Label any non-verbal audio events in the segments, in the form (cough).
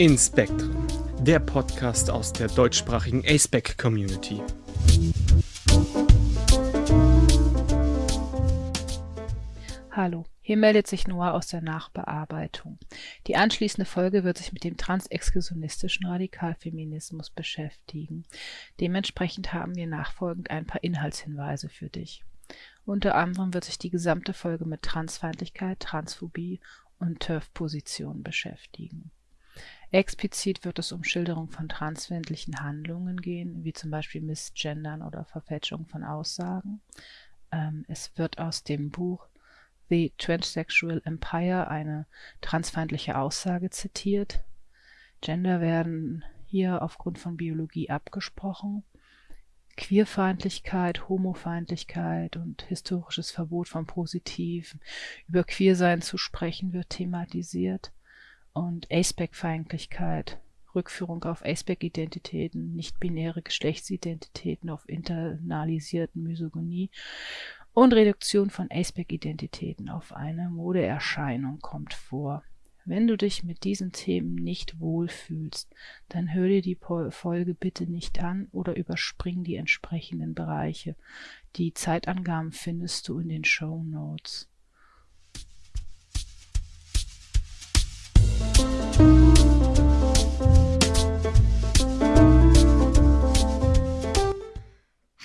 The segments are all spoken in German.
In Spectrum, der Podcast aus der deutschsprachigen ASPEC Community. Hallo, hier meldet sich Noah aus der Nachbearbeitung. Die anschließende Folge wird sich mit dem transexklusionistischen Radikalfeminismus beschäftigen. Dementsprechend haben wir nachfolgend ein paar Inhaltshinweise für dich. Unter anderem wird sich die gesamte Folge mit Transfeindlichkeit, Transphobie und TERF-Positionen beschäftigen. Explizit wird es um Schilderung von transfeindlichen Handlungen gehen, wie zum Beispiel Missgendern oder Verfälschung von Aussagen. Ähm, es wird aus dem Buch The Transsexual Empire eine transfeindliche Aussage zitiert. Gender werden hier aufgrund von Biologie abgesprochen. Queerfeindlichkeit, Homofeindlichkeit und historisches Verbot von Positiven. Über Queersein zu sprechen wird thematisiert und Aceback-Feindlichkeit, Rückführung auf Aceback-Identitäten, nicht-binäre Geschlechtsidentitäten, auf internalisierten Misogynie und Reduktion von Aceback-Identitäten auf eine Modeerscheinung kommt vor. Wenn du dich mit diesen Themen nicht wohlfühlst, dann hör dir die Folge bitte nicht an oder überspring die entsprechenden Bereiche. Die Zeitangaben findest du in den Show Notes.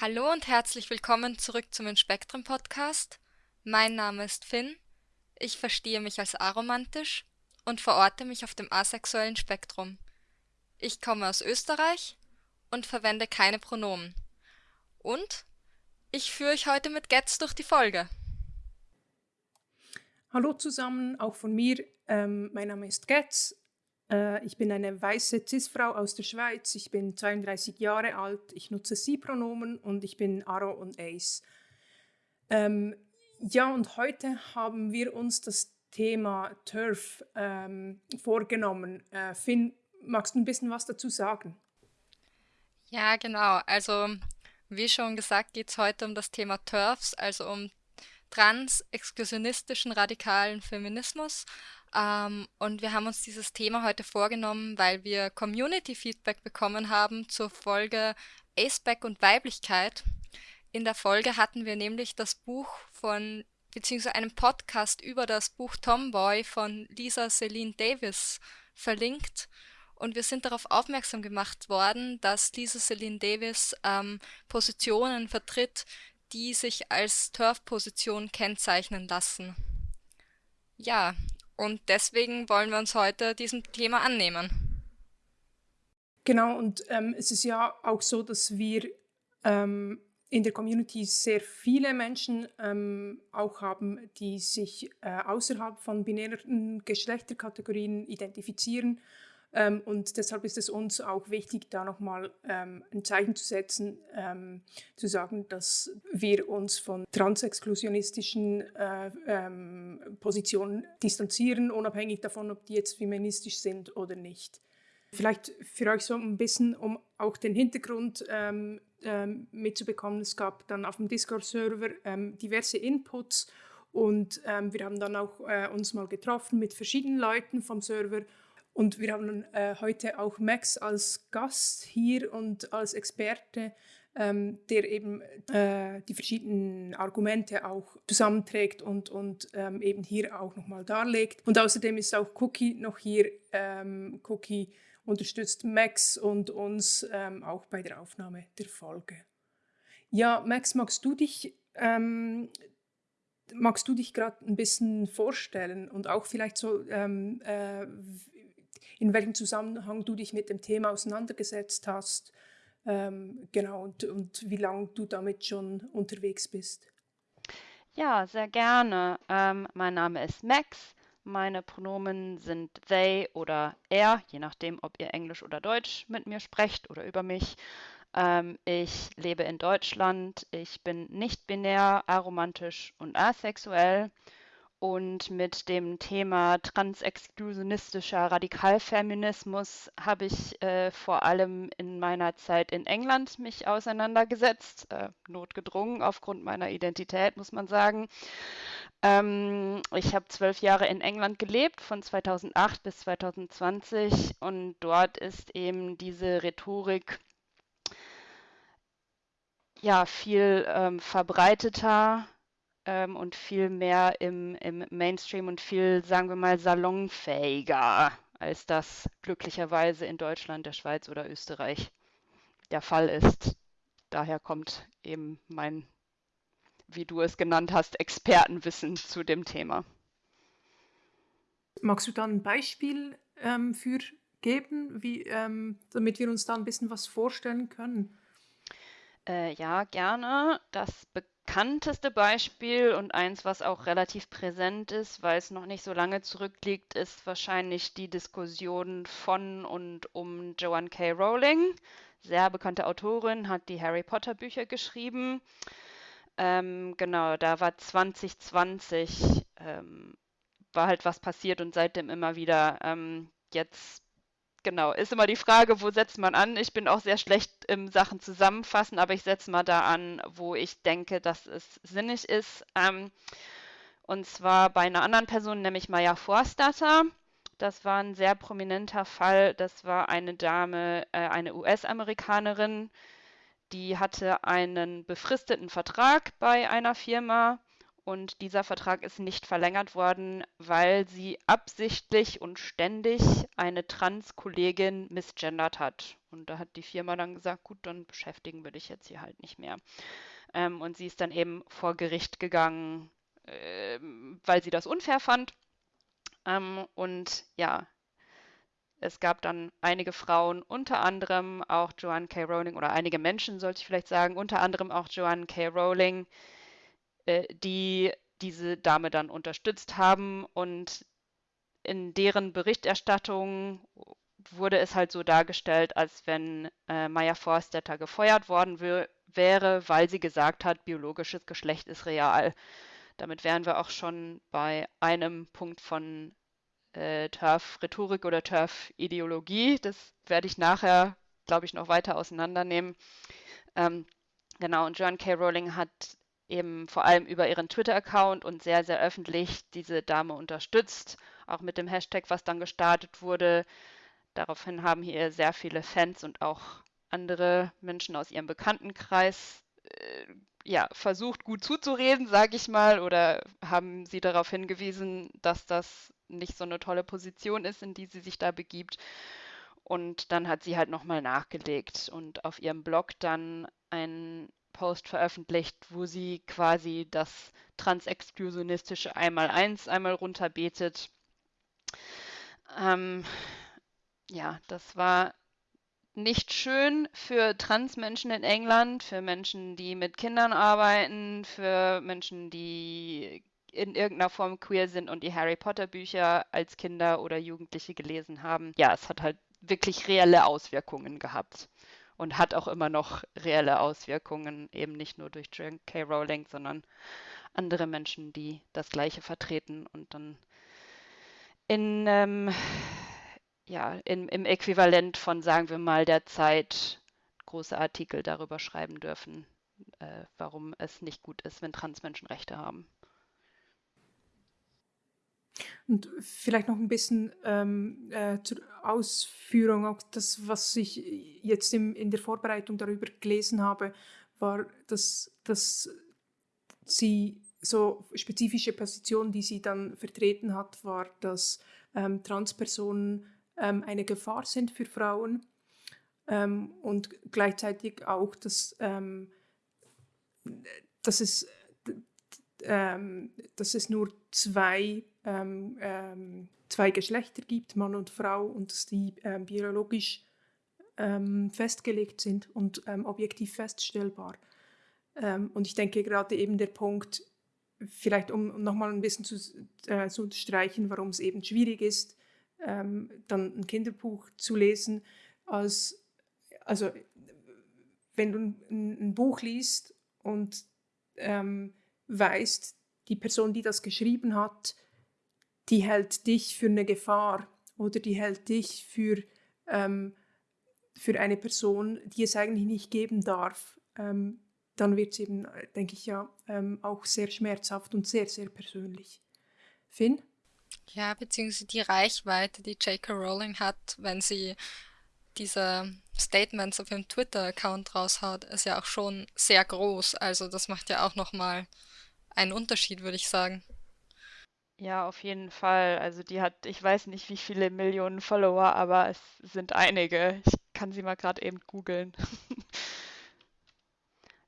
Hallo und herzlich willkommen zurück zum Inspektrum Podcast. Mein Name ist Finn. Ich verstehe mich als aromantisch und verorte mich auf dem asexuellen Spektrum. Ich komme aus Österreich und verwende keine Pronomen. Und ich führe euch heute mit Getz durch die Folge. Hallo zusammen, auch von mir. Ähm, mein Name ist Getz. Äh, ich bin eine weiße Cis-Frau aus der Schweiz. Ich bin 32 Jahre alt. Ich nutze Sie-Pronomen und ich bin Aro und Ace. Ähm, ja, und heute haben wir uns das Thema Turf ähm, vorgenommen. Äh, Finn, magst du ein bisschen was dazu sagen? Ja, genau. Also, wie schon gesagt, geht es heute um das Thema Turfs, also um trans-exklusionistischen radikalen Feminismus. Ähm, und wir haben uns dieses Thema heute vorgenommen, weil wir Community-Feedback bekommen haben zur Folge Aceback und Weiblichkeit. In der Folge hatten wir nämlich das Buch von, beziehungsweise einen Podcast über das Buch Tomboy von Lisa Celine Davis verlinkt. Und wir sind darauf aufmerksam gemacht worden, dass Lisa Celine Davis ähm, Positionen vertritt, die sich als Turf-Position kennzeichnen lassen. Ja, und deswegen wollen wir uns heute diesem Thema annehmen. Genau, und ähm, es ist ja auch so, dass wir ähm, in der Community sehr viele Menschen ähm, auch haben, die sich äh, außerhalb von binären Geschlechterkategorien identifizieren ähm, und deshalb ist es uns auch wichtig, da nochmal ähm, ein Zeichen zu setzen, ähm, zu sagen, dass wir uns von transexklusionistischen äh, ähm, Positionen distanzieren, unabhängig davon, ob die jetzt feministisch sind oder nicht. Vielleicht für euch so ein bisschen, um auch den Hintergrund ähm, ähm, mitzubekommen. Es gab dann auf dem Discord-Server diverse Inputs und wir haben dann auch äh, uns mal getroffen mit verschiedenen Leuten vom Server und wir haben äh, heute auch Max als Gast hier und als Experte, ähm, der eben äh, die verschiedenen Argumente auch zusammenträgt und, und ähm, eben hier auch nochmal darlegt. Und außerdem ist auch Cookie noch hier. Ähm, Cookie unterstützt Max und uns ähm, auch bei der Aufnahme der Folge. Ja, Max, magst du dich ähm, magst du dich gerade ein bisschen vorstellen und auch vielleicht so, ähm, äh, in welchem Zusammenhang du dich mit dem Thema auseinandergesetzt hast, ähm, genau, und, und wie lange du damit schon unterwegs bist. Ja, sehr gerne. Ähm, mein Name ist Max. Meine Pronomen sind they oder er, je nachdem, ob ihr Englisch oder Deutsch mit mir sprecht oder über mich. Ähm, ich lebe in Deutschland. Ich bin nicht binär, aromantisch und asexuell. Und mit dem Thema transexklusionistischer Radikalfeminismus habe ich äh, vor allem in meiner Zeit in England mich auseinandergesetzt, äh, notgedrungen aufgrund meiner Identität, muss man sagen. Ähm, ich habe zwölf Jahre in England gelebt, von 2008 bis 2020 und dort ist eben diese Rhetorik ja viel ähm, verbreiteter ähm, und viel mehr im, im Mainstream und viel, sagen wir mal, salonfähiger, als das glücklicherweise in Deutschland, der Schweiz oder Österreich der Fall ist. Daher kommt eben mein, wie du es genannt hast, Expertenwissen zu dem Thema. Magst du da ein Beispiel ähm, für geben, wie, ähm, damit wir uns da ein bisschen was vorstellen können? Äh, ja, gerne. Das bekannteste Beispiel und eins, was auch relativ präsent ist, weil es noch nicht so lange zurückliegt, ist wahrscheinlich die Diskussion von und um Joanne K. Rowling. Sehr bekannte Autorin, hat die Harry Potter Bücher geschrieben. Ähm, genau, da war 2020, ähm, war halt was passiert und seitdem immer wieder. Ähm, jetzt genau, ist immer die Frage, wo setzt man an? Ich bin auch sehr schlecht im Sachen zusammenfassen, aber ich setze mal da an, wo ich denke, dass es sinnig ist. Ähm, und zwar bei einer anderen Person, nämlich Maya Forstatter. Das war ein sehr prominenter Fall. Das war eine Dame, äh, eine US-Amerikanerin, die hatte einen befristeten Vertrag bei einer Firma und dieser Vertrag ist nicht verlängert worden, weil sie absichtlich und ständig eine Trans-Kollegin misgendert hat. Und da hat die Firma dann gesagt, gut, dann beschäftigen wir dich jetzt hier halt nicht mehr. Ähm, und sie ist dann eben vor Gericht gegangen, äh, weil sie das unfair fand. Ähm, und ja, es gab dann einige Frauen, unter anderem auch Joanne K. Rowling, oder einige Menschen, sollte ich vielleicht sagen, unter anderem auch Joanne K. Rowling, äh, die diese Dame dann unterstützt haben und in deren Berichterstattung wurde es halt so dargestellt, als wenn äh, Maya Forstetter gefeuert worden wäre, weil sie gesagt hat, biologisches Geschlecht ist real. Damit wären wir auch schon bei einem Punkt von äh, TERF-Rhetorik oder TERF-Ideologie. Das werde ich nachher, glaube ich, noch weiter auseinandernehmen. Ähm, genau, und John K. Rowling hat eben vor allem über ihren Twitter-Account und sehr, sehr öffentlich diese Dame unterstützt, auch mit dem Hashtag, was dann gestartet wurde. Daraufhin haben hier sehr viele Fans und auch andere Menschen aus ihrem Bekanntenkreis äh, ja, versucht, gut zuzureden, sage ich mal, oder haben sie darauf hingewiesen, dass das nicht so eine tolle Position ist, in die sie sich da begibt. Und dann hat sie halt nochmal nachgelegt und auf ihrem Blog dann ein Post veröffentlicht, wo sie quasi das transexklusionistische Einmal-Eins einmal runterbetet. Ähm, ja, das war nicht schön für Transmenschen in England, für Menschen, die mit Kindern arbeiten, für Menschen, die in irgendeiner Form queer sind und die Harry Potter Bücher als Kinder oder Jugendliche gelesen haben. Ja, es hat halt wirklich reelle Auswirkungen gehabt und hat auch immer noch reelle Auswirkungen, eben nicht nur durch J.K. Rowling, sondern andere Menschen, die das Gleiche vertreten und dann in, ähm, ja, in, im Äquivalent von, sagen wir mal, der Zeit große Artikel darüber schreiben dürfen, äh, warum es nicht gut ist, wenn Transmenschen Rechte haben. Und vielleicht noch ein bisschen ähm, äh, zur Ausführung, auch das, was ich jetzt im, in der Vorbereitung darüber gelesen habe, war, dass, dass sie so spezifische Position, die sie dann vertreten hat, war, dass ähm, Transpersonen ähm, eine Gefahr sind für Frauen. Ähm, und gleichzeitig auch, dass, ähm, dass, es, ähm, dass es nur zwei ähm, ähm, zwei Geschlechter gibt, Mann und Frau, und dass die ähm, biologisch ähm, festgelegt sind und ähm, objektiv feststellbar. Ähm, und ich denke gerade eben der Punkt, vielleicht um nochmal ein bisschen zu, äh, zu unterstreichen, warum es eben schwierig ist, dann ein Kinderbuch zu lesen, als, also wenn du ein, ein Buch liest und weißt, die Person, die das geschrieben hat, die hält dich für eine Gefahr oder die hält dich für, ähm, für eine Person, die es eigentlich nicht geben darf. Ähm, dann wird es eben, denke ich ja, ähm, auch sehr schmerzhaft und sehr, sehr persönlich. Finn? Ja, beziehungsweise die Reichweite, die J.K. Rowling hat, wenn sie diese Statements auf ihrem Twitter-Account raushaut, ist ja auch schon sehr groß. Also das macht ja auch nochmal einen Unterschied, würde ich sagen. Ja, auf jeden Fall. Also die hat, ich weiß nicht, wie viele Millionen Follower, aber es sind einige. Ich kann sie mal gerade eben googeln. (laughs)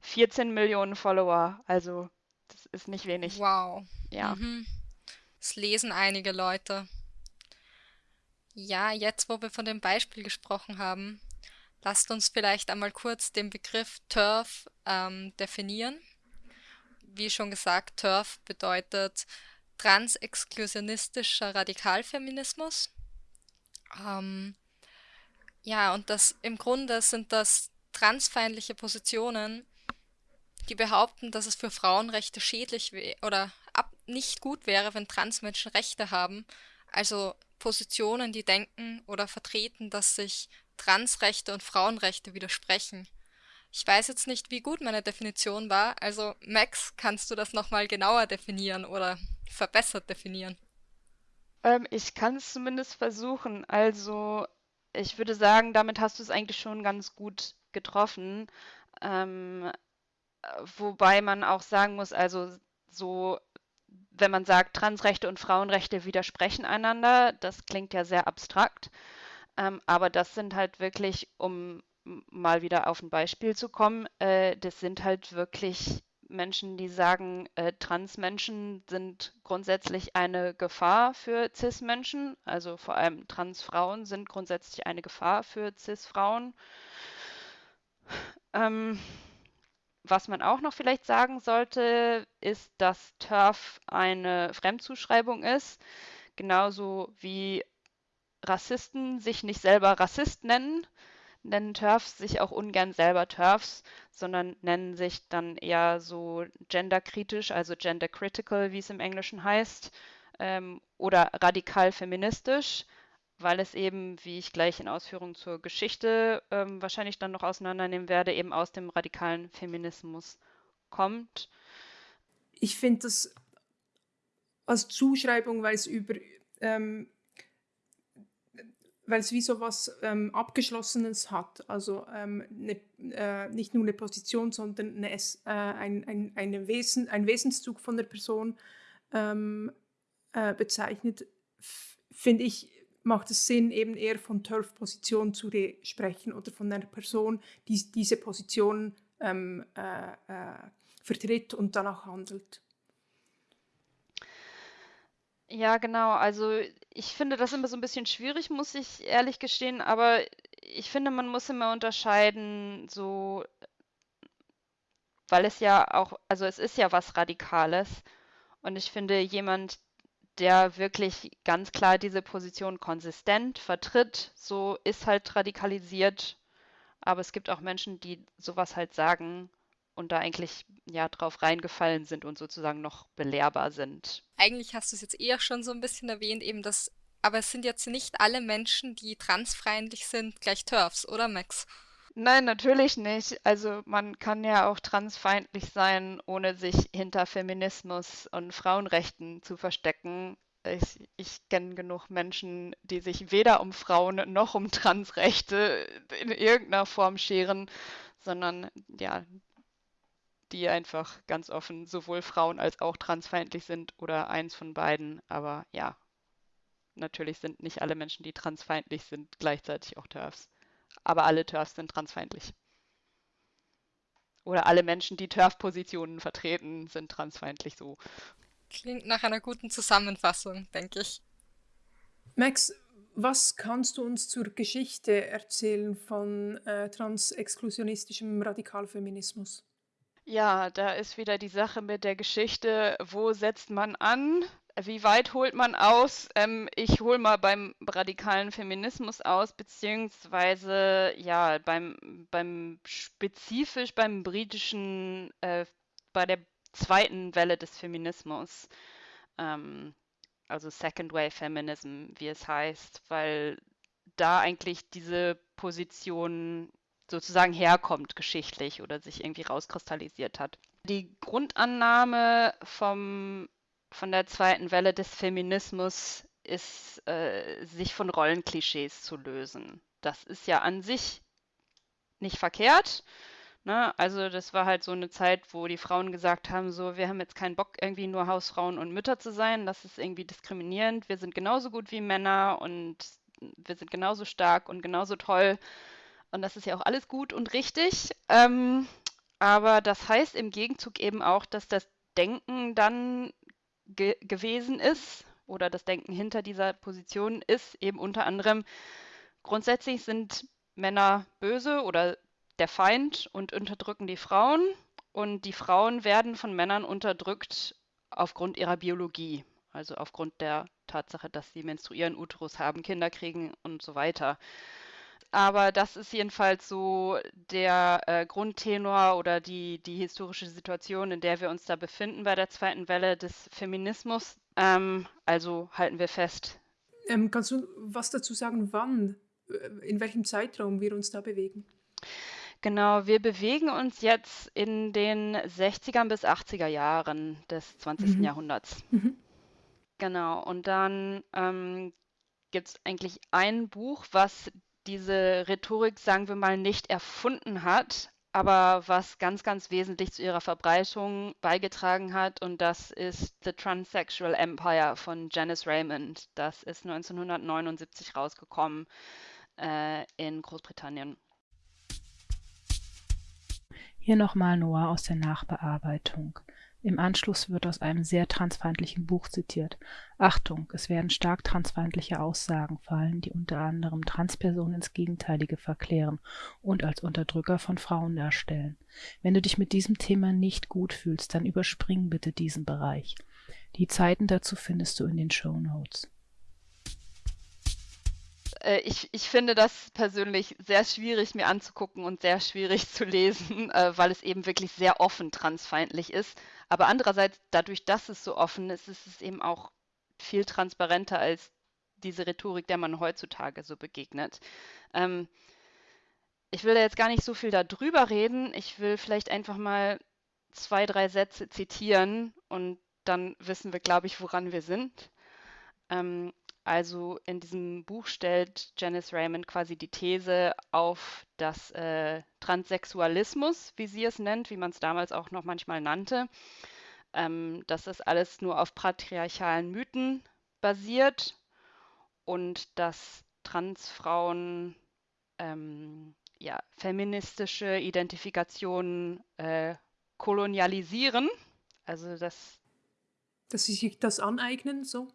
14 Millionen Follower, also das ist nicht wenig. Wow. Ja. Mhm. Das lesen einige Leute. Ja, jetzt, wo wir von dem Beispiel gesprochen haben, lasst uns vielleicht einmal kurz den Begriff TERF ähm, definieren. Wie schon gesagt, TERF bedeutet transexklusionistischer Radikalfeminismus. Ähm, ja, und das im Grunde sind das transfeindliche Positionen, die behaupten, dass es für Frauenrechte schädlich oder ab nicht gut wäre, wenn Transmenschen Rechte haben. Also Positionen, die denken oder vertreten, dass sich Transrechte und Frauenrechte widersprechen. Ich weiß jetzt nicht, wie gut meine Definition war. Also Max, kannst du das nochmal genauer definieren oder verbessert definieren? Ähm, ich kann es zumindest versuchen. Also ich würde sagen, damit hast du es eigentlich schon ganz gut getroffen. Ähm, wobei man auch sagen muss, also so, wenn man sagt, Transrechte und Frauenrechte widersprechen einander, das klingt ja sehr abstrakt. Ähm, aber das sind halt wirklich, um mal wieder auf ein Beispiel zu kommen, äh, das sind halt wirklich Menschen, die sagen, äh, Transmenschen sind grundsätzlich eine Gefahr für Cis-Menschen, also vor allem Transfrauen sind grundsätzlich eine Gefahr für Cis-Frauen. Ähm, was man auch noch vielleicht sagen sollte, ist, dass TERF eine Fremdzuschreibung ist, genauso wie Rassisten sich nicht selber Rassist nennen, nennen TERFs sich auch ungern selber TERFs, sondern nennen sich dann eher so genderkritisch, also gendercritical, wie es im Englischen heißt, ähm, oder radikal feministisch weil es eben, wie ich gleich in Ausführungen zur Geschichte ähm, wahrscheinlich dann noch auseinandernehmen werde, eben aus dem radikalen Feminismus kommt. Ich finde das als Zuschreibung, weil es über ähm, weil es wie so was ähm, Abgeschlossenes hat. Also ähm, ne, äh, nicht nur eine Position, sondern eine, äh, ein, ein, eine Wesen, ein Wesenszug von der Person ähm, äh, bezeichnet, finde ich macht es Sinn, eben eher von Turf-Position zu sprechen oder von einer Person, die diese Position ähm, äh, äh, vertritt und danach handelt. Ja, genau. Also ich finde das immer so ein bisschen schwierig, muss ich ehrlich gestehen, aber ich finde, man muss immer unterscheiden, so, weil es ja auch, also es ist ja was Radikales. Und ich finde, jemand, der wirklich ganz klar diese Position konsistent vertritt, so ist halt radikalisiert. Aber es gibt auch Menschen, die sowas halt sagen und da eigentlich ja drauf reingefallen sind und sozusagen noch belehrbar sind. Eigentlich hast du es jetzt eher schon so ein bisschen erwähnt, eben das, aber es sind jetzt nicht alle Menschen, die transfeindlich sind, gleich TERFs, oder Max? Nein, natürlich nicht. Also man kann ja auch transfeindlich sein, ohne sich hinter Feminismus und Frauenrechten zu verstecken. Ich, ich kenne genug Menschen, die sich weder um Frauen noch um Transrechte in irgendeiner Form scheren, sondern ja, die einfach ganz offen sowohl Frauen als auch transfeindlich sind oder eins von beiden. Aber ja, natürlich sind nicht alle Menschen, die transfeindlich sind, gleichzeitig auch TERFs aber alle TERFs sind transfeindlich. Oder alle Menschen, die TERF-Positionen vertreten, sind transfeindlich so. Klingt nach einer guten Zusammenfassung, denke ich. Max, was kannst du uns zur Geschichte erzählen von äh, transexklusionistischem Radikalfeminismus? Ja, da ist wieder die Sache mit der Geschichte, wo setzt man an? Wie weit holt man aus? Ähm, ich hole mal beim radikalen Feminismus aus, beziehungsweise ja, beim, beim spezifisch beim britischen, äh, bei der zweiten Welle des Feminismus. Ähm, also Second Wave Feminism, wie es heißt, weil da eigentlich diese Position sozusagen herkommt geschichtlich oder sich irgendwie rauskristallisiert hat. Die Grundannahme vom, von der zweiten Welle des Feminismus ist, äh, sich von Rollenklischees zu lösen. Das ist ja an sich nicht verkehrt. Ne? Also das war halt so eine Zeit, wo die Frauen gesagt haben, so, wir haben jetzt keinen Bock, irgendwie nur Hausfrauen und Mütter zu sein. Das ist irgendwie diskriminierend. Wir sind genauso gut wie Männer und wir sind genauso stark und genauso toll. Und das ist ja auch alles gut und richtig. Ähm, aber das heißt im Gegenzug eben auch, dass das Denken dann ge gewesen ist oder das Denken hinter dieser Position ist eben unter anderem, grundsätzlich sind Männer böse oder der Feind und unterdrücken die Frauen. Und die Frauen werden von Männern unterdrückt aufgrund ihrer Biologie, also aufgrund der Tatsache, dass sie menstruieren, Uterus haben, Kinder kriegen und so weiter. Aber das ist jedenfalls so der äh, Grundtenor oder die, die historische Situation, in der wir uns da befinden bei der zweiten Welle des Feminismus. Ähm, also halten wir fest. Ähm, kannst du was dazu sagen, wann, äh, in welchem Zeitraum wir uns da bewegen? Genau, wir bewegen uns jetzt in den 60er bis 80er Jahren des 20. Mhm. Jahrhunderts. Mhm. Genau, und dann ähm, gibt es eigentlich ein Buch, was diese Rhetorik, sagen wir mal, nicht erfunden hat, aber was ganz, ganz wesentlich zu ihrer Verbreitung beigetragen hat. Und das ist The Transsexual Empire von Janice Raymond. Das ist 1979 rausgekommen äh, in Großbritannien. Hier nochmal Noah aus der Nachbearbeitung. Im Anschluss wird aus einem sehr transfeindlichen Buch zitiert. Achtung, es werden stark transfeindliche Aussagen fallen, die unter anderem Transpersonen ins Gegenteilige verklären und als Unterdrücker von Frauen darstellen. Wenn du dich mit diesem Thema nicht gut fühlst, dann überspring bitte diesen Bereich. Die Zeiten dazu findest du in den Show Notes. Äh, ich, ich finde das persönlich sehr schwierig mir anzugucken und sehr schwierig zu lesen, (laughs) äh, weil es eben wirklich sehr offen transfeindlich ist. Aber andererseits, dadurch, dass es so offen ist, ist es eben auch viel transparenter als diese Rhetorik, der man heutzutage so begegnet. Ähm, ich will da jetzt gar nicht so viel darüber reden. Ich will vielleicht einfach mal zwei, drei Sätze zitieren und dann wissen wir, glaube ich, woran wir sind. Ähm, also in diesem Buch stellt Janice Raymond quasi die These auf, dass äh, Transsexualismus, wie sie es nennt, wie man es damals auch noch manchmal nannte, ähm, dass das alles nur auf patriarchalen Mythen basiert und dass Transfrauen ähm, ja, feministische Identifikationen äh, kolonialisieren. Also das. Dass sie sich das aneignen, so?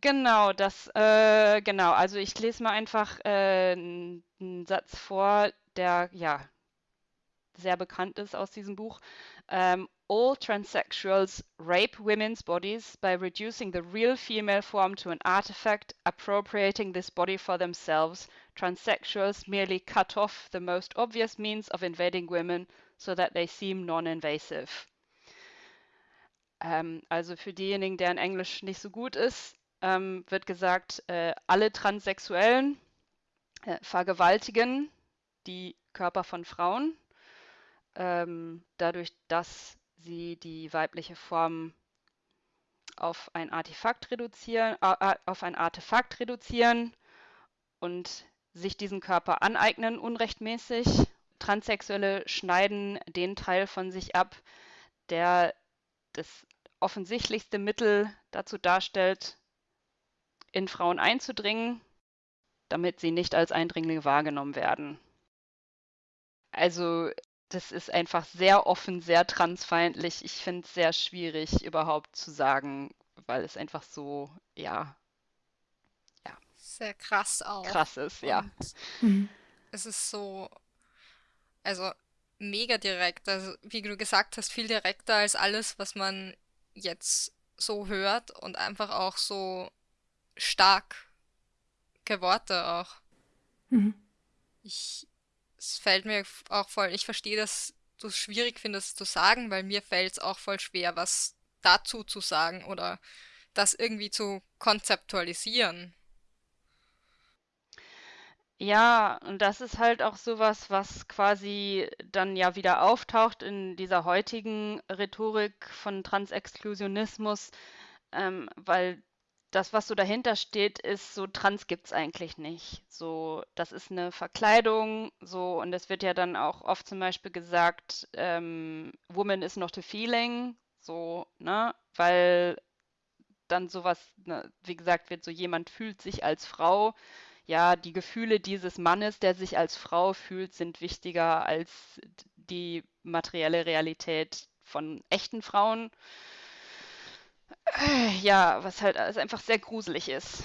Genau, das, äh, genau. Also ich lese mal einfach äh, einen Satz vor, der ja sehr bekannt ist aus diesem Buch. Ähm, all transsexuals rape women's bodies by reducing the real female form to an artifact, appropriating this body for themselves. Transsexuals merely cut off the most obvious means of invading women so that they seem non-invasive. Ähm, also für diejenigen, deren Englisch nicht so gut ist, ähm, wird gesagt, äh, alle Transsexuellen äh, vergewaltigen die Körper von Frauen, ähm, dadurch, dass sie die weibliche Form auf ein Artefakt reduzieren, äh, auf ein Artefakt reduzieren und sich diesen Körper aneignen unrechtmäßig. Transsexuelle schneiden den Teil von sich ab, der das offensichtlichste Mittel dazu darstellt, in Frauen einzudringen, damit sie nicht als Eindringlinge wahrgenommen werden. Also das ist einfach sehr offen, sehr transfeindlich. Ich finde es sehr schwierig überhaupt zu sagen, weil es einfach so, ja, ja. Sehr krass auch. Krass ist, ja. Mhm. Es ist so, also mega direkt. Also wie du gesagt hast, viel direkter als alles, was man jetzt so hört und einfach auch so starke Worte auch. Mhm. Ich, es fällt mir auch voll, ich verstehe, dass du es schwierig findest zu sagen, weil mir fällt es auch voll schwer, was dazu zu sagen oder das irgendwie zu konzeptualisieren. Ja, und das ist halt auch sowas, was quasi dann ja wieder auftaucht in dieser heutigen Rhetorik von Transexklusionismus, ähm, weil das, was so dahinter steht, ist so, trans gibt's eigentlich nicht. So, das ist eine Verkleidung, so, und es wird ja dann auch oft zum Beispiel gesagt, ähm, Woman is not a feeling, so, ne, weil dann sowas, ne, wie gesagt, wird so jemand fühlt sich als Frau. Ja, die Gefühle dieses Mannes, der sich als Frau fühlt, sind wichtiger als die materielle Realität von echten Frauen. Ja, was halt also einfach sehr gruselig ist.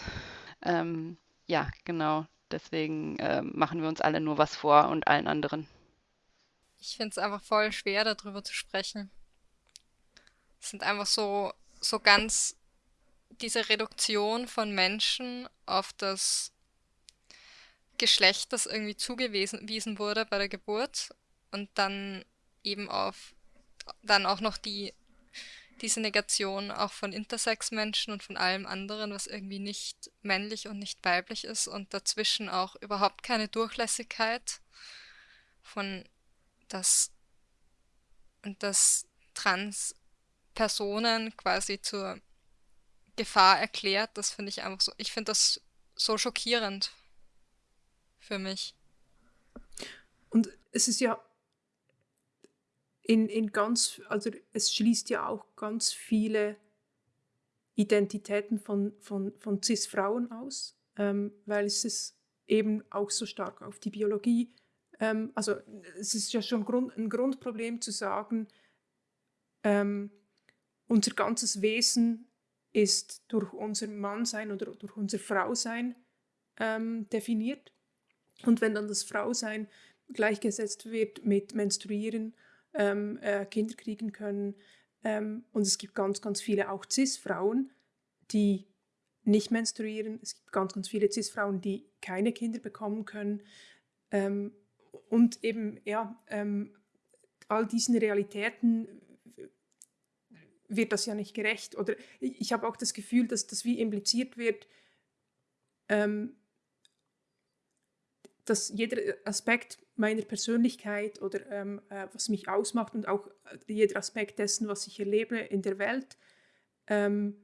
Ähm, ja, genau. Deswegen ähm, machen wir uns alle nur was vor und allen anderen. Ich finde es einfach voll schwer, darüber zu sprechen. Es sind einfach so, so ganz diese Reduktion von Menschen auf das Geschlecht, das irgendwie zugewiesen wurde bei der Geburt und dann eben auf dann auch noch die diese Negation auch von Intersex-Menschen und von allem anderen, was irgendwie nicht männlich und nicht weiblich ist und dazwischen auch überhaupt keine Durchlässigkeit von das und dass Trans-Personen quasi zur Gefahr erklärt, das finde ich einfach so, ich finde das so schockierend für mich. Und es ist ja in, in ganz, also es schließt ja auch ganz viele Identitäten von, von, von CIS-Frauen aus, ähm, weil es ist eben auch so stark auf die Biologie. Ähm, also es ist ja schon Grund, ein Grundproblem zu sagen, ähm, unser ganzes Wesen ist durch unser Mannsein oder durch unser Frausein ähm, definiert. Und wenn dann das Frausein gleichgesetzt wird mit Menstruieren ähm, äh, Kinder kriegen können. Ähm, und es gibt ganz, ganz viele auch CIS-Frauen, die nicht menstruieren. Es gibt ganz, ganz viele CIS-Frauen, die keine Kinder bekommen können. Ähm, und eben, ja, ähm, all diesen Realitäten wird das ja nicht gerecht. Oder ich habe auch das Gefühl, dass das wie impliziert wird, ähm, dass jeder Aspekt meiner Persönlichkeit oder ähm, äh, was mich ausmacht und auch äh, jeder Aspekt dessen, was ich erlebe in der Welt, ähm,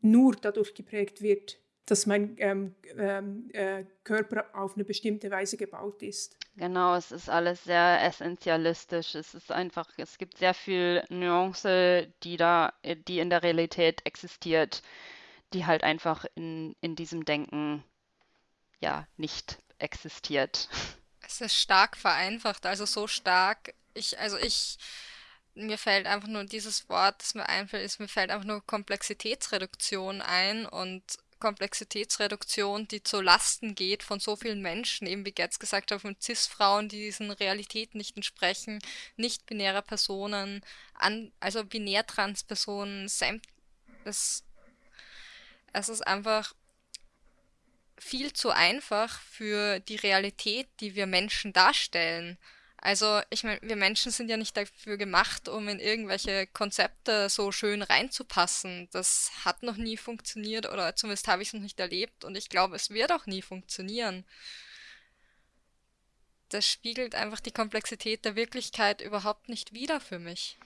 nur dadurch geprägt wird, dass mein ähm, ähm äh, Körper auf eine bestimmte Weise gebaut ist. Genau, es ist alles sehr essentialistisch. Es ist einfach, es gibt sehr viel Nuance, die da, die in der Realität existiert, die halt einfach in, in diesem Denken ja nicht existiert. (laughs) Es ist stark vereinfacht, also so stark. Ich, also ich, mir fällt einfach nur dieses Wort, das mir einfällt, ist, mir fällt einfach nur Komplexitätsreduktion ein und Komplexitätsreduktion, die zu Lasten geht von so vielen Menschen, eben wie Gertz gesagt hat, von CIS-Frauen, die diesen Realitäten nicht entsprechen, nicht-binärer Personen, an, also binär-trans-Personen, es, es ist einfach viel zu einfach für die Realität, die wir Menschen darstellen. Also, ich meine, wir Menschen sind ja nicht dafür gemacht, um in irgendwelche Konzepte so schön reinzupassen. Das hat noch nie funktioniert oder zumindest habe ich es noch nicht erlebt und ich glaube, es wird auch nie funktionieren. Das spiegelt einfach die Komplexität der Wirklichkeit überhaupt nicht wider für mich.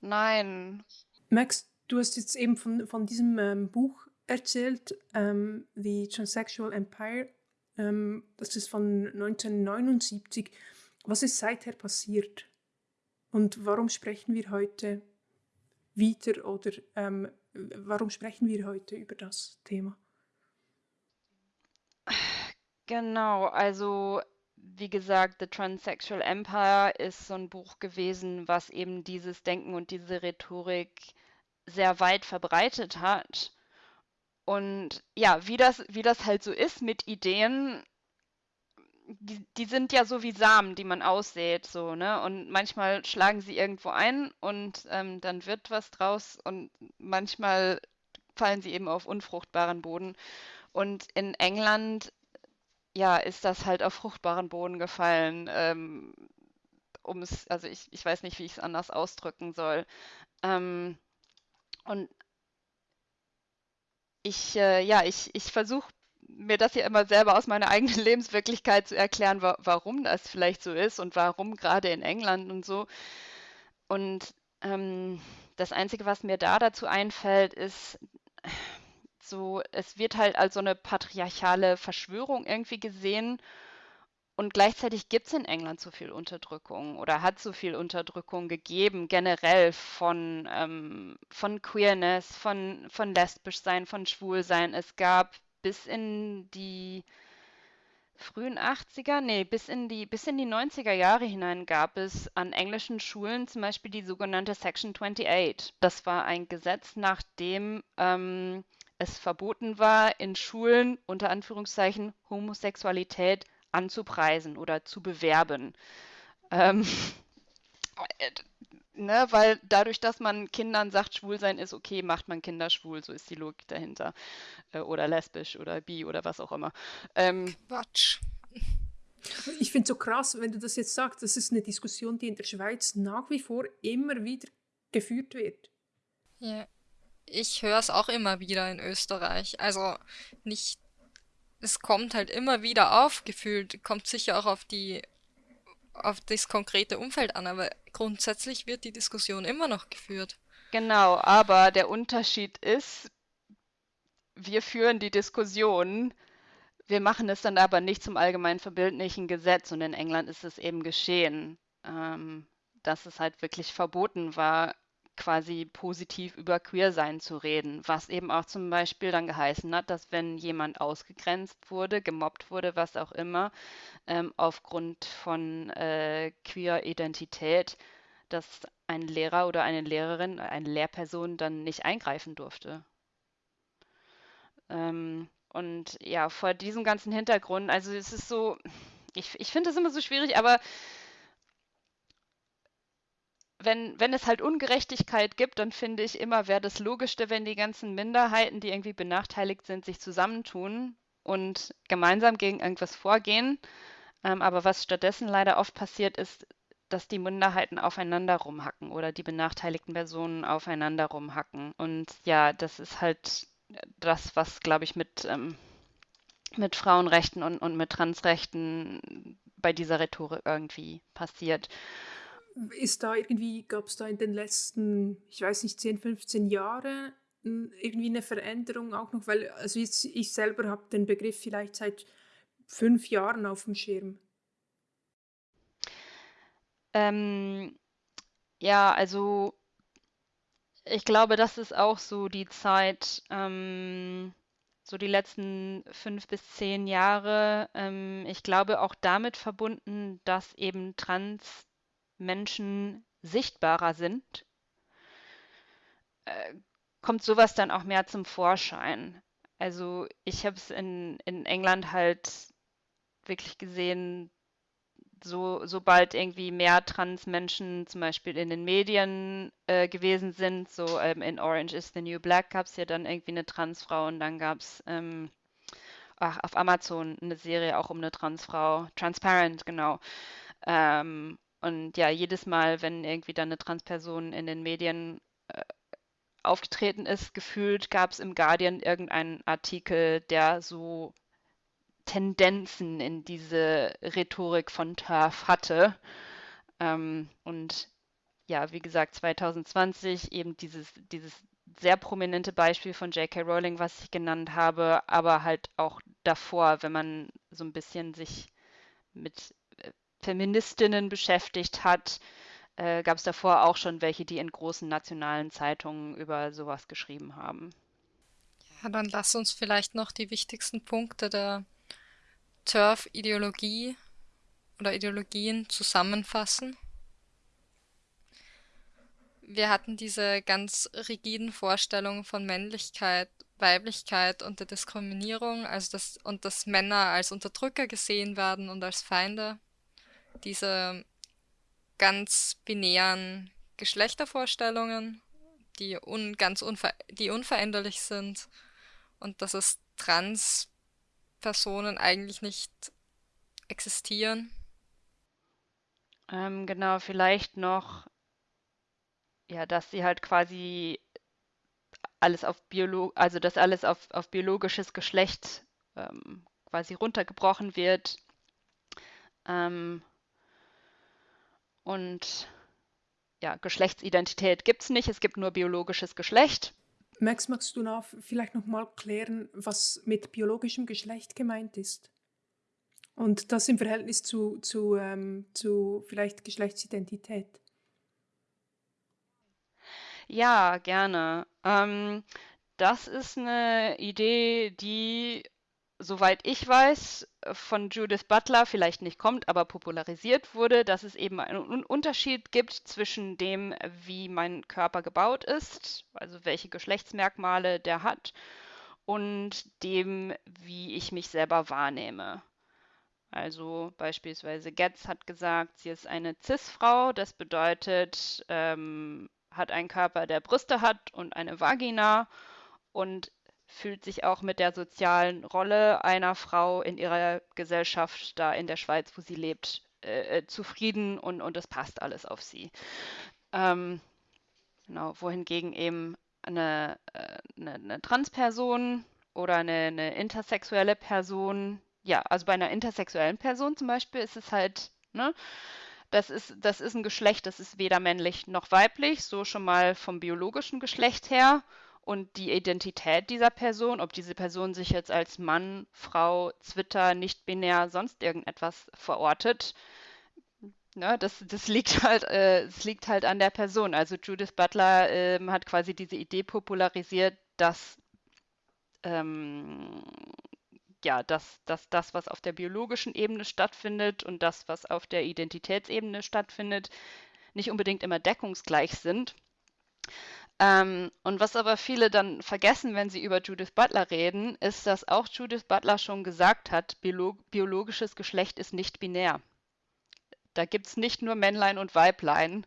Nein. Max, du hast jetzt eben von, von diesem ähm, Buch erzählt, ähm, The Transsexual Empire. Ähm, das ist von 1979. Was ist seither passiert? Und warum sprechen wir heute wieder oder ähm, warum sprechen wir heute über das Thema? Genau, also wie gesagt, The Transsexual Empire ist so ein Buch gewesen, was eben dieses Denken und diese Rhetorik sehr weit verbreitet hat. Und ja, wie das, wie das halt so ist mit Ideen, die, die sind ja so wie Samen, die man aussät, so, ne? Und manchmal schlagen sie irgendwo ein und ähm, dann wird was draus und manchmal fallen sie eben auf unfruchtbaren Boden. Und in England, ja, ist das halt auf fruchtbaren Boden gefallen. Ähm, um es, also ich, ich weiß nicht, wie ich es anders ausdrücken soll. Ähm, und ich, äh, ja, ich, ich versuche mir das hier immer selber aus meiner eigenen (laughs) Lebenswirklichkeit zu erklären, wa warum das vielleicht so ist und warum gerade in England und so. Und ähm, das Einzige, was mir da dazu einfällt, ist so, es wird halt als so eine patriarchale Verschwörung irgendwie gesehen. Und gleichzeitig gibt es in England so viel Unterdrückung oder hat so viel Unterdrückung gegeben, generell von, ähm, von Queerness, von, von lesbisch sein, von schwul sein. Es gab bis in die frühen 80er, nee, bis in die, bis in die 90er Jahre hinein gab es an englischen Schulen zum Beispiel die sogenannte Section 28. Das war ein Gesetz, nach dem ähm, es verboten war, in Schulen unter Anführungszeichen Homosexualität anzupreisen oder zu bewerben. Ähm, (laughs) ne, weil dadurch, dass man Kindern sagt, schwul sein ist okay, macht man Kinder schwul, so ist die Logik dahinter. Äh, oder lesbisch oder bi oder was auch immer. Ähm, Quatsch. Ich finde es so krass, wenn du das jetzt sagst, das ist eine Diskussion, die in der Schweiz nach wie vor immer wieder geführt wird. Ja. Ich höre es auch immer wieder in Österreich. Also nicht, es kommt halt immer wieder auf, gefühlt, kommt sicher auch auf die auf das konkrete Umfeld an, aber grundsätzlich wird die Diskussion immer noch geführt. Genau, aber der Unterschied ist, wir führen die Diskussion, wir machen es dann aber nicht zum allgemein verbildlichen Gesetz und in England ist es eben geschehen, ähm, dass es halt wirklich verboten war, quasi positiv über Queersein zu reden, was eben auch zum Beispiel dann geheißen hat, dass wenn jemand ausgegrenzt wurde, gemobbt wurde, was auch immer, ähm, aufgrund von äh, Queer-Identität, dass ein Lehrer oder eine Lehrerin, eine Lehrperson dann nicht eingreifen durfte. Ähm, und ja, vor diesem ganzen Hintergrund, also es ist so, ich, ich finde das immer so schwierig, aber wenn, wenn es halt Ungerechtigkeit gibt, dann finde ich immer, wäre das Logischste, wenn die ganzen Minderheiten, die irgendwie benachteiligt sind, sich zusammentun und gemeinsam gegen irgendwas vorgehen. Ähm, aber was stattdessen leider oft passiert, ist, dass die Minderheiten aufeinander rumhacken oder die benachteiligten Personen aufeinander rumhacken. Und ja, das ist halt das, was, glaube ich, mit, ähm, mit Frauenrechten und, und mit Transrechten bei dieser Rhetorik irgendwie passiert ist da irgendwie, gab es da in den letzten, ich weiß nicht, 10, 15 Jahren irgendwie eine Veränderung auch noch? Weil also jetzt, ich selber habe den Begriff vielleicht seit fünf Jahren auf dem Schirm. Ähm, ja, also ich glaube, das ist auch so die Zeit, ähm, so die letzten fünf bis zehn Jahre. Ähm, ich glaube auch damit verbunden, dass eben Trans Menschen sichtbarer sind, äh, kommt sowas dann auch mehr zum Vorschein. Also ich habe es in, in England halt wirklich gesehen, so, sobald irgendwie mehr Trans-Menschen zum Beispiel in den Medien äh, gewesen sind, so ähm, in Orange is the New Black gab es ja dann irgendwie eine Transfrau und dann gab es ähm, auf Amazon eine Serie auch um eine Transfrau, Transparent, genau. Ähm, und ja, jedes Mal, wenn irgendwie dann eine Transperson in den Medien äh, aufgetreten ist, gefühlt gab es im Guardian irgendeinen Artikel, der so Tendenzen in diese Rhetorik von TERF hatte. Ähm, und ja, wie gesagt, 2020 eben dieses, dieses sehr prominente Beispiel von J.K. Rowling, was ich genannt habe, aber halt auch davor, wenn man so ein bisschen sich mit Feministinnen beschäftigt hat, äh, gab es davor auch schon welche, die in großen nationalen Zeitungen über sowas geschrieben haben. Ja, dann lass uns vielleicht noch die wichtigsten Punkte der TERF-Ideologie oder Ideologien zusammenfassen. Wir hatten diese ganz rigiden Vorstellungen von Männlichkeit, Weiblichkeit und der Diskriminierung, also das, und dass Männer als Unterdrücker gesehen werden und als Feinde diese ganz binären Geschlechtervorstellungen, die un ganz unver die unveränderlich sind und dass es Trans-Personen eigentlich nicht existieren. Ähm, genau, vielleicht noch, ja, dass sie halt quasi alles auf Biolo also dass alles auf, auf biologisches Geschlecht ähm, quasi runtergebrochen wird. Ähm, und ja, Geschlechtsidentität gibt es nicht, es gibt nur biologisches Geschlecht. Max, magst du noch vielleicht nochmal klären, was mit biologischem Geschlecht gemeint ist? Und das im Verhältnis zu, zu, ähm, zu vielleicht Geschlechtsidentität? Ja, gerne. Ähm, das ist eine Idee, die, soweit ich weiß, von Judith Butler vielleicht nicht kommt, aber popularisiert wurde, dass es eben einen Unterschied gibt zwischen dem, wie mein Körper gebaut ist, also welche Geschlechtsmerkmale der hat, und dem, wie ich mich selber wahrnehme. Also beispielsweise Getz hat gesagt, sie ist eine Cis-Frau, das bedeutet, ähm, hat einen Körper, der Brüste hat und eine Vagina und fühlt sich auch mit der sozialen Rolle einer Frau in ihrer Gesellschaft da in der Schweiz, wo sie lebt, äh, äh zufrieden und, und es passt alles auf sie. Ähm, genau, wohingegen eben eine, äh, eine, eine Transperson oder eine, eine, intersexuelle Person, ja, also bei einer intersexuellen Person zum Beispiel ist es halt, ne, das ist, das ist ein Geschlecht, das ist weder männlich noch weiblich, so schon mal vom biologischen Geschlecht her. Und die Identität dieser Person, ob diese Person sich jetzt als Mann, Frau, Zwitter, nicht-binär, sonst irgendetwas verortet, ne, das, das, liegt halt, äh, das liegt halt an der Person. Also Judith Butler äh, hat quasi diese Idee popularisiert, dass ähm, ja, dass, dass das, was auf der biologischen Ebene stattfindet und das, was auf der Identitätsebene stattfindet, nicht unbedingt immer deckungsgleich sind. Ähm, und was aber viele dann vergessen, wenn sie über Judith Butler reden, ist, dass auch Judith Butler schon gesagt hat, biolog biologisches Geschlecht ist nicht binär. Da gibt es nicht nur Männlein und Weiblein,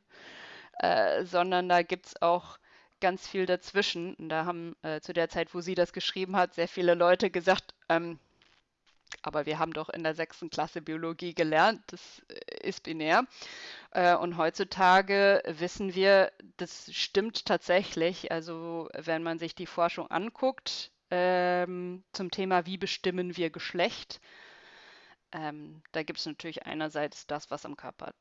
äh, sondern da gibt es auch ganz viel dazwischen. Und da haben äh, zu der Zeit, wo sie das geschrieben hat, sehr viele Leute gesagt, ähm, aber wir haben doch in der sechsten Klasse Biologie gelernt, das äh, ist binär. Äh, und heutzutage wissen wir, das stimmt tatsächlich. Also wenn man sich die Forschung anguckt ähm, zum Thema, wie bestimmen wir Geschlecht, ähm, da gibt es natürlich einerseits das, was am Körper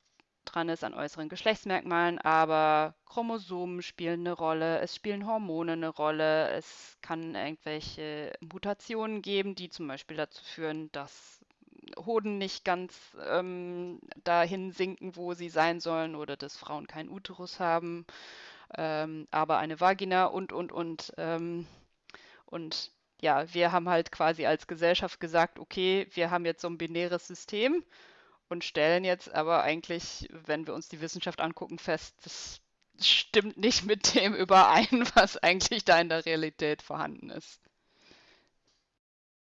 dran ist an äußeren Geschlechtsmerkmalen, aber Chromosomen spielen eine Rolle, es spielen Hormone eine Rolle, es kann irgendwelche Mutationen geben, die zum Beispiel dazu führen, dass Hoden nicht ganz ähm, dahin sinken, wo sie sein sollen, oder dass Frauen keinen Uterus haben, ähm, aber eine Vagina und, und, und. Ähm, und ja, wir haben halt quasi als Gesellschaft gesagt, okay, wir haben jetzt so ein binäres System und stellen jetzt aber eigentlich, wenn wir uns die Wissenschaft angucken, fest, das stimmt nicht (laughs) mit dem überein, was eigentlich da in der Realität vorhanden ist.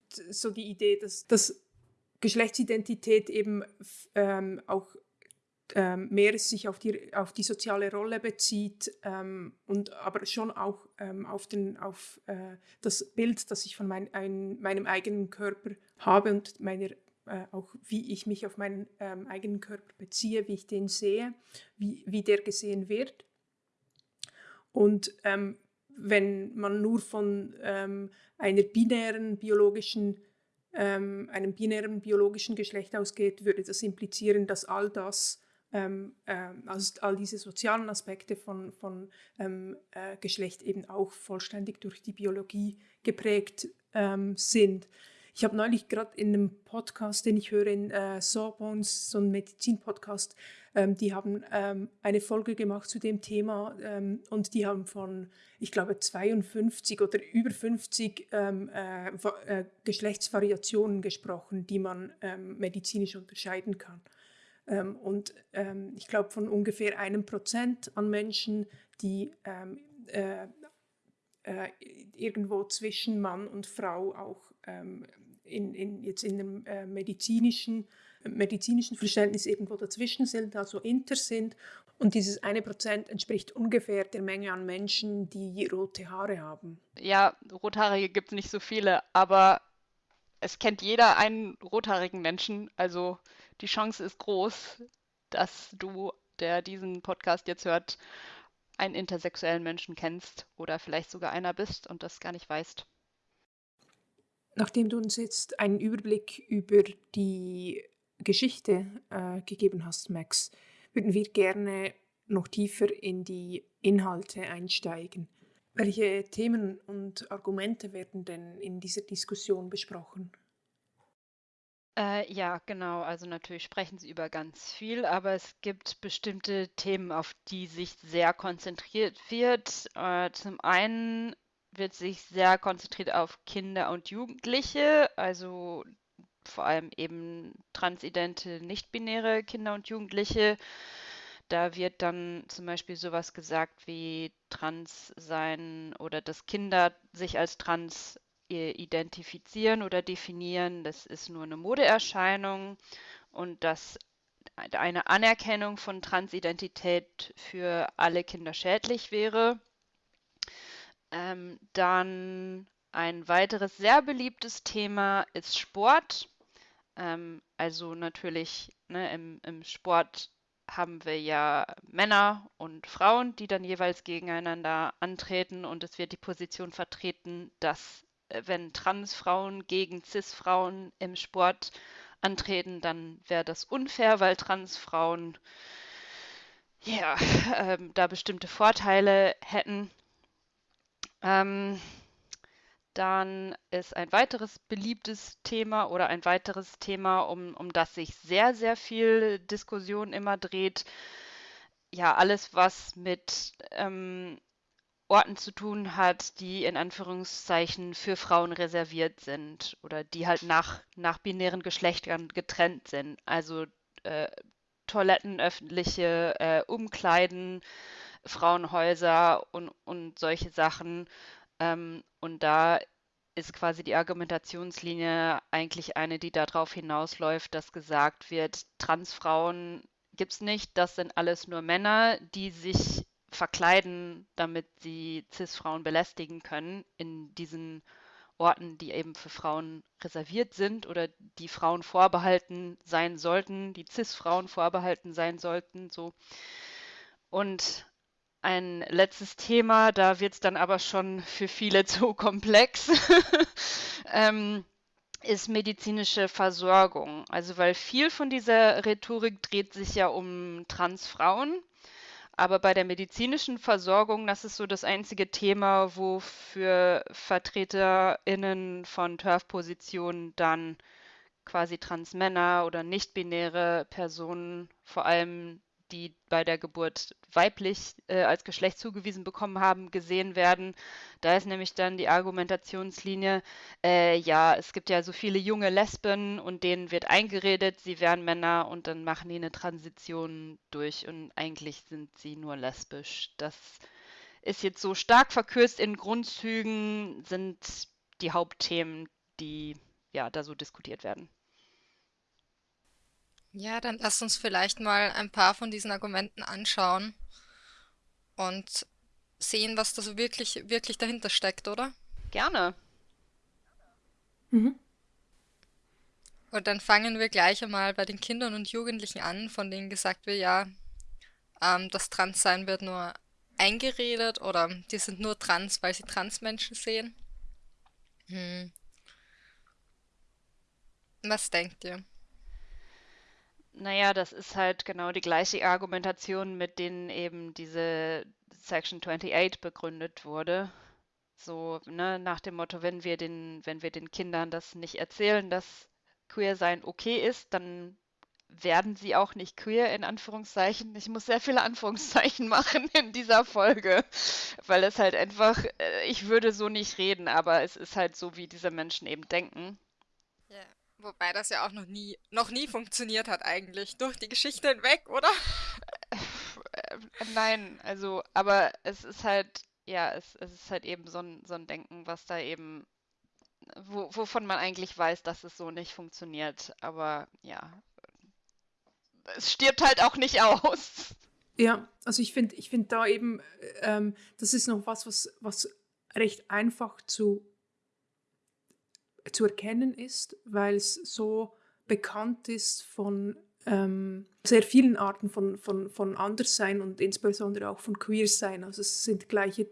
So die Idee, dass, dass Geschlechtsidentität eben ähm, auch ähm, mehr sich auf die, auf die soziale Rolle bezieht ähm, und aber schon auch ähm, auf, den, auf äh, das Bild, das ich von mein, ein, meinem eigenen Körper habe und meiner äh, auch wie ich mich auf meinen ähm, eigenen Körper beziehe, wie ich den sehe, wie, wie der gesehen wird. Und ähm, wenn man nur von ähm, einer binären biologischen, ähm, einem binären biologischen Geschlecht ausgeht, würde das implizieren, dass all das, ähm, äh, also all diese sozialen Aspekte von, von ähm, äh, Geschlecht eben auch vollständig durch die Biologie geprägt sind. Ich habe neulich gerade in einem Podcast, den ich höre, in äh, Sawbones, so ein Medizin-Podcast, ähm, die haben ähm, eine Folge gemacht zu dem Thema ähm, und die haben von, ich glaube, 52 oder über 50 ähm, äh, äh, Geschlechtsvariationen gesprochen, die man ähm, medizinisch unterscheiden kann. Ähm, und ich glaube, von ungefähr einem Prozent an Menschen, die äh, äh, irgendwo zwischen Mann und Frau auch ähm, in, in, jetzt in einem äh, medizinischen, medizinischen Verständnis irgendwo dazwischen sind, also inter sind. Und dieses eine Prozent entspricht ungefähr der Menge an Menschen, die rote Haare haben. Ja, Rothaarige gibt es nicht so viele, aber es kennt jeder einen rothaarigen Menschen. Also die Chance ist groß, dass du, der diesen Podcast jetzt hört, einen intersexuellen Menschen kennst oder vielleicht sogar einer bist und das gar nicht weißt. Nachdem du uns jetzt einen Überblick über die Geschichte äh, gegeben hast, Max, würden wir gerne noch tiefer in die Inhalte einsteigen. Welche Themen und Argumente werden denn in dieser Diskussion besprochen? Äh, ja, genau. Also natürlich sprechen sie über ganz viel, aber es gibt bestimmte Themen, auf die sich sehr konzentriert wird. Äh, zum einen wird sich sehr konzentriert auf Kinder und Jugendliche, also vor allem eben transidente, nicht-binäre Kinder und Jugendliche. Da wird dann zum Beispiel sowas gesagt wie trans sein oder dass Kinder sich als trans identifizieren oder definieren. Das ist nur eine Modeerscheinung und dass eine Anerkennung von Transidentität für alle Kinder schädlich wäre. Ähm, dann ein weiteres sehr beliebtes Thema ist Sport. Ähm, also natürlich ne, im, im Sport haben wir ja Männer und Frauen, die dann jeweils gegeneinander antreten und es wird die Position vertreten, dass äh, wenn Transfrauen gegen Cis-Frauen im Sport antreten, dann wäre das unfair, weil Transfrauen ja (laughs) ähm, da bestimmte Vorteile hätten. Ähm, dann ist ein weiteres beliebtes Thema oder ein weiteres Thema, um, um das sich sehr, sehr viel Diskussion immer dreht. Ja, alles, was mit ähm, Orten zu tun hat, die in Anführungszeichen für Frauen reserviert sind oder die halt nach, nach binären Geschlechtern getrennt sind. Also äh, Toiletten, öffentliche äh, Umkleiden, Frauenhäuser und, und solche Sachen. Ähm, und da ist quasi die Argumentationslinie eigentlich eine, die darauf hinausläuft, dass gesagt wird, Transfrauen gibt es nicht, das sind alles nur Männer, die sich verkleiden, damit sie Cis-Frauen belästigen können in diesen Orten, die eben für Frauen reserviert sind oder die Frauen vorbehalten sein sollten, die Cis-Frauen vorbehalten sein sollten, so. Und ein letztes Thema, da wird es dann aber schon für viele (laughs) zu komplex, (laughs) ähm, ist medizinische Versorgung. Also weil viel von dieser Rhetorik dreht sich ja um Transfrauen, aber bei der medizinischen Versorgung, das ist so das einzige Thema, wo für VertreterInnen von TERF-Positionen dann quasi Transmänner oder nicht-binäre Personen vor allem die bei der Geburt weiblich äh, als Geschlecht zugewiesen bekommen haben, gesehen werden. Da ist nämlich dann die Argumentationslinie, äh, ja, es gibt ja so viele junge Lesben und denen wird eingeredet, sie wären Männer und dann machen die eine Transition durch und eigentlich sind sie nur lesbisch. Das ist jetzt so stark verkürzt in Grundzügen, sind die Hauptthemen, die ja da so diskutiert werden. Ja, dann lass uns vielleicht mal ein paar von diesen Argumenten anschauen und sehen, was da so wirklich, wirklich dahinter steckt, oder? Gerne. Mhm. Und dann fangen wir gleich einmal bei den Kindern und Jugendlichen an, von denen gesagt wird, ja, ähm, das Transsein wird nur eingeredet oder die sind nur trans, weil sie Transmenschen sehen. Hm. Was denkt ihr? Naja, das ist halt genau die gleiche Argumentation, mit denen eben diese Section 28 begründet wurde. So, ne, nach dem Motto, wenn wir den, wenn wir den Kindern das nicht erzählen, dass queer sein okay ist, dann werden sie auch nicht queer, in Anführungszeichen. Ich muss sehr viele Anführungszeichen (laughs) machen in dieser Folge, weil es halt einfach, äh, ich würde so nicht reden, aber es ist halt so, wie diese Menschen eben denken. Wobei das ja auch noch nie, noch nie funktioniert hat eigentlich. Durch die Geschichte hinweg, oder? Äh, nein, also, aber es ist halt, ja, es, es ist halt eben so ein, so ein Denken, was da eben, wo, wovon man eigentlich weiß, dass es so nicht funktioniert. Aber ja, es stirbt halt auch nicht aus. Ja, also ich finde ich find da eben, ähm, das ist noch was, was, was recht einfach zu zu erkennen ist, weil es so bekannt ist von ähm, sehr vielen Arten von, von, von Anderssein und insbesondere auch von Queersein. Also es sind gleiche,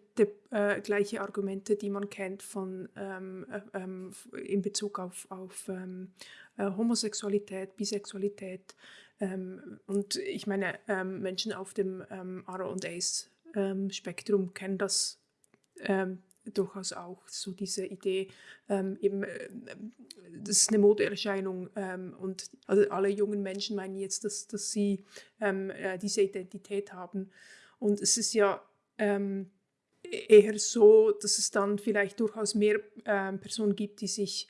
äh, gleiche Argumente, die man kennt von, ähm, äh, ähm, in Bezug auf, auf ähm, äh, Homosexualität, Bisexualität. Ähm, und ich meine, ähm, Menschen auf dem ähm, ACE-Spektrum kennen das durchaus auch so diese Idee, ähm, eben, äh, das ist eine Modeerscheinung ähm, und also alle jungen Menschen meinen jetzt, dass, dass sie ähm, äh, diese Identität haben. Und es ist ja ähm, eher so, dass es dann vielleicht durchaus mehr ähm, Personen gibt, die sich,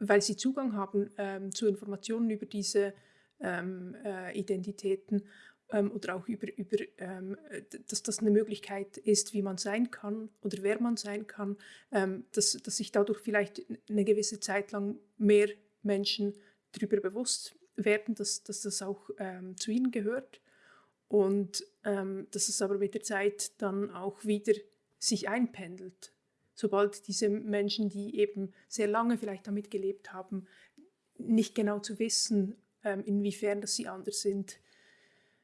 weil sie Zugang haben ähm, zu Informationen über diese äh, Identitäten oder auch über, über ähm, dass das eine Möglichkeit ist, wie man sein kann oder wer man sein kann, ähm, dass, dass sich dadurch vielleicht eine gewisse Zeit lang mehr Menschen darüber bewusst werden, dass, dass das auch ähm, zu ihnen gehört und ähm, dass es aber mit der Zeit dann auch wieder sich einpendelt. Sobald diese Menschen, die eben sehr lange vielleicht damit gelebt haben, nicht genau zu wissen, ähm, inwiefern dass sie anders sind,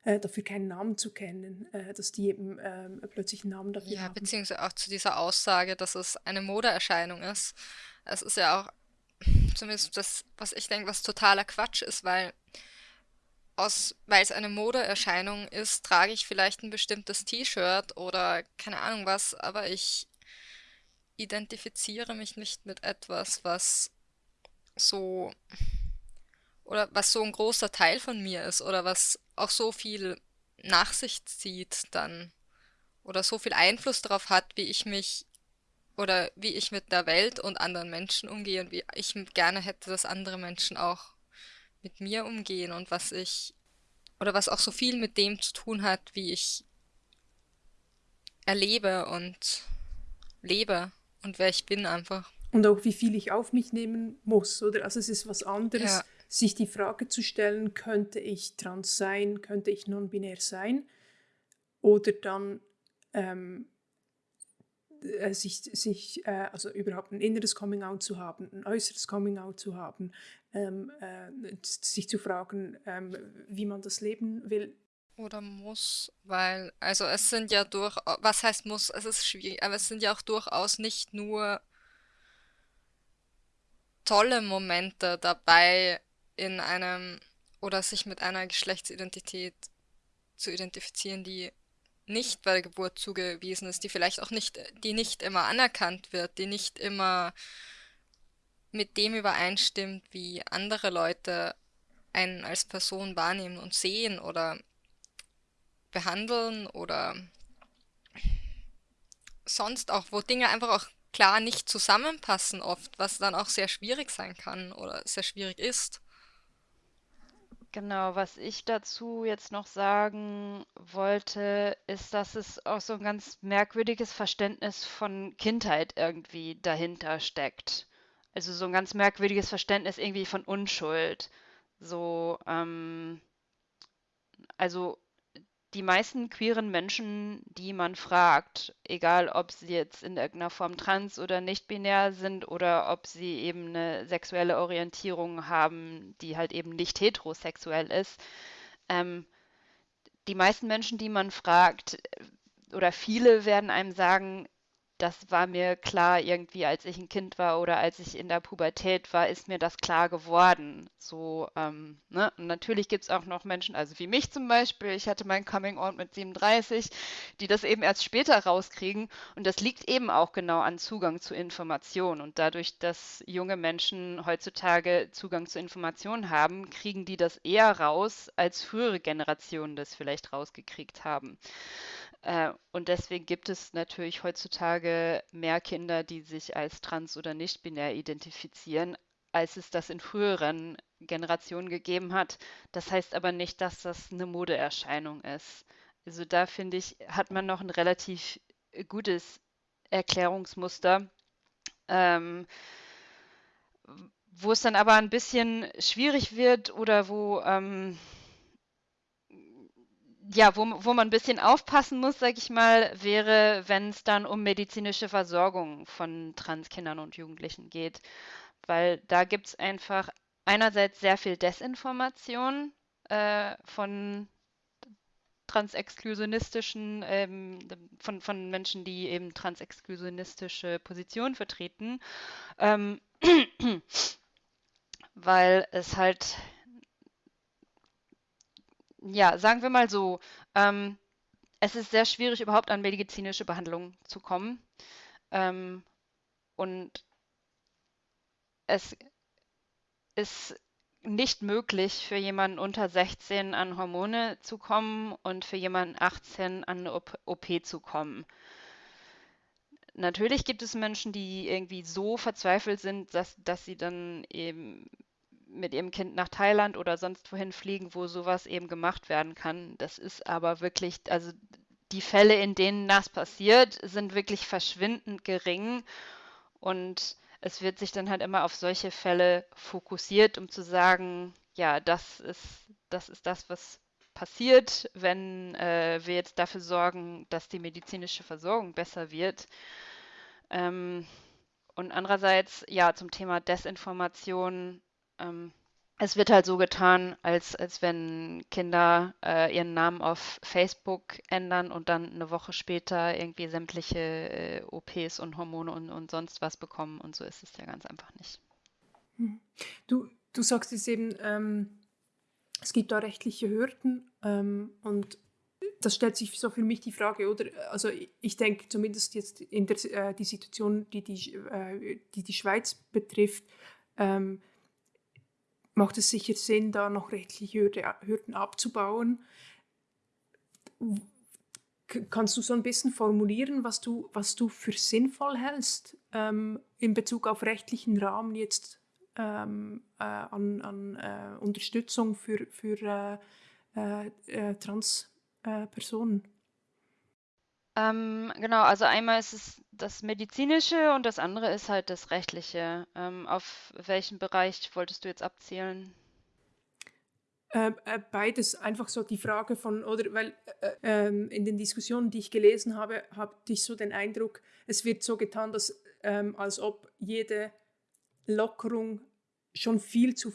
äh, dafür keinen Namen zu kennen, äh, dass die eben äh, plötzlich einen Namen dafür ja, haben. Ja, beziehungsweise auch zu dieser Aussage, dass es eine Modeerscheinung ist. Es ist ja auch zumindest das, was ich denke, was totaler Quatsch ist, weil aus, weil es eine Modeerscheinung ist, trage ich vielleicht ein bestimmtes T-Shirt oder keine Ahnung was, aber ich identifiziere mich nicht mit etwas, was so oder was so ein großer Teil von mir ist oder was auch so viel nach sich zieht dann oder so viel Einfluss darauf hat, wie ich mich oder wie ich mit der Welt und anderen Menschen umgehe und wie ich gerne hätte, dass andere Menschen auch mit mir umgehen und was ich oder was auch so viel mit dem zu tun hat, wie ich erlebe und lebe und wer ich bin einfach. Und auch wie viel ich auf mich nehmen muss, oder? Also es ist was anderes, ja sich die Frage zu stellen, könnte ich trans sein, könnte ich non-binär sein? Oder dann ähm, äh, sich, sich äh, also überhaupt ein inneres Coming-out zu haben, ein äußeres Coming-out zu haben, ähm, äh, sich zu fragen, ähm, wie man das leben will. Oder muss, weil, also es sind ja durch, was heißt muss, es ist schwierig, aber es sind ja auch durchaus nicht nur tolle Momente dabei, in einem oder sich mit einer Geschlechtsidentität zu identifizieren, die nicht bei der Geburt zugewiesen ist, die vielleicht auch nicht, die nicht immer anerkannt wird, die nicht immer mit dem übereinstimmt, wie andere Leute einen als Person wahrnehmen und sehen oder behandeln oder sonst auch, wo Dinge einfach auch klar nicht zusammenpassen oft, was dann auch sehr schwierig sein kann oder sehr schwierig ist. Genau, was ich dazu jetzt noch sagen wollte, ist, dass es auch so ein ganz merkwürdiges Verständnis von Kindheit irgendwie dahinter steckt. Also so ein ganz merkwürdiges Verständnis irgendwie von Unschuld. So, ähm, also die meisten queeren Menschen, die man fragt, egal ob sie jetzt in irgendeiner Form trans oder nicht binär sind oder ob sie eben eine sexuelle Orientierung haben, die halt eben nicht heterosexuell ist, ähm, die meisten Menschen, die man fragt, oder viele werden einem sagen, das war mir klar irgendwie, als ich ein Kind war oder als ich in der Pubertät war, ist mir das klar geworden. So, ähm, ne? Und natürlich gibt es auch noch Menschen, also wie mich zum Beispiel, ich hatte mein Coming Out mit 37, die das eben erst später rauskriegen. Und das liegt eben auch genau an Zugang zu Informationen. Und dadurch, dass junge Menschen heutzutage Zugang zu Informationen haben, kriegen die das eher raus, als frühere Generationen das vielleicht rausgekriegt haben. Äh, und deswegen gibt es natürlich heutzutage mehr Kinder, die sich als trans oder nicht binär identifizieren, als es das in früheren Generationen gegeben hat. Das heißt aber nicht, dass das eine Modeerscheinung ist. Also da finde ich, hat man noch ein relativ gutes Erklärungsmuster. Ähm, wo es dann aber ein bisschen schwierig wird oder wo ähm, ja, wo, wo man ein bisschen aufpassen muss, sag ich mal, wäre, wenn es dann um medizinische Versorgung von Transkindern und Jugendlichen geht. Weil da gibt es einfach einerseits sehr viel Desinformation, äh, von transexklusionistischen, ähm, von, von Menschen, die eben transexklusionistische Positionen vertreten, ähm, (clears throat) weil es halt, ja, sagen wir mal so, ähm, es ist sehr schwierig, überhaupt an medizinische Behandlung zu kommen. Ähm, und es ist nicht möglich für jemanden unter 16 an Hormone zu kommen und für jemanden 18 an eine OP zu kommen. Natürlich gibt es Menschen, die irgendwie so verzweifelt sind, dass, dass sie dann eben mit ihrem Kind nach Thailand oder sonst wohin fliegen, wo sowas eben gemacht werden kann. Das ist aber wirklich, also die Fälle, in denen das passiert, sind wirklich verschwindend gering und es wird sich dann halt immer auf solche Fälle fokussiert, um zu sagen, ja, das ist das, ist das was passiert, wenn äh, wir jetzt dafür sorgen, dass die medizinische Versorgung besser wird. Ähm, und andererseits, ja, zum Thema Desinformation, ähm, es wird halt so getan, als, als wenn Kinder äh, ihren Namen auf Facebook ändern und dann eine Woche später irgendwie sämtliche äh, OPs und Hormone und, und sonst was bekommen. Und so ist es ja ganz einfach nicht. Hm. Du, du sagst es eben, ähm, es gibt da rechtliche Hürden ähm, und das stellt sich so für mich die Frage, oder? Also ich denke zumindest jetzt in der äh, die Situation, die die, äh, die, die Schweiz betrifft, ähm, macht es sicher Sinn, da noch rechtliche Hürden abzubauen. Kannst du so ein bisschen formulieren, was du, was du für sinnvoll hältst ähm, in Bezug auf rechtlichen Rahmen jetzt ähm, äh, an, an äh, Unterstützung für, für äh, äh, äh Transpersonen? Ähm, genau, also einmal ist es das Medizinische und das andere ist halt das Rechtliche. Ähm, auf welchen Bereich wolltest du jetzt abzielen? Äh, äh, beides einfach so die Frage von, oder weil äh, ähm, in den Diskussionen, die ich gelesen habe, habe ich so den Eindruck, es wird so getan, dass ähm, als ob jede Lockerung schon viel zu,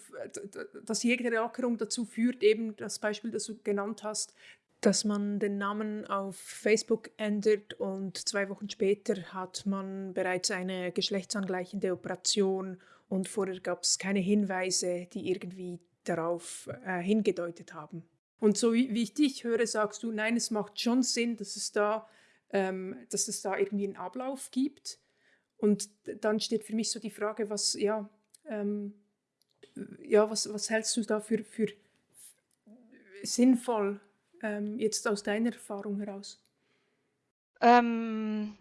dass jede Lockerung dazu führt, eben das Beispiel, das du genannt hast, dass man den Namen auf Facebook ändert und zwei Wochen später hat man bereits eine geschlechtsangleichende Operation und vorher gab es keine Hinweise, die irgendwie darauf äh, hingedeutet haben. Und so wie, wie, ich dich höre, sagst du, nein, es macht schon Sinn, dass es da, ähm, dass es da irgendwie einen Ablauf gibt. Und dann steht für mich so die Frage, was, ja, ähm, ja, was, was hältst du da für, für sinnvoll? Ähm, jetzt aus deiner Erfahrung heraus? Ähm,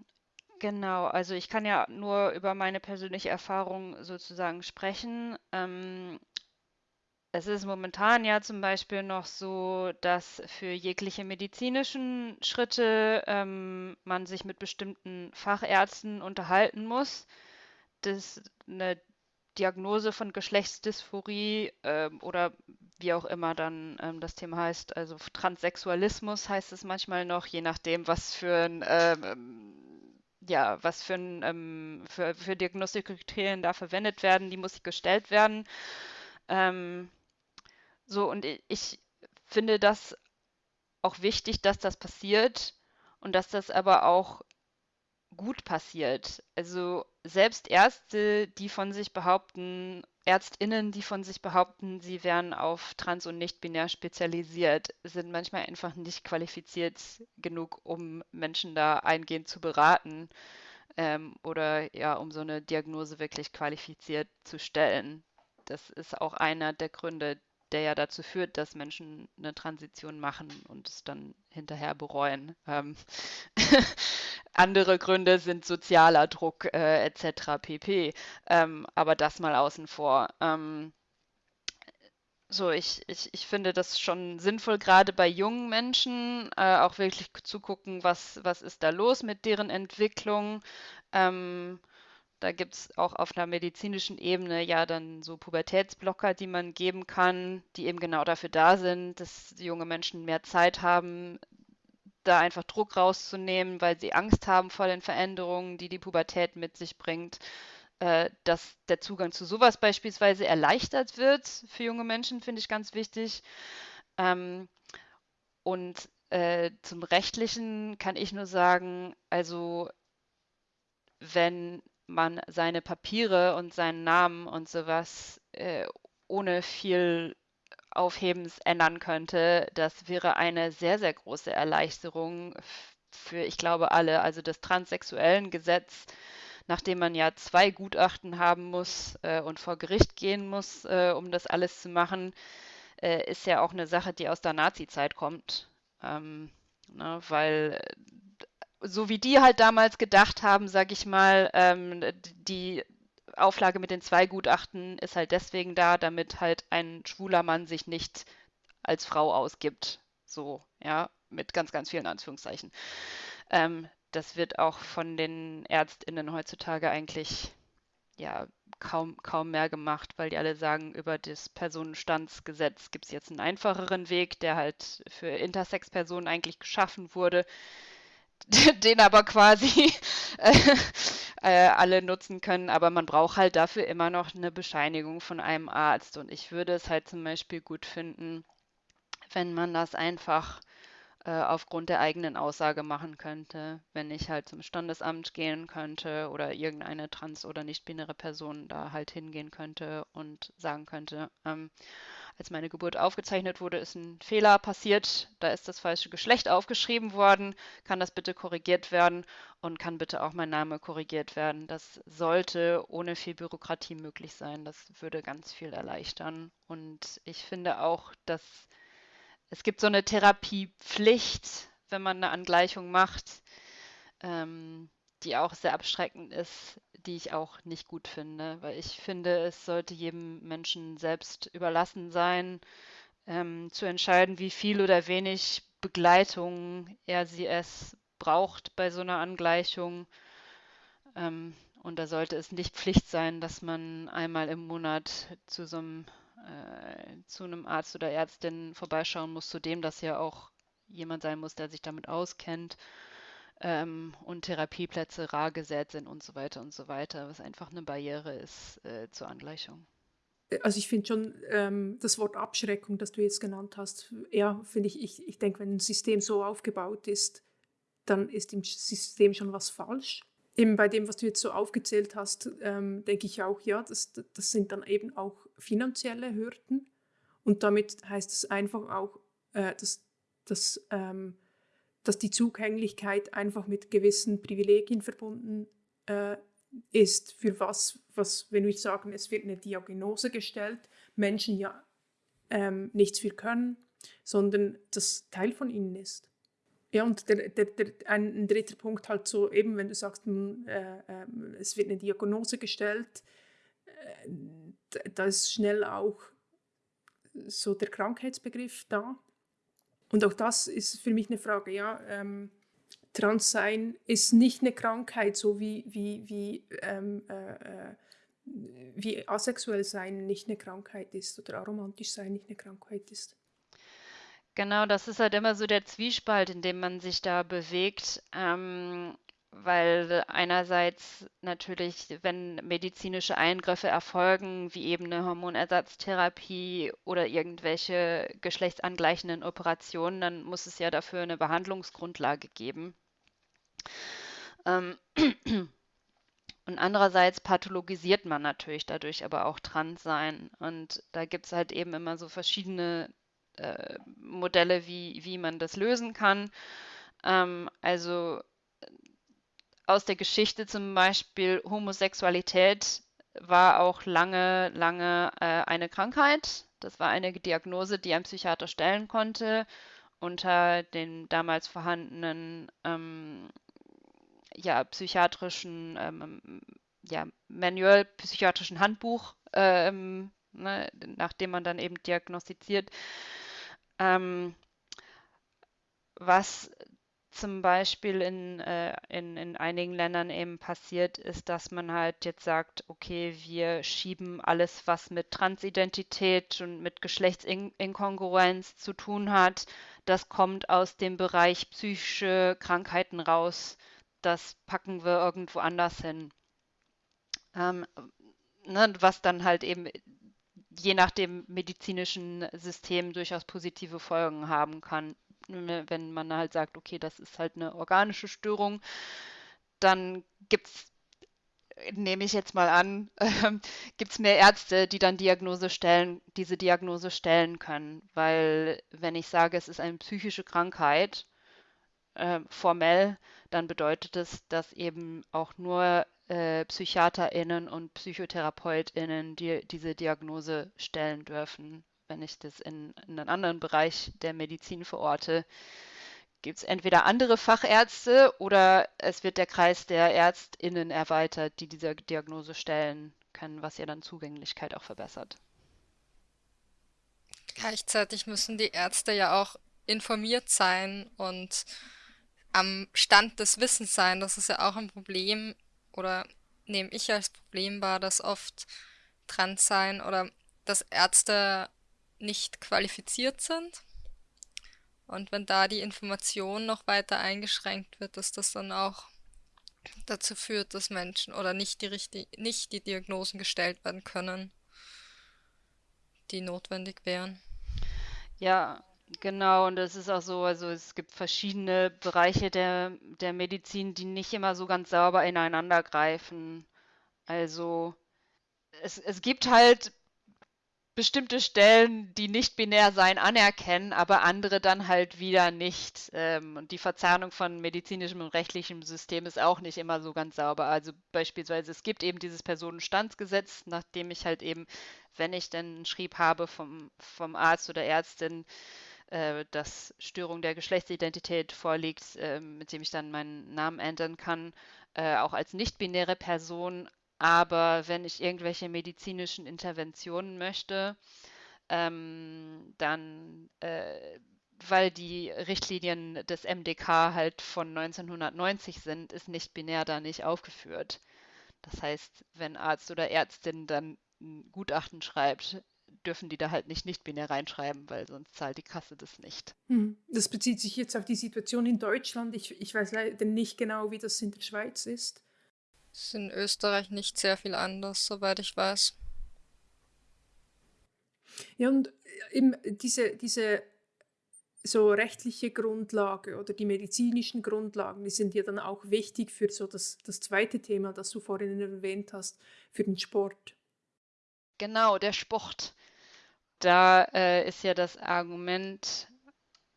genau, also ich kann ja nur über meine persönliche Erfahrung sozusagen sprechen. Ähm, es ist momentan ja zum Beispiel noch so, dass für jegliche medizinischen Schritte ähm, man sich mit bestimmten Fachärzten unterhalten muss. Das eine Diagnose von Geschlechtsdysphorie ähm, oder wie auch immer dann ähm, das Thema heißt, also Transsexualismus heißt es manchmal noch, je nachdem, was für ein ähm, ja, was für, ein, ähm, für, für Diagnostikkriterien da verwendet werden, die muss gestellt werden. Ähm, so, und ich finde das auch wichtig, dass das passiert und dass das aber auch gut passiert. Also selbst Ärzte, die von sich behaupten, Ärztinnen, die von sich behaupten, sie wären auf trans- und nicht-binär spezialisiert, sind manchmal einfach nicht qualifiziert genug, um Menschen da eingehend zu beraten ähm, oder ja, um so eine Diagnose wirklich qualifiziert zu stellen. Das ist auch einer der Gründe, der ja dazu führt, dass Menschen eine Transition machen und es dann hinterher bereuen. Ähm (laughs) andere Gründe sind sozialer Druck äh, etc. pp. Ähm, aber das mal außen vor. Ähm, so, ich, ich, ich finde das schon sinnvoll, gerade bei jungen Menschen äh, auch wirklich zu gucken, was, was ist da los mit deren Entwicklung. Ähm, da gibt es auch auf einer medizinischen Ebene ja dann so Pubertätsblocker, die man geben kann, die eben genau dafür da sind, dass junge Menschen mehr Zeit haben, da einfach Druck rauszunehmen, weil sie Angst haben vor den Veränderungen, die die Pubertät mit sich bringt, äh, dass der Zugang zu sowas beispielsweise erleichtert wird für junge Menschen, finde ich ganz wichtig. Ähm, und äh, zum Rechtlichen kann ich nur sagen, also wenn man seine Papiere und seinen Namen und sowas äh, ohne viel Aufhebens ändern könnte, das wäre eine sehr, sehr große Erleichterung für, ich glaube, alle. Also das transsexuellen Gesetz, nachdem man ja zwei Gutachten haben muss äh, und vor Gericht gehen muss, äh, um das alles zu machen, äh, ist ja auch eine Sache, die aus der Nazi-Zeit kommt. Ähm, ne, weil so wie die halt damals gedacht haben, sag ich mal, ähm, die Auflage mit den zwei Gutachten ist halt deswegen da, damit halt ein schwuler Mann sich nicht als Frau ausgibt. So, ja, mit ganz, ganz vielen Anführungszeichen. Ähm, das wird auch von den ÄrztInnen heutzutage eigentlich ja kaum, kaum mehr gemacht, weil die alle sagen, über das Personenstandsgesetz gibt es jetzt einen einfacheren Weg, der halt für Intersex-Personen eigentlich geschaffen wurde, (laughs) den aber quasi (laughs) äh, äh, alle nutzen können. Aber man braucht halt dafür immer noch eine Bescheinigung von einem Arzt. Und ich würde es halt zum Beispiel gut finden, wenn man das einfach äh, aufgrund der eigenen Aussage machen könnte, wenn ich halt zum Standesamt gehen könnte oder irgendeine trans- oder nicht-binäre Person da halt hingehen könnte und sagen könnte, ähm, als meine Geburt aufgezeichnet wurde, ist ein Fehler passiert, da ist das falsche Geschlecht aufgeschrieben worden, kann das bitte korrigiert werden und kann bitte auch mein Name korrigiert werden. Das sollte ohne viel Bürokratie möglich sein. Das würde ganz viel erleichtern. Und ich finde auch, dass es gibt so eine Therapiepflicht, wenn man eine Angleichung macht, ähm, die auch sehr abschreckend ist, die ich auch nicht gut finde, weil ich finde, es sollte jedem Menschen selbst überlassen sein, ähm, zu entscheiden, wie viel oder wenig Begleitung er sie es braucht bei so einer Angleichung. Ähm, und da sollte es nicht Pflicht sein, dass man einmal im Monat zu so einem äh, zu einem Arzt oder Ärztin vorbeischauen muss, zudem das ja auch jemand sein muss, der sich damit auskennt ähm, und Therapieplätze rar gesät sind und so weiter und so weiter, was einfach eine Barriere ist äh, zur Angleichung. Also ich finde schon ähm, das Wort Abschreckung, das du jetzt genannt hast, ja, finde ich, ich, ich denke, wenn ein System so aufgebaut ist, dann ist im System schon was falsch eben bei dem, was du jetzt so aufgezählt hast, ähm, denke ich auch, ja, das, das sind dann eben auch finanzielle Hürden. Und damit heißt es einfach auch, äh, dass, dass, ähm, dass die Zugänglichkeit einfach mit gewissen Privilegien verbunden äh, ist, für was, was, wenn wir sagen, es wird eine Diagnose gestellt, Menschen ja ähm, nichts für können, sondern das Teil von ihnen ist. Ja, und der, der, der, ein, dritter Punkt halt so, eben wenn du sagst, äh, äh, es wird eine Diagnose gestellt, äh, da ist schnell auch so der Krankheitsbegriff da. Und auch das ist für mich eine Frage, ja, ähm, Transsein ist nicht eine Krankheit, so wie, wie, wie, ähm, äh, äh wie asexuell sein nicht eine Krankheit ist oder aromantisch sein nicht eine Krankheit ist. Genau, das ist halt immer so der Zwiespalt, in dem man sich da bewegt, ähm, weil einerseits natürlich, wenn medizinische Eingriffe erfolgen, wie eben eine Hormonersatztherapie oder irgendwelche geschlechtsangleichenden Operationen, dann muss es ja dafür eine Behandlungsgrundlage geben. Ähm, (clears throat) und andererseits pathologisiert man natürlich dadurch aber auch Transsein. Und da gibt es halt eben immer so verschiedene äh, Modelle, wie, wie man das lösen kann. Ähm, also aus der Geschichte zum Beispiel Homosexualität war auch lange, lange äh, eine Krankheit. Das war eine Diagnose, die ein Psychiater stellen konnte unter dem damals vorhandenen ähm, ja, psychiatrischen ähm, ja, Manual, psychiatrischen Handbuch, ähm, ne, nachdem man dann eben diagnostiziert ähm, was zum Beispiel in, äh, in, in einigen Ländern eben passiert, ist, dass man halt jetzt sagt, okay, wir schieben alles, was mit Transidentität und mit Geschlechtsinkongruenz zu tun hat, das kommt aus dem Bereich psychische Krankheiten raus. Das packen wir irgendwo anders hin. Ähm, ne, was dann halt eben je nach dem medizinischen System durchaus positive Folgen haben kann. Wenn man halt sagt, okay, das ist halt eine organische Störung, dann gibt es nehme ich jetzt mal an, (laughs) äh, gibt es mehr Ärzte, die dann Diagnose stellen, diese Diagnose stellen können. Weil wenn ich sage, es ist eine psychische Krankheit, äh, formell, dann bedeutet es, dass eben auch nur äh, PsychiaterInnen und PsychotherapeutInnen die, diese Diagnose stellen dürfen. Wenn ich das in, in einen anderen Bereich der Medizin verorte, gibt es entweder andere Fachärzte oder es wird der Kreis der ÄrztInnen erweitert, die diese Diagnose stellen können, was ja dann Zugänglichkeit auch verbessert. Gleichzeitig müssen die Ärzte ja auch informiert sein und am Stand des Wissens sein. Das ist ja auch ein Problem oder nehme ich als Problem wahr, dass oft trans sein oder dass Ärzte nicht qualifiziert sind und wenn da die Information noch weiter eingeschränkt wird, dass das dann auch dazu führt, dass Menschen oder nicht die, richtig, nicht die Diagnosen gestellt werden können, die notwendig wären. Ja, genau. Und es ist auch so, also es gibt verschiedene Bereiche der, der Medizin, die nicht immer so ganz sauber ineinander greifen. Also es, es gibt halt bestimmte Stellen, die nicht binär sein, anerkennen, aber andere dann halt wieder nicht. Ähm, und die Verzahnung von medizinischem und rechtlichem System ist auch nicht immer so ganz sauber. Also beispielsweise, es gibt eben dieses Personenstandsgesetz, nachdem ich halt eben, wenn ich denn einen Schrieb habe vom, vom Arzt oder Ärztin, äh, dass Störung der Geschlechtsidentität vorliegt, äh, mit dem ich dann meinen Namen ändern kann, äh, auch als nicht-binäre Person aber wenn ich irgendwelche medizinischen Interventionen möchte, ähm, dann, äh, weil die Richtlinien des MDK halt von 1990 sind, ist nicht binär da nicht aufgeführt. Das heißt, wenn Arzt oder Ärztin dann ein Gutachten schreibt, dürfen die da halt nicht nicht binär reinschreiben, weil sonst zahlt die Kasse das nicht. Hm. Das bezieht sich jetzt auf die Situation in Deutschland. Ich, ich weiß leider nicht genau, wie das in der Schweiz ist. Ist in Österreich nicht sehr viel anders, soweit ich weiß. Ja, und äh, eben diese, diese so rechtliche Grundlage oder die medizinischen Grundlagen, die sind ja dann auch wichtig für so das, das zweite Thema, das du vorhin erwähnt hast, für den Sport. Genau, der Sport. Da äh, ist ja das Argument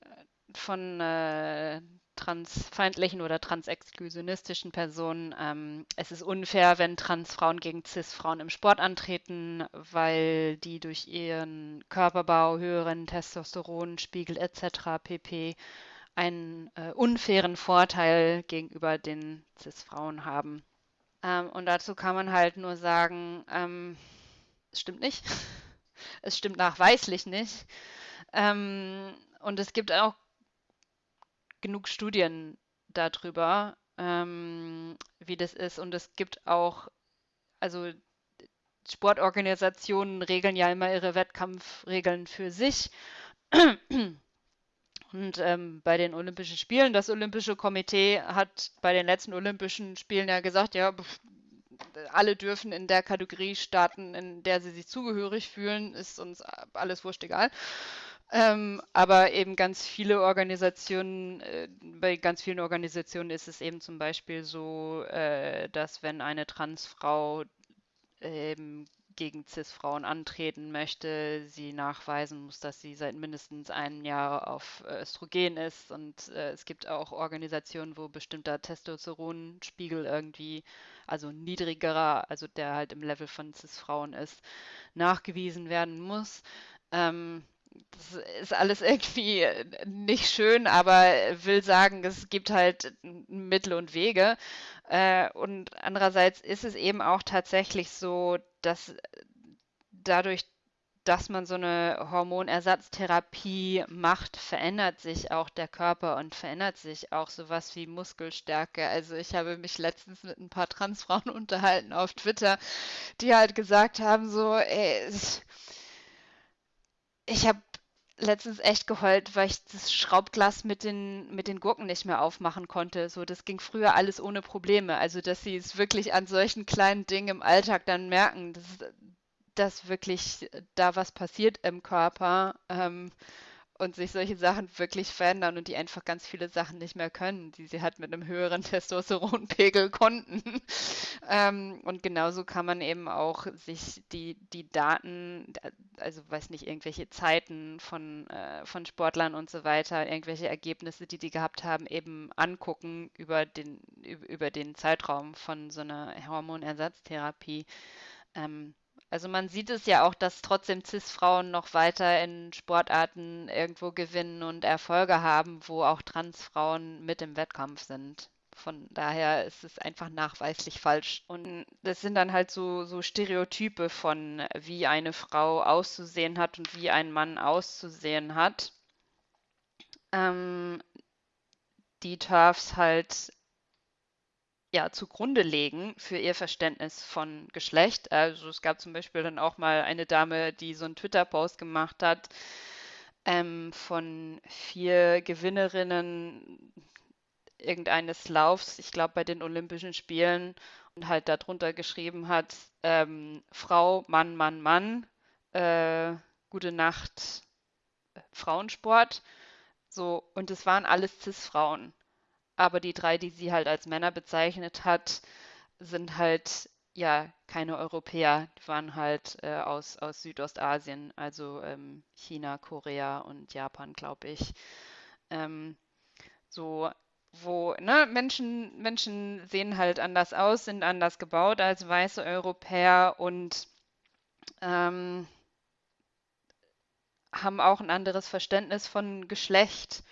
äh, von äh, transfeindlichen oder transexklusionistischen Personen. Ähm, es ist unfair, wenn Transfrauen gegen Cis-Frauen im Sport antreten, weil die durch ihren Körperbau, höheren Testosteronspiegel etc. pp. einen äh, unfairen Vorteil gegenüber den Cis-Frauen haben. Ähm, und dazu kann man halt nur sagen, ähm, es stimmt nicht. (laughs) es stimmt nachweislich nicht. Ähm, und es gibt auch genug Studien darüber, ähm, wie das ist. Und es gibt auch, also Sportorganisationen regeln ja immer ihre Wettkampfregeln für sich. Und ähm, bei den Olympischen Spielen, das Olympische Komitee hat bei den letzten Olympischen Spielen ja gesagt, ja, alle dürfen in der Kategorie starten, in der sie sich zugehörig fühlen, ist uns alles wurscht egal. Ähm, aber eben ganz viele Organisationen, äh, bei ganz vielen Organisationen ist es eben zum Beispiel so, äh, dass wenn eine Transfrau ähm, gegen CIS-Frauen antreten möchte, sie nachweisen muss, dass sie seit mindestens einem Jahr auf Östrogen ist. Und äh, es gibt auch Organisationen, wo bestimmter Testosteronspiegel irgendwie, also niedrigerer, also der halt im Level von CIS-Frauen ist, nachgewiesen werden muss. Ähm, das ist alles irgendwie nicht schön, aber will sagen, es gibt halt Mittel und Wege. Äh, und andererseits ist es eben auch tatsächlich so, dass dadurch, dass man so eine Hormonersatztherapie macht, verändert sich auch der Körper und verändert sich auch sowas wie Muskelstärke. Also ich habe mich letztens mit ein paar Transfrauen (laughs) unterhalten auf Twitter, die halt gesagt haben, so, ey, ich habe letztens echt geheult, weil ich das Schraubglas mit den, mit den Gurken nicht mehr aufmachen konnte. So, das ging früher alles ohne Probleme. Also, dass sie es wirklich an solchen kleinen Dingen im Alltag dann merken, das, dass wirklich da was passiert im Körper. Ähm, und sich solche Sachen wirklich verändern und die einfach ganz viele Sachen nicht mehr können, die sie halt mit einem höheren (laughs) Testosteronpegel konnten. (laughs) ähm, und genauso kann man eben auch sich die, die Daten, also weiß nicht, irgendwelche Zeiten von, äh, von Sportlern und so weiter, irgendwelche Ergebnisse, die die gehabt haben, eben angucken über den, über den Zeitraum von so einer Hormonersatztherapie. Ähm, also man sieht es ja auch, dass trotzdem CIS-Frauen noch weiter in Sportarten irgendwo gewinnen und Erfolge haben, wo auch Trans-Frauen mit im Wettkampf sind. Von daher ist es einfach nachweislich falsch. Und das sind dann halt so, so Stereotype von, wie eine Frau auszusehen hat und wie ein Mann auszusehen hat. Ähm, die TERFs halt ja, zugrunde legen für ihr Verständnis von Geschlecht. Also es gab zum Beispiel dann auch mal eine Dame, die so einen Twitter-Post gemacht hat ähm, von vier Gewinnerinnen irgendeines Laufs, ich glaube bei den Olympischen Spielen, und halt darunter geschrieben hat, ähm, Frau, Mann, Mann, Mann, äh, gute Nacht, Frauensport. So, und es waren alles Cis-Frauen aber die drei, die sie halt als Männer bezeichnet hat, sind halt ja keine Europäer, die waren halt äh, aus, aus Südostasien, also ähm, China, Korea und Japan, glaube ich. Ähm, so, wo ne, Menschen, Menschen sehen halt anders aus, sind anders gebaut als weiße Europäer und ähm, haben auch ein anderes Verständnis von Geschlecht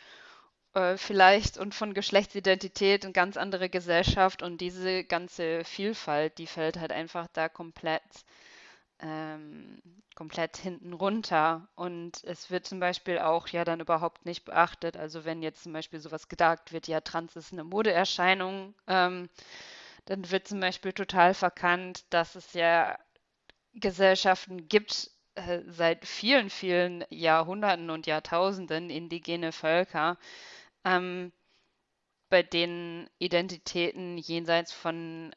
äh, vielleicht und von Geschlechtsidentität eine ganz andere Gesellschaft und diese ganze Vielfalt, die fällt halt einfach da komplett, ähm, komplett hinten runter. Und es wird zum Beispiel auch ja dann überhaupt nicht beachtet. Also wenn jetzt zum Beispiel sowas gedacht wird, ja, Trans ist eine Modeerscheinung, ähm, dann wird zum Beispiel total verkannt, dass es ja Gesellschaften gibt, äh, seit vielen, vielen Jahrhunderten und Jahrtausenden indigene Völker, ähm, bei denen Identitäten jenseits von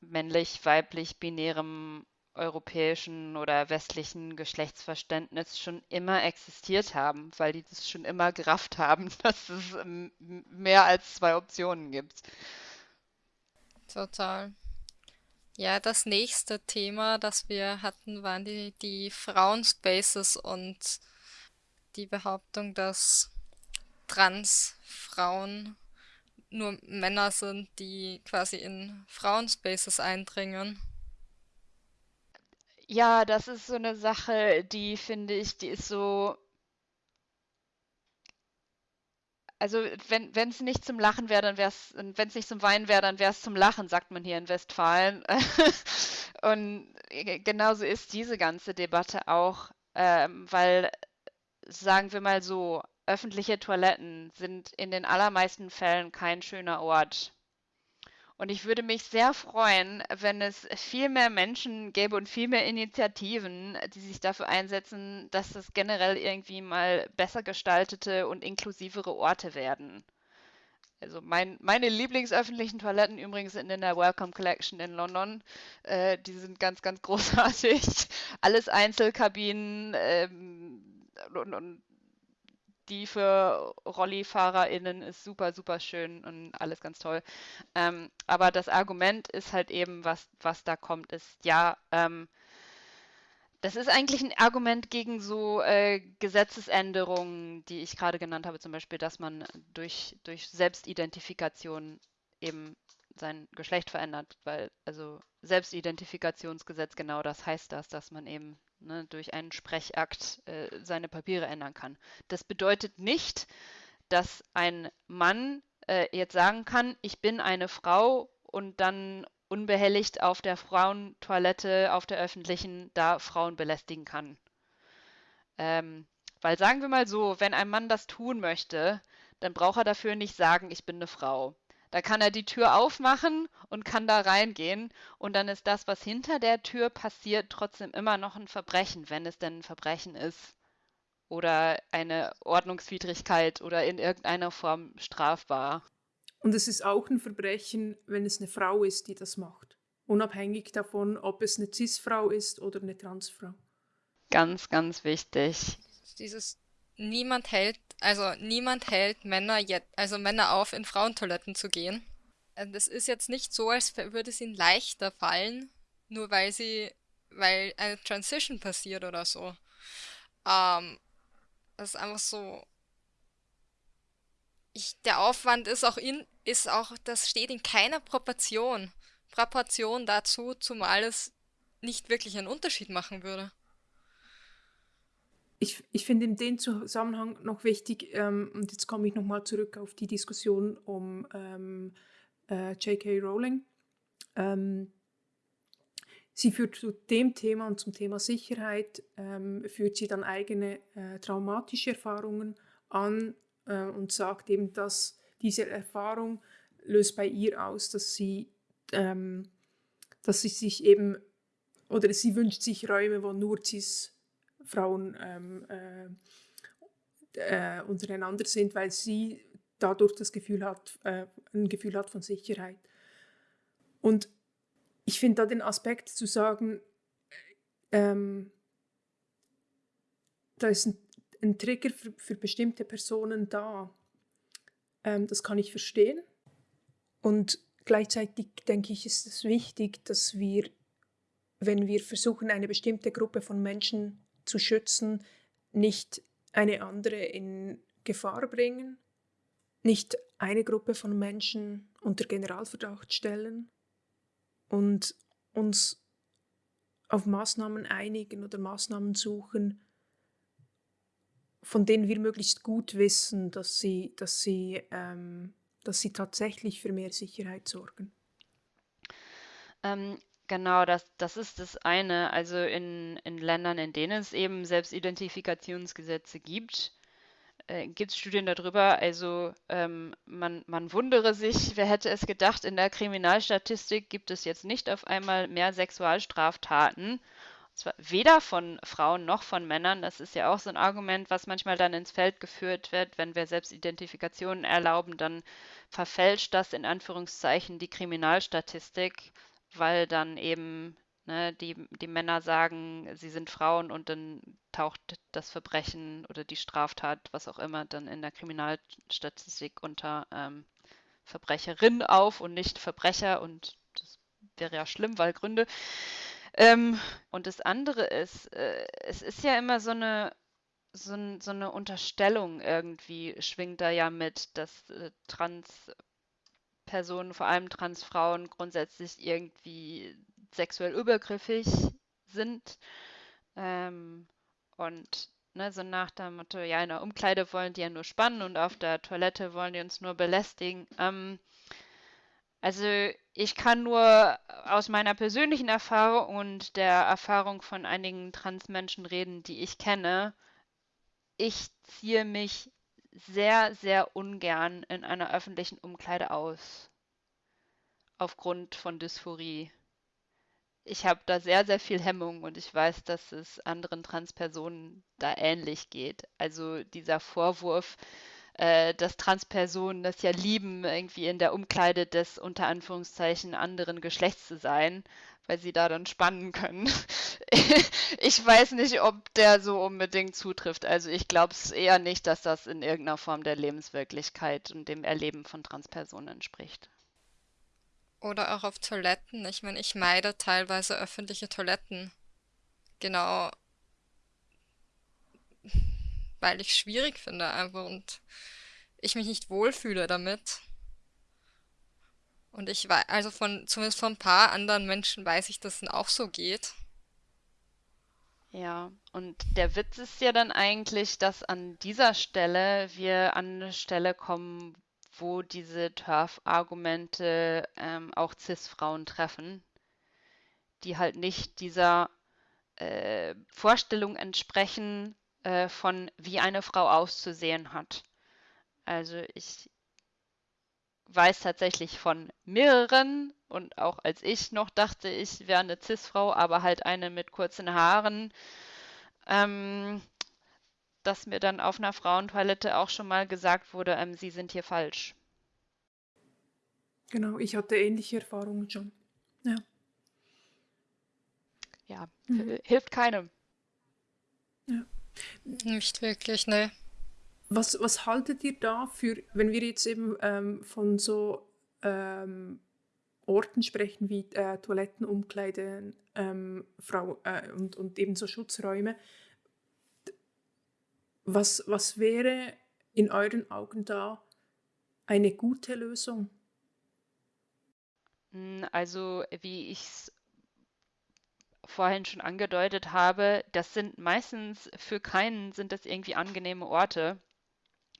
männlich, weiblich, binärem europäischen oder westlichen Geschlechtsverständnis schon immer existiert haben, weil die das schon immer gerafft haben, (laughs) dass es mehr als zwei Optionen gibt. Total. Ja, das nächste Thema, das wir hatten, waren die, die Frauenspaces und die Behauptung, dass Trans-Frauen nur Männer sind, die quasi in Frauenspaces eindringen. Ja, das ist so eine Sache, die finde ich, die ist so. Also wenn es nicht zum Lachen wäre, dann wäre es, wenn es nicht zum Weinen wäre, dann wäre es zum Lachen, sagt man hier in Westfalen. (laughs) Und genauso ist diese ganze Debatte auch, ähm, weil sagen wir mal so, öffentliche Toiletten sind in den allermeisten Fällen kein schöner Ort. Und ich würde mich sehr freuen, wenn es viel mehr Menschen gäbe und viel mehr Initiativen, die sich dafür einsetzen, dass es generell irgendwie mal besser gestaltete und inklusivere Orte werden. Also mein, meine Lieblingsöffentlichen Toiletten übrigens sind in der Welcome Collection in London. Äh, die sind ganz, ganz (laughs) großartig. Alles Einzelkabinen ähm, und, und die für RollifahrerInnen ist super, super schön und alles ganz toll. Ähm, aber das Argument ist halt eben, was, was da kommt, ist, ja, ähm, das ist eigentlich ein Argument gegen so äh, Gesetzesänderungen, die ich gerade genannt habe, zum Beispiel, dass man durch, durch Selbstidentifikation eben sein Geschlecht verändert, weil also Selbstidentifikationsgesetz genau das heißt das, dass man eben ne, durch einen Sprechakt äh, seine Papiere ändern kann. Das bedeutet nicht, dass ein Mann äh, jetzt sagen kann, ich bin eine Frau und dann unbehelligt auf der Frauentoilette, auf der öffentlichen, da Frauen belästigen kann. Ähm, weil sagen wir mal so, wenn ein Mann das tun möchte, dann braucht er dafür nicht sagen, ich bin eine Frau. Da kann er die Tür aufmachen und kann da reingehen. Und dann ist das, was hinter der Tür passiert, trotzdem immer noch ein Verbrechen, wenn es denn ein Verbrechen ist. Oder eine Ordnungswidrigkeit oder in irgendeiner Form strafbar. Und es ist auch ein Verbrechen, wenn es eine Frau ist, die das macht. unabhängig davon, ob es eine Cis-Frau ist oder eine Transfrau. Ganz, ganz wichtig. Dieses niemand hält, also niemand hält Männer jetzt, also Männer auf, in Frauentoiletten zu gehen. Das ist jetzt nicht so, als würde es ihnen leichter fallen, nur weil sie, weil eine Transition passiert oder so. Ähm, das ist einfach so. Ich, der Aufwand ist auch in, ist auch, das steht in keiner Proportion, Proportion dazu, zumal es nicht wirklich einen Unterschied machen würde. Ich, ich finde in dem Zusammenhang noch wichtig, ähm, und jetzt komme ich nochmal zurück auf die Diskussion um ähm, äh, J.K. Rowling. Ähm, sie führt zu dem Thema und zum Thema Sicherheit, ähm, führt sie dann eigene äh, traumatische Erfahrungen an äh, und sagt eben, dass diese Erfahrung löst bei ihr aus, dass sie, ähm, dass sie sich eben, oder sie wünscht sich Räume, wo nur cis Frauen ähm, äh, äh, untereinander sind, weil sie dadurch das Gefühl hat, äh, ein Gefühl hat von Sicherheit. Und ich finde da den Aspekt zu sagen, ähm, da ist ein, ein Trigger für, für, bestimmte Personen da. Ähm, das kann ich verstehen. Und gleichzeitig denke ich, ist es wichtig, dass wir, wenn wir versuchen, eine bestimmte Gruppe von Menschen zu schützen, nicht eine andere in Gefahr bringen, nicht eine Gruppe von Menschen unter Generalverdacht stellen und uns auf Maßnahmen einigen oder Maßnahmen suchen, von denen wir möglichst gut wissen, dass sie, dass sie, ähm, dass sie tatsächlich für mehr Sicherheit sorgen. Ähm, Genau, das, das ist das eine. Also in, in Ländern, in denen es eben Selbstidentifikationsgesetze gibt, äh, gibt es Studien darüber. Also ähm, man, man wundere sich, (laughs) wer hätte es gedacht, in der Kriminalstatistik gibt es jetzt nicht auf einmal mehr Sexualstraftaten. Und zwar weder von Frauen noch von Männern. Das ist ja auch so ein Argument, was manchmal dann ins Feld geführt wird. Wenn wir Selbstidentifikationen erlauben, dann verfälscht das in Anführungszeichen die Kriminalstatistik weil dann eben ne, die, die Männer sagen, sie sind Frauen und dann taucht das Verbrechen oder die Straftat, was auch immer, dann in der Kriminalstatistik unter ähm, Verbrecherin auf und nicht Verbrecher und das wäre ja schlimm, weil Gründe. Ähm, und das andere ist, äh, es ist ja immer so eine so, so, eine Unterstellung irgendwie schwingt da ja mit, dass äh, Trans Personen, vor allem Transfrauen, grundsätzlich irgendwie sexuell übergriffig sind. Ähm, und ne, so nach dem Motto, ja, in der Umkleide wollen die ja nur spannen und auf der Toilette wollen die uns nur belästigen. Ähm, also ich kann nur aus meiner persönlichen Erfahrung und der Erfahrung von einigen Transmenschen reden, die ich kenne. Ich ziehe mich sehr, sehr ungern in einer öffentlichen Umkleide aus. Aufgrund von Dysphorie. Ich habe da sehr, sehr viel Hemmung und ich weiß, dass es anderen Transpersonen da ähnlich geht. Also dieser Vorwurf, äh, dass Transpersonen das ja lieben, irgendwie in der Umkleide des unter Anführungszeichen anderen Geschlechts zu sein, weil sie da dann spannen können. (laughs) ich weiß nicht, ob der so unbedingt zutrifft. Also ich glaube es eher nicht, dass das in irgendeiner Form der Lebenswirklichkeit und dem Erleben von Transpersonen entspricht. Oder auch auf Toiletten. Ich meine, ich meide teilweise öffentliche Toiletten. Genau. Weil ich es schwierig finde einfach und ich mich nicht wohlfühle damit. Und ich weiß, also von, zumindest von ein paar anderen Menschen weiß ich, dass es auch so geht. Ja, und der Witz ist ja dann eigentlich, dass an dieser Stelle wir an eine Stelle kommen, wo diese Turf-Argumente ähm, auch Cis-Frauen treffen, die halt nicht dieser äh, Vorstellung entsprechen, äh, von wie eine Frau auszusehen hat. Also ich weiß tatsächlich von mehreren und auch als ich noch dachte, ich wäre eine Cis-Frau, aber halt eine mit kurzen Haaren, ähm, dass mir dann auf einer Frauentoilette auch schon mal gesagt wurde, ähm, Sie sind hier falsch. Genau, ich hatte ähnliche Erfahrungen schon. Ja. ja, mhm. hilft keinem. Ja. Nicht wirklich, ne. Was, was haltet ihr da für, wenn wir jetzt eben ähm, von so ähm, Orten sprechen wie äh, Toiletten, Umkleiden ähm, Frau, äh, und, und ebenso Schutzräume. Was, was wäre in euren Augen da eine gute Lösung? Hm, also, wie ich es vorhin schon angedeutet habe, das sind meistens für keinen sind das irgendwie angenehme Orte.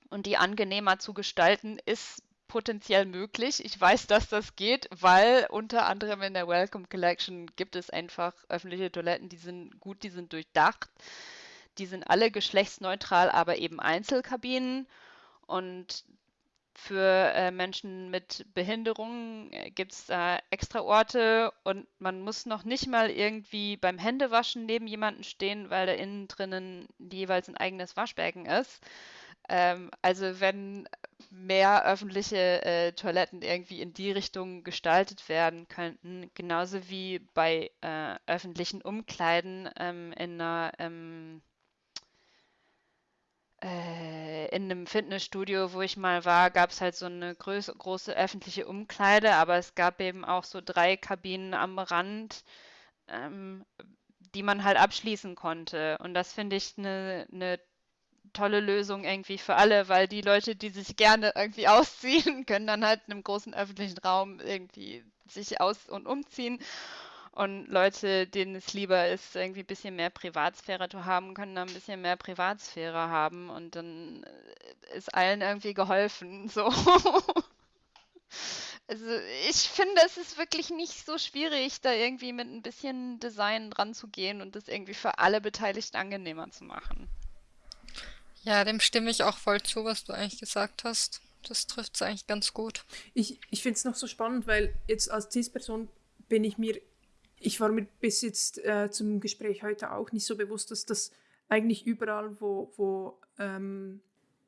Und die angenehmer zu gestalten ist potenziell möglich. Ich weiß, dass das geht, weil unter anderem in der Welcome Collection gibt es einfach öffentliche Toiletten, die sind gut, die sind durchdacht. Die sind alle geschlechtsneutral, aber eben Einzelkabinen. Und für äh, Menschen mit Behinderungen äh, gibt es da extra Orte und man muss noch nicht mal irgendwie beim Händewaschen neben jemanden stehen, weil da innen drinnen jeweils ein eigenes Waschbecken ist. Ähm, also wenn mehr öffentliche äh, Toiletten irgendwie in die Richtung gestaltet werden könnten, genauso wie bei äh, öffentlichen Umkleiden ähm, in einer ähm, äh, in einem Fitnessstudio, wo ich mal war, gab es halt so eine groß, große öffentliche Umkleide, aber es gab eben auch so drei Kabinen am Rand, ähm, die man halt abschließen konnte. Und das finde ich eine ne tolle Lösung irgendwie für alle, weil die Leute, die sich gerne irgendwie (laughs) ausziehen, können dann halt in einem großen öffentlichen Raum irgendwie sich aus- und umziehen. Und Leute, denen es lieber ist, irgendwie ein bisschen mehr Privatsphäre zu haben, können dann ein bisschen mehr Privatsphäre haben und dann äh, ist allen irgendwie geholfen. (laughs) So. Also ich finde, es ist wirklich nicht so schwierig, da irgendwie mit ein bisschen Design dran zu gehen und das irgendwie für alle Beteiligten angenehmer zu machen. Ja, dem stimme ich auch voll zu, was du eigentlich gesagt hast. Das trifft es eigentlich ganz gut. Ich, ich finde es noch so spannend, weil jetzt als CIS-Person bin ich mir, ich war mir bis jetzt äh, zum Gespräch heute auch nicht so bewusst, dass das eigentlich überall, wo, wo, ähm,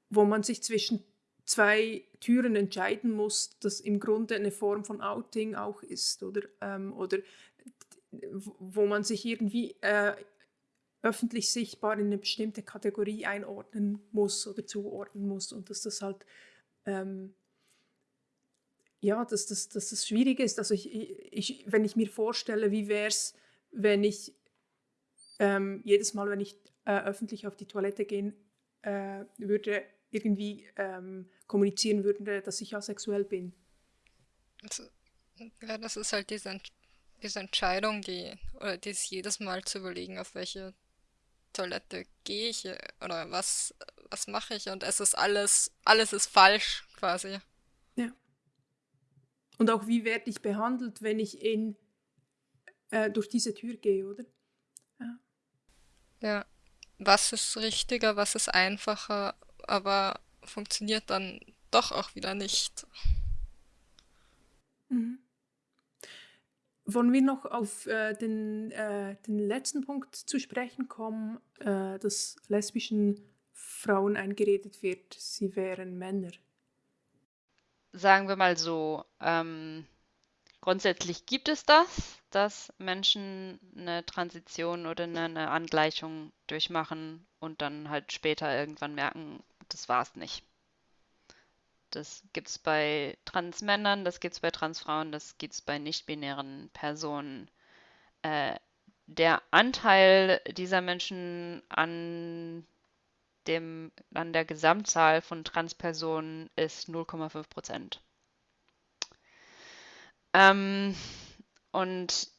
wo man sich zwischen zwei Türen entscheiden muss, das im Grunde eine Form von Outing auch ist, oder, ähm, oder wo man sich irgendwie äh, öffentlich sichtbar in eine bestimmte Kategorie einordnen muss oder zuordnen muss und dass das halt ähm, ja, dass das, dass das schwierig ist. Also ich, ich, wenn ich mir vorstelle, wie wäre es, wenn ich ähm, jedes Mal, wenn ich äh, öffentlich auf die Toilette gehen äh, würde, irgendwie ähm, kommunizieren würde, dass ich asexuell bin. Also, ja, das ist halt diese, diese Entscheidung, die, oder dies jedes Mal zu überlegen, auf welche Toilette gehe ich oder was, was mache ich und es ist alles, alles ist falsch quasi. Ja. Und auch wie werde ich behandelt, wenn ich in, äh, durch diese Tür gehe, oder? Ja. ja. Was ist richtiger, was ist einfacher, aber funktioniert dann doch auch wieder nicht. Mhm. Wollen wir noch auf äh, den, äh, den letzten Punkt zu sprechen kommen, äh, dass lesbischen Frauen eingeredet wird, sie wären Männer? Sagen wir mal so, ähm, grundsätzlich gibt es das, dass Menschen eine Transition oder eine, eine Angleichung durchmachen und dann halt später irgendwann merken, das war es nicht. Das gibt es bei Transmännern, das gibt es bei Transfrauen, das gibt es bei nicht-binären Personen. Äh, der Anteil dieser Menschen an, dem, an der Gesamtzahl von Transpersonen ist 0,5 Prozent. Ähm, und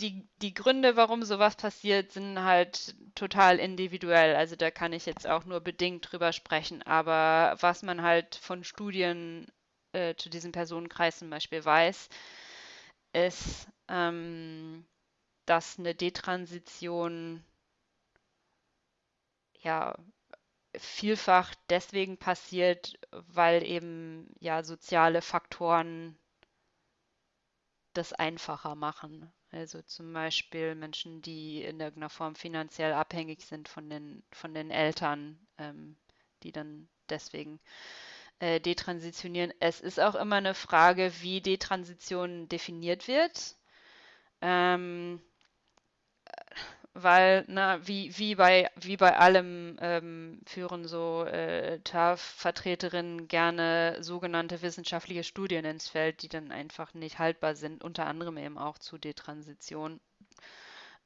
die, die Gründe, warum sowas passiert, sind halt total individuell. Also da kann ich jetzt auch nur bedingt drüber sprechen. Aber was man halt von Studien äh, zu diesem Personenkreis zum Beispiel weiß, ist, ähm, dass eine Detransition ja vielfach deswegen passiert, weil eben ja soziale Faktoren das einfacher machen. Also zum Beispiel Menschen, die in irgendeiner Form finanziell abhängig sind von den, von den Eltern, ähm, die dann deswegen äh, detransitionieren. Es ist auch immer eine Frage, wie Detransition definiert wird. Ähm, weil, na, wie, wie, bei, wie bei allem ähm, führen so äh, TAF-Vertreterinnen gerne sogenannte wissenschaftliche Studien ins Feld, die dann einfach nicht haltbar sind, unter anderem eben auch zu Detransition.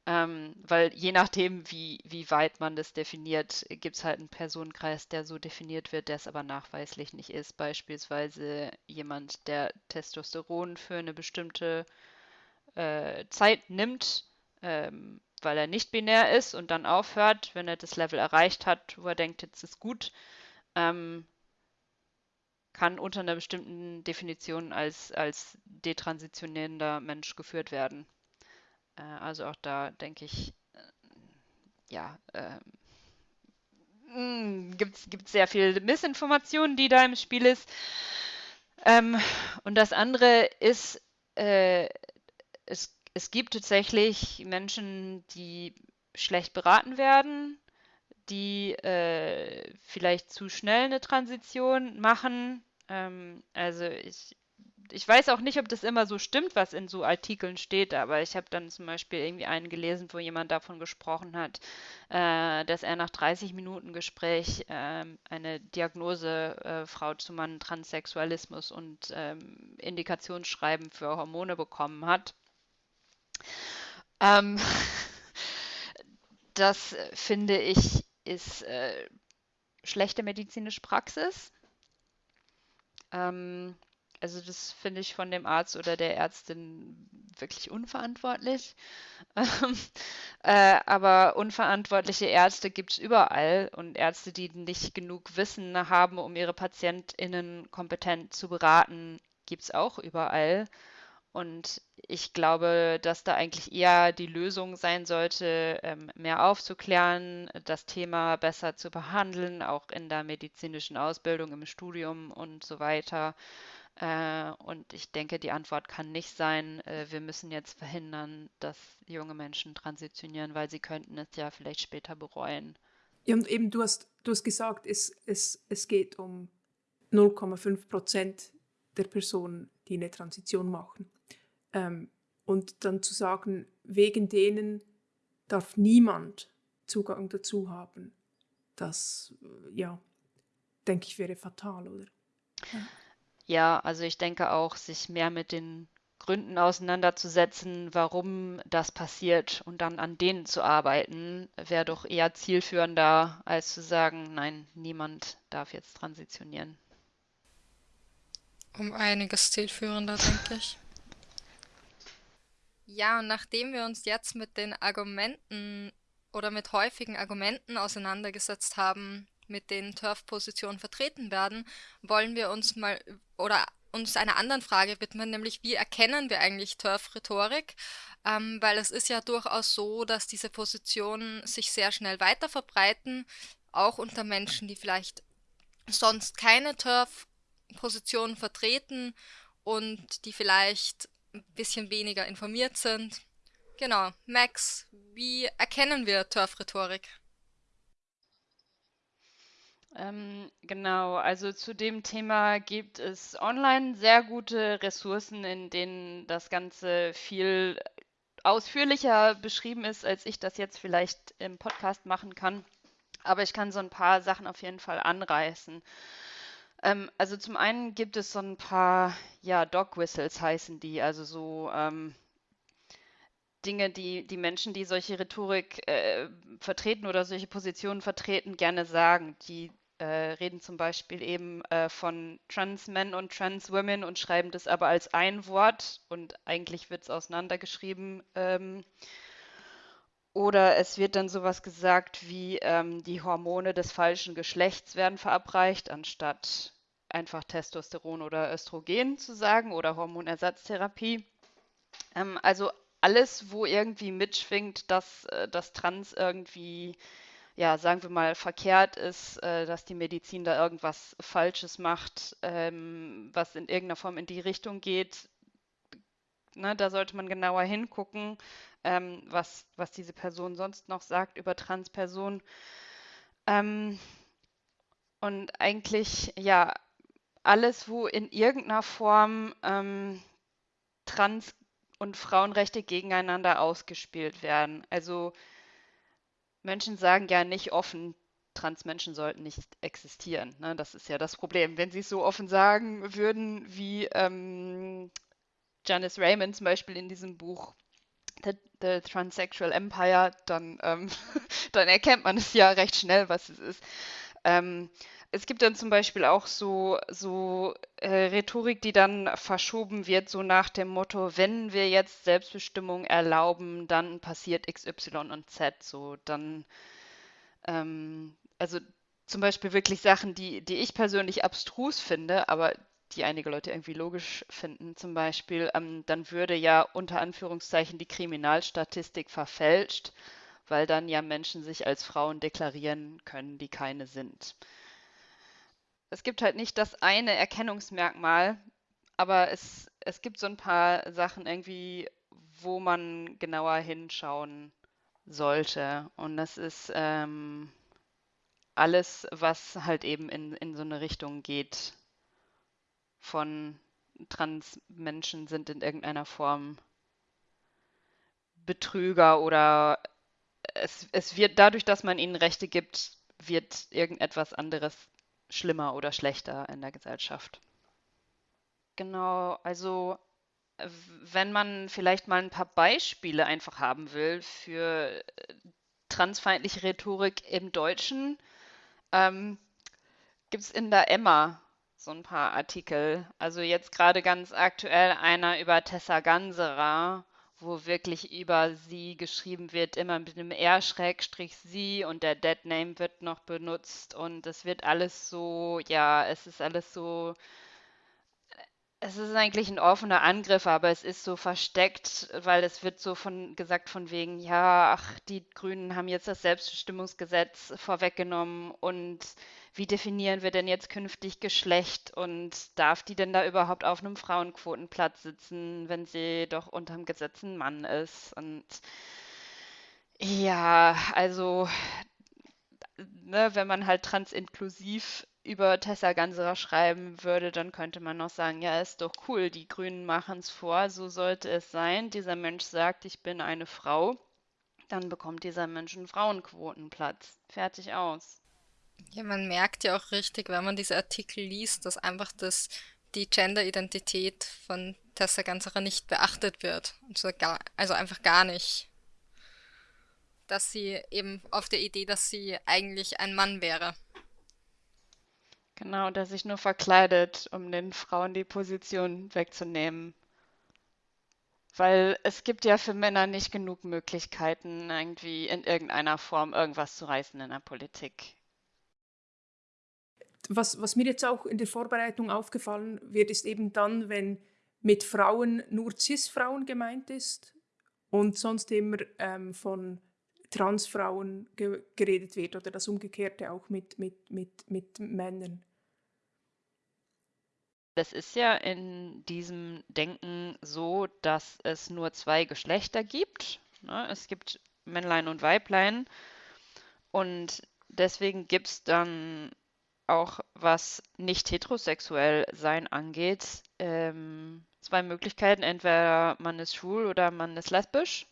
Ähm, weil je nachdem, wie, wie weit man das definiert, gibt es halt einen Personenkreis, der so definiert wird, der es aber nachweislich nicht ist. Beispielsweise jemand, der Testosteron für eine bestimmte äh, Zeit nimmt, ähm, weil er nicht binär ist und dann aufhört, wenn er das Level erreicht hat, wo er denkt, jetzt ist gut, ähm, kann unter einer bestimmten Definition als, als detransitionierender Mensch geführt werden. Äh, also auch da denke ich, äh, ja, äh, gibt es sehr viel Missinformation, die da im Spiel ist. Ähm, und das andere ist, äh, es, es gibt tatsächlich Menschen, die schlecht beraten werden, die äh, vielleicht zu schnell eine Transition machen. Ähm, also ich ich weiß auch nicht, ob das immer so stimmt, was in so Artikeln steht, aber ich habe dann zum Beispiel irgendwie einen gelesen, wo jemand davon gesprochen hat, äh, dass er nach 30 Minuten Gespräch äh, eine Diagnose äh, Frau zu Mann Transsexualismus und ähm, Indikationsschreiben für Hormone bekommen hat. Ähm, (laughs) das finde ich ist äh, schlechte medizinische Praxis. Ähm, also das finde ich von dem Arzt oder der Ärztin wirklich unverantwortlich. (laughs) Ähm, äh, aber unverantwortliche Ärzte gibt es überall und Ärzte, die nicht genug Wissen haben, um ihre PatientInnen kompetent zu beraten, gibt es auch überall. Und ich glaube, dass da eigentlich eher die Lösung sein sollte, ähm, mehr aufzuklären, das Thema besser zu behandeln, auch in der medizinischen Ausbildung, im Studium und so weiter. Äh, und ich denke, die Antwort kann nicht sein, äh, wir müssen jetzt verhindern, dass junge Menschen transitionieren, weil sie könnten es ja vielleicht später bereuen. Ja, und eben du hast, du hast gesagt, es, es, es geht um 0,5 Prozent der Personen, die eine Transition machen. Ähm, und dann zu sagen, wegen denen darf niemand Zugang dazu haben, das, äh, ja, denke ich, wäre fatal, oder? Ja, also ich denke auch, sich mehr mit den Gründen auseinanderzusetzen, warum das passiert und dann an denen zu arbeiten, wäre doch eher zielführender, als zu sagen, nein, niemand darf jetzt transitionieren. Um einiges zielführender, denke ich. Ja, und nachdem wir uns jetzt mit den Argumenten oder mit häufigen Argumenten auseinandergesetzt haben, mit den Turf-Positionen vertreten werden, wollen wir uns mal oder uns einer anderen Frage widmen, nämlich wie erkennen wir eigentlich Turf-Rhetorik? Ähm, weil es ist ja durchaus so, dass diese Positionen sich sehr schnell weiter verbreiten, auch unter Menschen, die vielleicht sonst keine Turf-Positionen vertreten und die vielleicht ein bisschen weniger informiert sind. Genau, Max, wie erkennen wir Turf-Rhetorik? Ähm, genau, also zu dem Thema gibt es online sehr gute Ressourcen, in denen das Ganze viel ausführlicher beschrieben ist, als ich das jetzt vielleicht im Podcast machen kann. Aber ich kann so ein paar Sachen auf jeden Fall anreißen. Ähm, also zum einen gibt es so ein paar, ja, Dog Whistles heißen die, also so ähm, Dinge, die die Menschen, die solche Rhetorik äh, vertreten oder solche Positionen vertreten, gerne sagen, die äh, reden zum Beispiel eben äh, von Trans Men und Trans Women und schreiben das aber als ein Wort und eigentlich wird es auseinandergeschrieben. Ähm, oder es wird dann sowas gesagt wie ähm, die Hormone des falschen Geschlechts werden verabreicht, anstatt einfach Testosteron oder Östrogen zu sagen oder Hormonersatztherapie. Ähm, also alles, wo irgendwie mitschwingt, dass äh, das Trans irgendwie ja, sagen wir mal, verkehrt ist, äh, dass die Medizin da irgendwas Falsches macht, ähm, was in irgendeiner Form in die Richtung geht. Ne, da sollte man genauer hingucken, ähm, was, was diese Person sonst noch sagt über Transpersonen. Ähm, und eigentlich, ja, alles, wo in irgendeiner Form ähm, Trans- und Frauenrechte gegeneinander ausgespielt werden. Also Menschen sagen ja nicht offen, Transmenschen sollten nicht existieren. Ne? Das ist ja das Problem. Wenn sie es so offen sagen würden, wie ähm, Janice Raymond zum Beispiel in diesem Buch The, The Transsexual Empire, dann, ähm, (laughs) dann erkennt man es ja recht schnell, was es ist. Ähm, es gibt dann zum Beispiel auch so, so äh, Rhetorik, die dann verschoben wird, so nach dem Motto, wenn wir jetzt Selbstbestimmung erlauben, dann passiert X, Y und Z. So, dann, ähm, also zum Beispiel wirklich Sachen, die, die ich persönlich abstrus finde, aber die einige Leute irgendwie logisch finden. Zum Beispiel, ähm, dann würde ja unter Anführungszeichen die Kriminalstatistik verfälscht, weil dann ja Menschen sich als Frauen deklarieren können, die keine sind. Es gibt halt nicht das eine Erkennungsmerkmal, aber es, es gibt so ein paar Sachen irgendwie, wo man genauer hinschauen sollte. Und das ist ähm, alles, was halt eben in, in so eine Richtung geht von Transmenschen sind in irgendeiner Form Betrüger oder es, es wird dadurch, dass man ihnen Rechte gibt, wird irgendetwas anderes schlimmer oder schlechter in der Gesellschaft. Genau, also wenn man vielleicht mal ein paar Beispiele einfach haben will für transfeindliche Rhetorik im Deutschen, ähm, gibt es in der Emma so ein paar Artikel. Also jetzt gerade ganz aktuell einer über Tessa Ganserer, wo wirklich über sie geschrieben wird, immer mit einem R-sie und der Deadname wird noch benutzt und es wird alles so, ja, es ist alles so es ist eigentlich ein offener Angriff, aber es ist so versteckt, weil es wird so von gesagt von wegen, ja, ach, die Grünen haben jetzt das Selbstbestimmungsgesetz vorweggenommen und wie definieren wir denn jetzt künftig Geschlecht und darf die denn da überhaupt auf einem Frauenquotenplatz sitzen, wenn sie doch unterm Gesetz ein Mann ist? Und ja, also ne, wenn man halt transinklusiv über Tessa Ganserer schreiben würde, dann könnte man noch sagen, ja, ist doch cool, die Grünen machen es vor, so sollte es sein. Dieser Mensch sagt, ich bin eine Frau, dann bekommt dieser Mensch einen Frauenquotenplatz. Fertig aus. Ja, man merkt ja auch richtig, wenn man diese Artikel liest, dass einfach das, die Gender-Identität von Tessa Ganserer nicht beachtet wird. Also, gar, also einfach gar nicht. Dass sie eben auf der Idee, dass sie eigentlich ein Mann wäre. Genau, der sich nur verkleidet, um den Frauen die Position wegzunehmen. Weil es gibt ja für Männer nicht genug Möglichkeiten, irgendwie in irgendeiner Form irgendwas zu reißen in der Politik. Was, was mir jetzt auch in der Vorbereitung aufgefallen wird, ist eben dann, wenn mit Frauen nur Cis-Frauen gemeint ist und sonst immer ähm, von Transfrauen ge geredet wird oder das Umgekehrte auch mit, mit, mit, mit Männern. Das ist ja in diesem Denken so, dass es nur zwei Geschlechter gibt. Ne? Es gibt Männlein und Weiblein. Und deswegen gibt es dann auch, was nicht heterosexuell sein angeht, ähm, zwei Möglichkeiten. Entweder man ist schwul oder man ist lesbisch.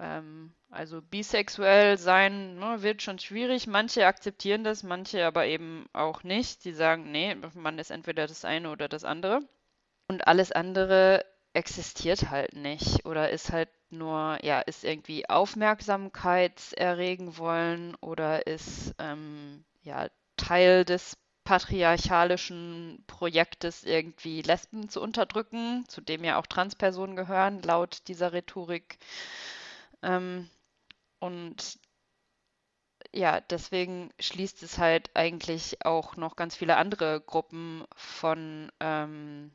Ähm, also bisexuell sein ne, wird schon schwierig. Manche akzeptieren das, manche aber eben auch nicht. Die sagen, nee, man ist entweder das eine oder das andere. Und alles andere existiert halt nicht oder ist halt nur, ja, ist irgendwie Aufmerksamkeit erregen wollen oder ist ähm, ja Teil des patriarchalischen Projektes irgendwie Lesben zu unterdrücken, zu dem ja auch Transpersonen gehören, laut dieser Rhetorik. Ähm, und ja, deswegen schließt es halt eigentlich auch noch ganz viele andere Gruppen von, ähm,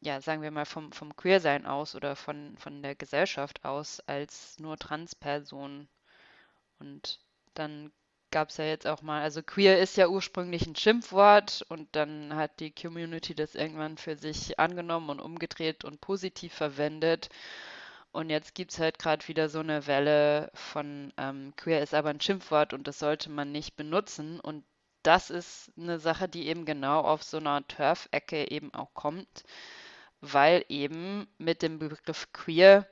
ja, sagen wir mal, vom, vom Queersein aus oder von, von der Gesellschaft aus als nur Transpersonen. Und dann gab es ja jetzt auch mal, also queer ist ja ursprünglich ein Schimpfwort und dann hat die Community das irgendwann für sich angenommen und umgedreht und positiv verwendet. Und jetzt gibt es halt gerade wieder so eine Welle von ähm, queer ist aber ein Schimpfwort und das sollte man nicht benutzen. Und das ist eine Sache, die eben genau auf so einer Turf-Ecke eben auch kommt, weil eben mit dem Begriff queer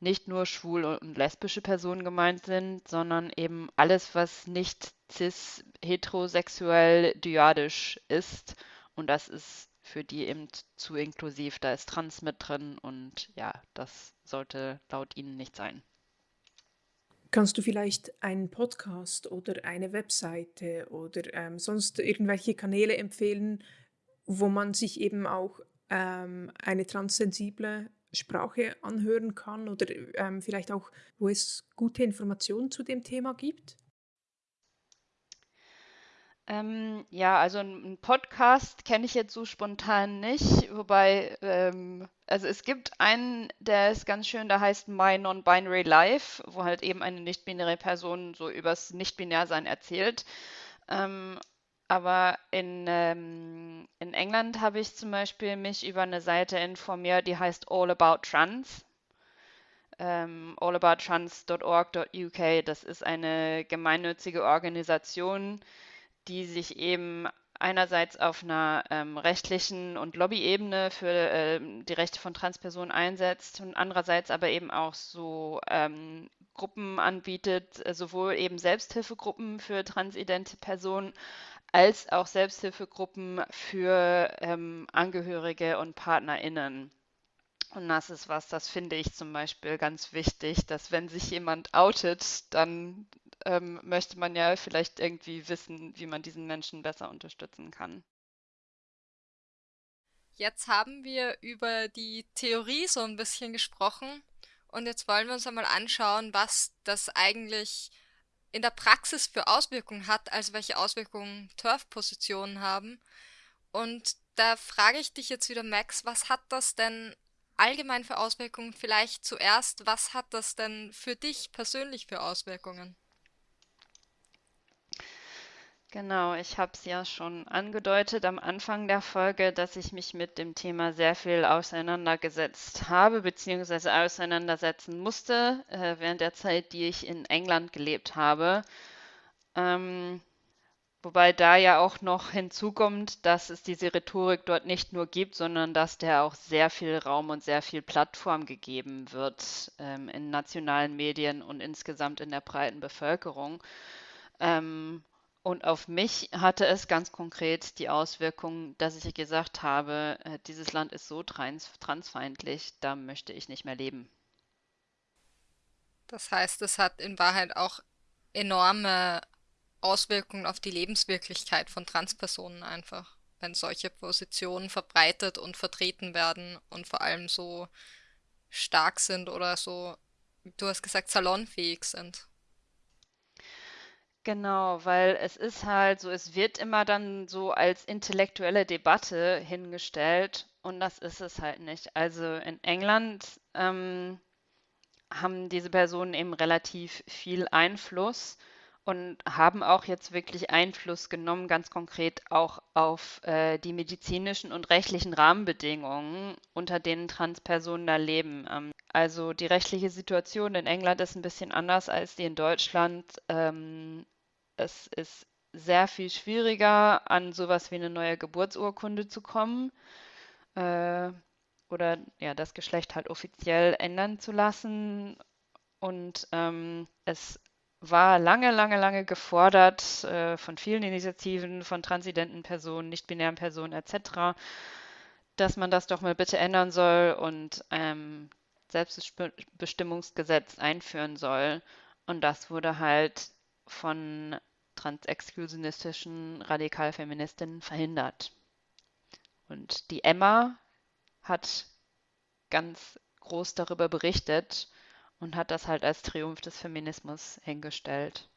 nicht nur schwul und lesbische Personen gemeint sind, sondern eben alles, was nicht cis, heterosexuell, dyadisch ist. Und das ist für die eben zu inklusiv. Da ist Trans mit drin und ja, das sollte laut ihnen nicht sein. Kannst du vielleicht einen Podcast oder eine Webseite oder ähm, sonst irgendwelche Kanäle empfehlen, wo man sich eben auch ähm, eine transsensible Sprache anhören kann oder ähm, vielleicht auch, wo es gute Informationen zu dem Thema gibt? Ähm, ja, also einen Podcast kenne ich jetzt so spontan nicht, wobei, ähm, also es gibt einen, der ist ganz schön, der heißt My Non-Binary Life, wo halt eben eine nicht-binäre Person so übers Nicht-Binär-Sein erzählt. Ähm, aber in, ähm, in England habe ich zum Beispiel mich über eine Seite informiert, die heißt All About Trans. Ähm, allabouttrans.org.uk. Das ist eine gemeinnützige Organisation, die sich eben einerseits auf einer ähm, rechtlichen und Lobbyebene für ähm, die Rechte von Transpersonen einsetzt und andererseits aber eben auch so ähm, Gruppen anbietet, äh, sowohl eben Selbsthilfegruppen für transidente Personen als auch Selbsthilfegruppen für ähm, Angehörige und PartnerInnen. Und das ist was, das finde ich zum Beispiel ganz wichtig, dass wenn sich jemand outet, dann ähm, möchte man ja vielleicht irgendwie wissen, wie man diesen Menschen besser unterstützen kann. Jetzt haben wir über die Theorie so ein bisschen gesprochen und jetzt wollen wir uns einmal anschauen, was das eigentlich in der Praxis für Auswirkungen hat, also welche Auswirkungen Turf-Positionen haben. Und da frage ich dich jetzt wieder, Max, was hat das denn allgemein für Auswirkungen? Vielleicht zuerst, was hat das denn für dich persönlich für Auswirkungen? Genau, ich habe es ja schon angedeutet am Anfang der Folge, dass ich mich mit dem Thema sehr viel auseinandergesetzt habe bzw. auseinandersetzen musste äh, während der Zeit, die ich in England gelebt habe. Ähm, wobei da ja auch noch hinzukommt, dass es diese Rhetorik dort nicht nur gibt, sondern dass der auch sehr viel Raum und sehr viel Plattform gegeben wird ähm, in nationalen Medien und insgesamt in der breiten Bevölkerung. Ähm, und auf mich hatte es ganz konkret die Auswirkung, dass ich gesagt habe, äh, dieses Land ist so trans transfeindlich, da möchte ich nicht mehr leben. Das heißt, es hat in Wahrheit auch enorme Auswirkungen auf die Lebenswirklichkeit von Transpersonen einfach, wenn solche Positionen verbreitet und vertreten werden und vor allem so stark sind oder so, du hast gesagt, salonfähig sind. Genau, weil es ist halt so, es wird immer dann so als intellektuelle Debatte hingestellt und das ist es halt nicht. Also in England ähm, haben diese Personen eben relativ viel Einfluss und haben auch jetzt wirklich Einfluss genommen, ganz konkret auch auf äh, die medizinischen und rechtlichen Rahmenbedingungen, unter denen Transpersonen da leben. Ähm, also die rechtliche Situation in England ist ein bisschen anders als die in Deutschland. Ähm, es ist sehr viel schwieriger, an sowas wie eine neue Geburtsurkunde zu kommen äh, oder ja, das Geschlecht halt offiziell ändern zu lassen. Und ähm, es war lange, lange, lange gefordert äh, von vielen Initiativen, von transidenten Personen, nicht-binären Personen etc., dass man das doch mal bitte ändern soll und ähm, Selbstbestimmungsgesetz einführen soll. Und das wurde halt von transexklusionistischen Radikalfeministinnen verhindert. Und die Emma hat ganz groß darüber berichtet und hat das halt als Triumph des Feminismus hingestellt.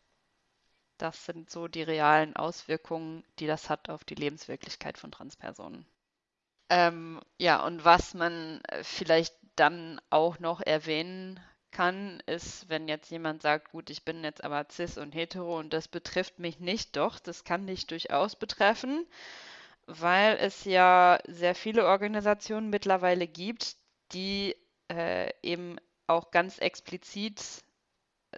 Das sind so die realen Auswirkungen, die das hat auf die Lebenswirklichkeit von Transpersonen. Ähm, ja, und was man vielleicht dann auch noch erwähnen kann, ist, wenn jetzt jemand sagt, gut, ich bin jetzt aber cis und hetero und das betrifft mich nicht, doch, das kann dich durchaus betreffen, weil es ja sehr viele Organisationen mittlerweile gibt, die äh, eben auch ganz explizit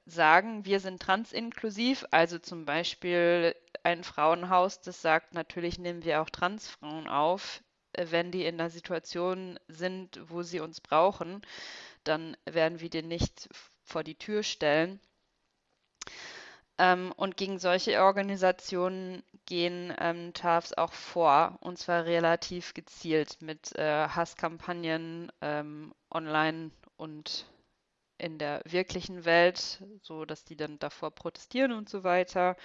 sagen, wir sind transinklusiv, also zum Beispiel ein Frauenhaus, das sagt, natürlich nehmen wir auch Transfrauen auf, wenn die in einer Situation sind, wo sie uns brauchen, dann werden wir die nicht vor die Tür stellen. Ähm, und gegen solche Organisationen gehen ähm, TAFs auch vor, und zwar relativ gezielt mit äh, Hasskampagnen ähm, online und in der wirklichen Welt, so dass die dann davor protestieren und so weiter.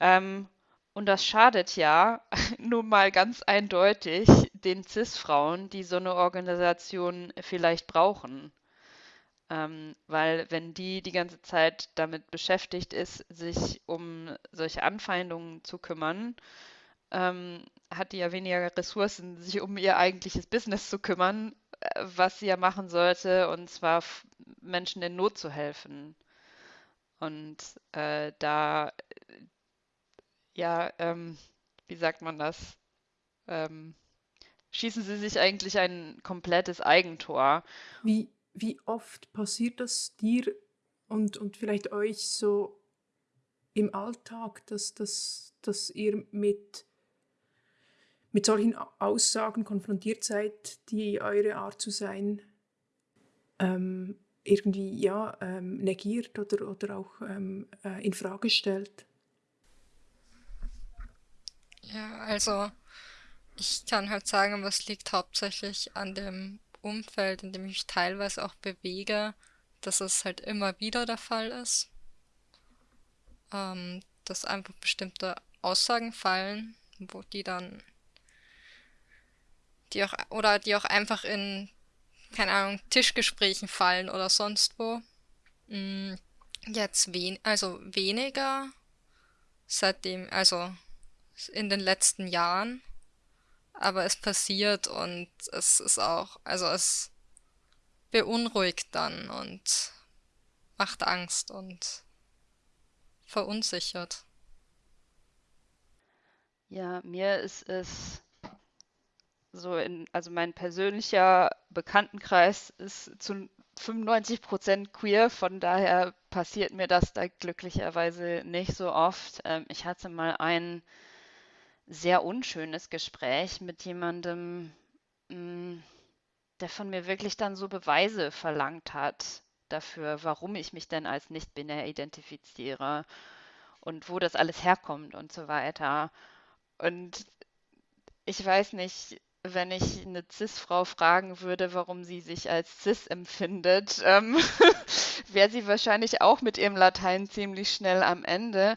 Ähm, und das schadet ja (laughs) nun mal ganz eindeutig den CIS-Frauen, die so eine Organisation vielleicht brauchen. Ähm, weil wenn die die ganze Zeit damit beschäftigt ist, sich um solche Anfeindungen zu kümmern, ähm, hat die ja weniger Ressourcen, sich um ihr eigentliches Business zu kümmern, äh, was sie ja machen sollte, und zwar Menschen in Not zu helfen. Und äh, da, ja, ähm, wie sagt man das? Ähm, schießen sie sich eigentlich ein komplettes Eigentor. Wie, wie oft passiert das dir und, und vielleicht euch so im Alltag, dass, dass, dass ihr mit, mit solchen Aussagen konfrontiert seid, die eure Art zu sein ähm, irgendwie ja, ähm, negiert oder, oder auch ähm, äh, in Frage stellt? Ja, also ich kann halt sagen, was liegt hauptsächlich an dem Umfeld, in dem ich mich teilweise auch bewege, dass es halt immer wieder der Fall ist. Ähm, dass einfach bestimmte Aussagen fallen, wo die dann, die auch, oder die auch einfach in, keine Ahnung, Tischgesprächen fallen oder sonst wo. Mm, jetzt wen, also weniger seitdem, also in den letzten Jahren aber es passiert und es ist auch, also es beunruhigt dann und macht Angst und verunsichert. Ja, mir ist es so in, also mein persönlicher Bekanntenkreis ist zu 95 Prozent queer, von daher passiert mir das da glücklicherweise nicht so oft. Ähm, ich hatte mal einen sehr unschönes Gespräch mit jemandem, hm, der von mir wirklich dann so Beweise verlangt hat dafür, warum ich mich denn als nicht-binär identifiziere und wo das alles herkommt und so weiter. Und ich weiß nicht, wenn ich eine CIS-Frau fragen würde, warum sie sich als CIS empfindet, (laughs) ähm, wäre sie wahrscheinlich auch mit ihrem Latein ziemlich schnell am Ende.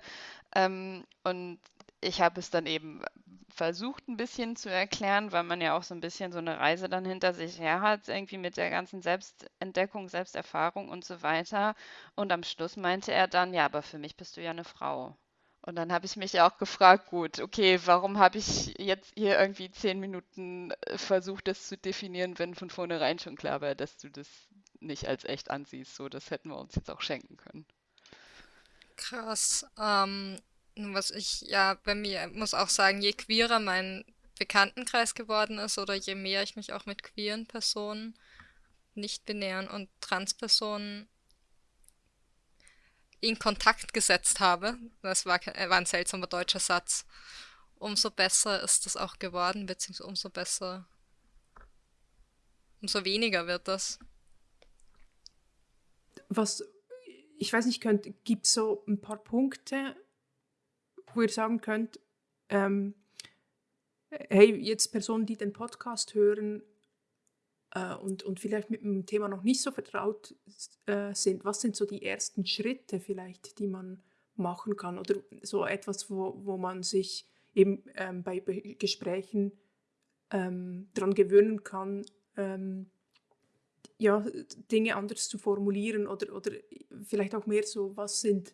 Ähm, und ich habe es dann eben versucht ein bisschen zu erklären, weil man ja auch so ein bisschen so eine Reise dann hinter sich her hat, irgendwie mit der ganzen Selbstentdeckung, Selbsterfahrung und so weiter. Und am Schluss meinte er dann, ja, aber für mich bist du ja eine Frau. Und dann habe ich mich auch gefragt, gut, okay, warum habe ich jetzt hier irgendwie zehn Minuten äh, versucht, das zu definieren, wenn von vornherein schon klar war, dass du das nicht als echt ansiehst. So, das hätten wir uns jetzt auch schenken können. Krass. Ähm, was ich ja bei mir muss auch sagen, je queerer mein Bekanntenkreis geworden ist oder je mehr ich mich auch mit queeren Personen, nicht-binären und Transpersonen in Kontakt gesetzt habe, das war, war ein seltsamer deutscher Satz, umso besser ist das auch geworden, beziehungsweise umso besser, umso weniger wird das. Was, ich weiß nicht, gibt es so ein paar Punkte, wo ihr sagen könnt, ähm, hey, jetzt Personen, die den Podcast hören äh, und, und vielleicht mit dem Thema noch nicht so vertraut äh, sind, was sind so die ersten Schritte vielleicht, die man machen kann? Oder so etwas, wo, wo man sich eben ähm, bei Gesprächen ähm, daran gewöhnen kann, ähm, ja, Dinge anders zu formulieren oder, oder vielleicht auch mehr so, was sind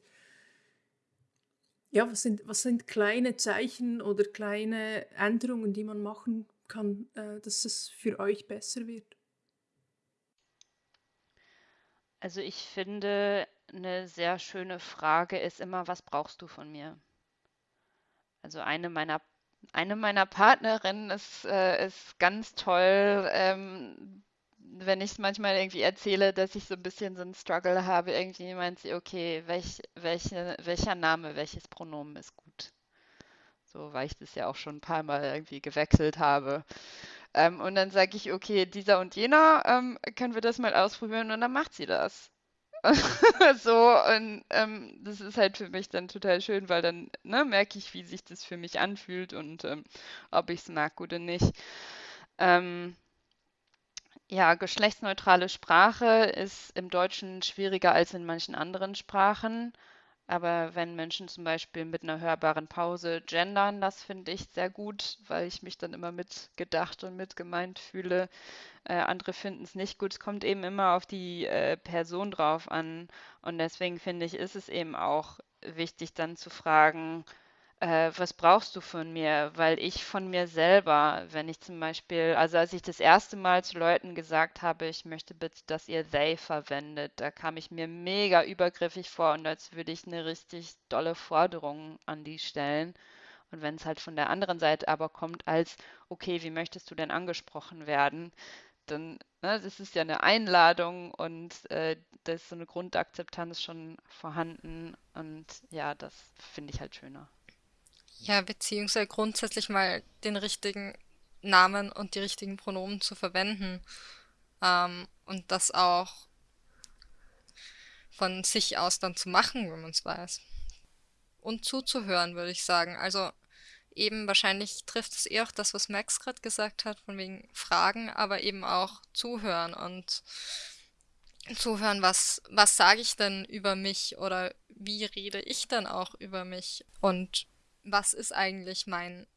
ja, was sind, was sind kleine Zeichen oder kleine Änderungen, die man machen kann, äh, dass es für euch besser wird? Also ich finde, eine sehr schöne Frage ist immer, was brauchst du von mir? Also eine meiner eine meiner Partnerinnen ist, äh, ist ganz toll, ähm, wenn ich manchmal irgendwie erzähle, dass ich so ein bisschen so einen Struggle habe, irgendwie meint sie, okay, welch, welche, welcher Name, welches Pronomen ist gut? So, weil ich das ja auch schon ein paar Mal irgendwie gewechselt habe. Ähm, und dann sage ich, okay, dieser und jener, ähm, können wir das mal ausprobieren und dann macht sie das. (laughs) so, und ähm, das ist halt für mich dann total schön, weil dann ne, merke ich, wie sich das für mich anfühlt und ähm, ob ich es mag oder nicht. Ähm, ja, geschlechtsneutrale Sprache ist im Deutschen schwieriger als in manchen anderen Sprachen. Aber wenn Menschen zum Beispiel mit einer hörbaren Pause gendern, das finde ich sehr gut, weil ich mich dann immer mitgedacht und mitgemeint fühle. Äh, andere finden es nicht gut. Es kommt eben immer auf die äh, Person drauf an. Und deswegen finde ich, ist es eben auch wichtig, dann zu fragen, äh, was brauchst du von mir? Weil ich von mir selber, wenn ich zum Beispiel, also als ich das erste Mal zu Leuten gesagt habe, ich möchte bitte, dass ihr they verwendet, da kam ich mir mega übergriffig vor und als würde ich eine richtig dolle Forderung an die stellen. Und wenn es halt von der anderen Seite aber kommt als, okay, wie möchtest du denn angesprochen werden? Dann, ne, das ist ja eine Einladung und äh, da ist so eine Grundakzeptanz schon vorhanden und ja, das finde ich halt schöner. Ja, beziehungsweise grundsätzlich mal den richtigen Namen und die richtigen Pronomen zu verwenden. Ähm, und das auch von sich aus dann zu machen, wenn man es weiß. Und zuzuhören, würde ich sagen. Also eben wahrscheinlich trifft es eher auch das, was Max gerade gesagt hat, von wegen Fragen, aber eben auch zuhören und zuhören, was, was sage ich denn über mich oder wie rede ich dann auch über mich und was ist eigentlich mein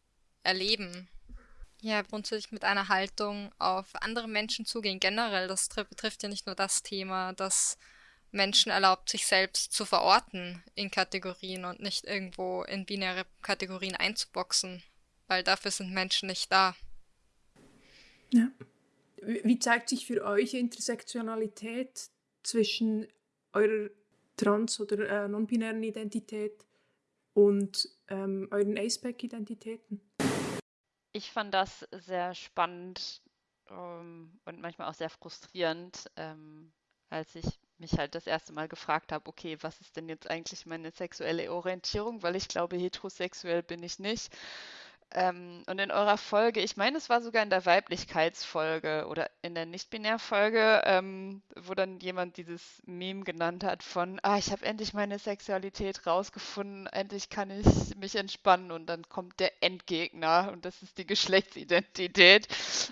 Erleben? Ja, grundsätzlich mit einer Haltung auf andere Menschen zugehen. Generell, das betrifft ja nicht nur das Thema, dass Menschen erlaubt, sich selbst zu verorten in Kategorien und nicht irgendwo in binäre Kategorien einzuboxen, weil dafür sind Menschen nicht da. Ja. Wie zeigt sich für euch Intersektionalität zwischen eurer trans- oder äh, non-binären Identität und ähm, euren Aceback-Identitäten? Ich fand das sehr spannend ähm, und manchmal auch sehr frustrierend, ähm, als ich mich halt das erste Mal gefragt habe, okay, was ist denn jetzt eigentlich meine sexuelle Orientierung? Weil ich glaube, heterosexuell bin ich nicht. Ähm, und in eurer Folge, ich meine, es war sogar in der Weiblichkeitsfolge oder in der Nicht-Binär-Folge, ähm, wo dann jemand dieses Meme genannt hat von, ah, ich habe endlich meine Sexualität rausgefunden, endlich kann ich mich entspannen und dann kommt der Endgegner und das ist die Geschlechtsidentität.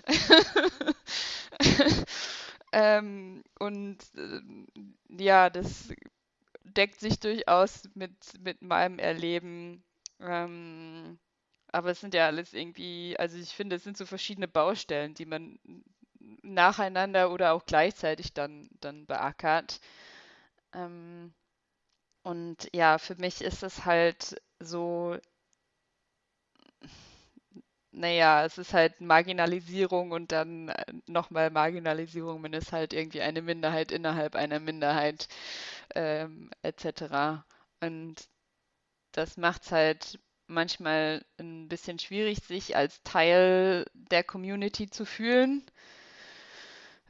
(laughs) ähm, und äh, ja, das deckt sich durchaus mit, mit meinem Erleben. Ähm, aber es sind ja alles irgendwie, also ich finde, es sind so verschiedene Baustellen, die man nacheinander oder auch gleichzeitig dann, dann beackert. Ähm, und ja, für mich ist es halt so, naja, es ist halt Marginalisierung und dann äh, nochmal Marginalisierung, wenn es halt irgendwie eine Minderheit innerhalb einer Minderheit ähm, etc. Und das macht es halt manchmal ein bisschen schwierig, sich als Teil der Community zu fühlen.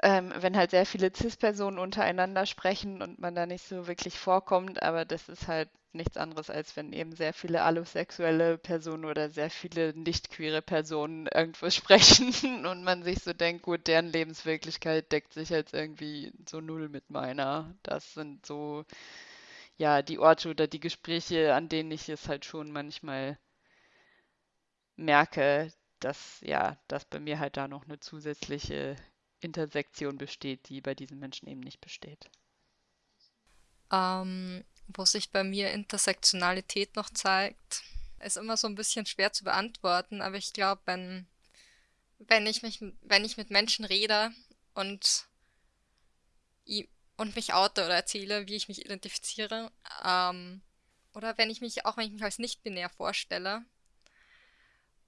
Ähm, wenn halt sehr viele CIS-Personen untereinander sprechen und man da nicht so wirklich vorkommt, aber das ist halt nichts anderes, als wenn eben sehr viele allosexuelle Personen oder sehr viele nicht-queere Personen irgendwo (laughs) sprechen und man sich so denkt, gut, deren Lebenswirklichkeit deckt sich jetzt irgendwie so null mit meiner. Das sind so ja, die Orte oder die Gespräche, an denen ich es halt schon manchmal merke, dass ja, dass bei mir halt da noch eine zusätzliche Intersektion besteht, die bei diesen Menschen eben nicht besteht. Ähm, wo sich bei mir Intersektionalität noch zeigt, ist immer so ein bisschen schwer zu beantworten, aber ich glaube, wenn, wenn ich mich, wenn ich mit Menschen rede und und mich oute oder erzähle, wie ich mich identifiziere. Ähm, oder wenn ich mich, auch wenn ich mich als nicht-binär vorstelle.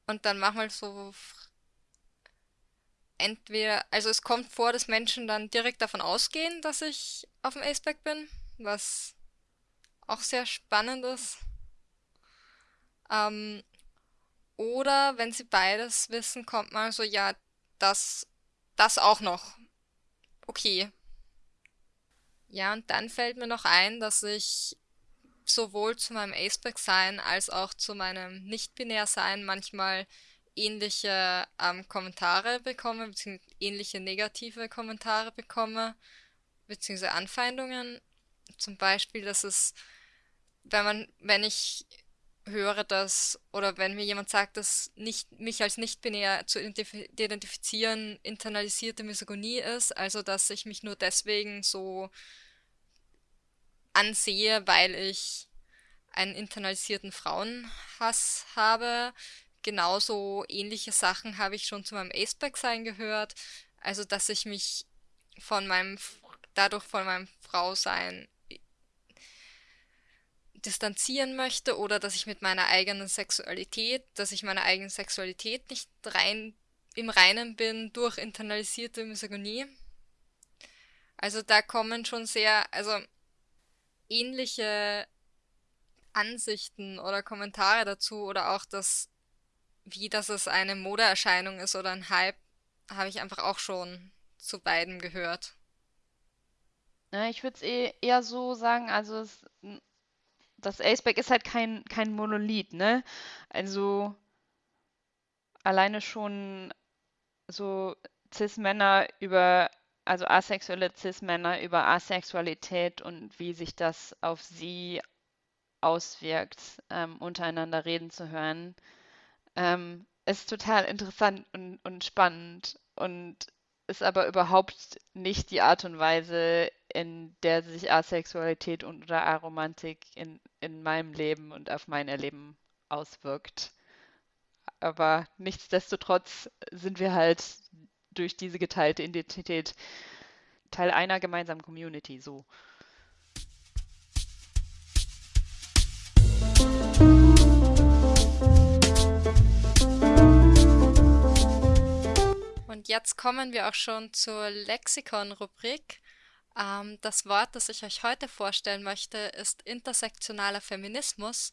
Und dann manchmal so entweder, also es kommt vor, dass Menschen dann direkt davon ausgehen, dass ich auf dem Aceback bin, was auch sehr spannend ist. Ähm, oder wenn sie beides wissen, kommt mal so, ja, das, das auch noch. Okay, ja, und dann fällt mir noch ein, dass ich sowohl zu meinem Aceback-Sein als auch zu meinem Nicht-Binär-Sein manchmal ähnliche ähm, Kommentare bekomme, beziehungsweise ähnliche negative Kommentare bekomme, beziehungsweise Anfeindungen. Zum Beispiel, dass es, wenn man, wenn ich höre, dass, oder wenn mir jemand sagt, dass nicht, mich als nicht-binär zu identifizieren internalisierte Misogonie ist, also dass ich mich nur deswegen so ansehe, weil ich einen internalisierten Frauenhass habe. Genauso ähnliche Sachen habe ich schon zu meinem Aceback-Sein gehört. Also, dass ich mich von meinem, dadurch von meinem Frausein distanzieren möchte oder dass ich mit meiner eigenen Sexualität, dass ich meiner eigenen Sexualität nicht rein im Reinen bin durch internalisierte Misogonie. Also da kommen schon sehr, also ähnliche Ansichten oder Kommentare dazu oder auch das, wie dass es eine Modeerscheinung ist oder ein Hype, habe ich einfach auch schon zu beiden gehört. Ja, ich würde es eh eher so sagen, also es, das Aceback ist halt kein, kein Monolith, ne? Also alleine schon so Cis-Männer über, also asexuelle Cis-Männer über Asexualität und wie sich das auf sie auswirkt, ähm, untereinander reden zu hören, ähm, ist total interessant und, und spannend und ist aber überhaupt nicht die Art und Weise, in der sich Asexualität und oder Aromantik in, in meinem Leben und auf mein Erleben auswirkt. Aber nichtsdestotrotz sind wir halt durch diese geteilte Identität Teil einer gemeinsamen Community so. Und jetzt kommen wir auch schon zur Lexikon-Rubrik. Ähm, das Wort, das ich euch heute vorstellen möchte, ist intersektionaler Feminismus.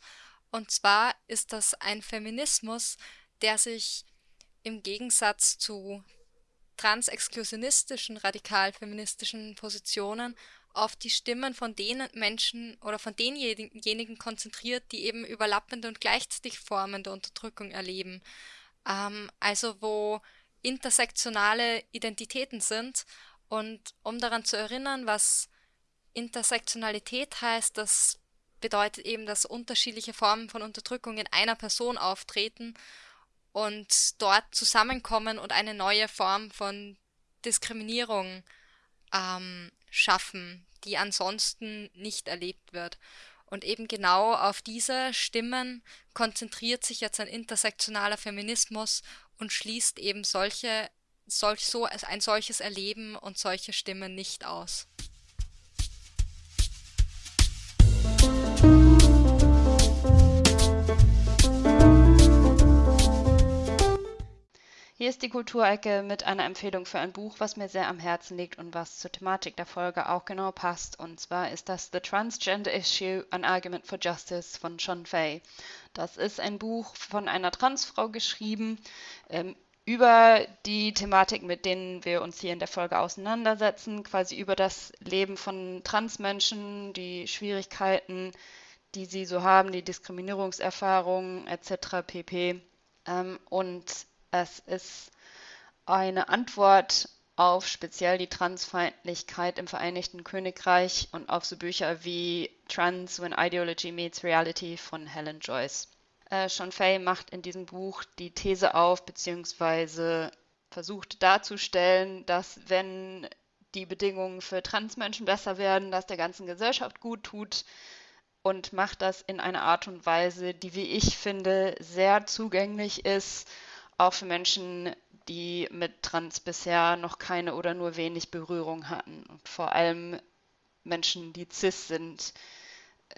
Und zwar ist das ein Feminismus, der sich im Gegensatz zu transexklusionistischen, radikal-feministischen Positionen auf die Stimmen von den Menschen oder von denjenigen konzentriert, die eben überlappende und gleichzeitig Formen der Unterdrückung erleben. Ähm, also wo intersektionale Identitäten sind. Und um daran zu erinnern, was Intersektionalität heißt, das bedeutet eben, dass unterschiedliche Formen von Unterdrückung in einer Person auftreten und dort zusammenkommen und eine neue Form von Diskriminierung ähm, schaffen, die ansonsten nicht erlebt wird. Und eben genau auf diese Stimmen konzentriert sich jetzt ein intersektionaler Feminismus und schließt eben solche, solch, so ein solches Erleben und solche Stimmen nicht aus. Hier ist die Kulturecke mit einer Empfehlung für ein Buch, was mir sehr am Herzen liegt und was zur Thematik der Folge auch genau passt. Und zwar ist das The Transgender Issue, An Argument for Justice von Sean Fay. Das ist ein Buch von einer Transfrau geschrieben ähm, über die Thematik, mit denen wir uns hier in der Folge auseinandersetzen, quasi über das Leben von Transmenschen, die Schwierigkeiten, die sie so haben, die Diskriminierungserfahrungen etc. pp. Ähm, und es ist eine Antwort auf speziell die Transfeindlichkeit im Vereinigten Königreich und auf so Bücher wie Trans When Ideology Meets Reality von Helen Joyce. Äh, Sean Fay macht in diesem Buch die These auf, beziehungsweise versucht darzustellen, dass wenn die Bedingungen für Transmenschen besser werden, dass der ganzen Gesellschaft gut tut und macht das in einer Art und Weise, die, wie ich finde, sehr zugänglich ist auch für Menschen, die mit Trans bisher noch keine oder nur wenig Berührung hatten. Und vor allem Menschen, die cis sind,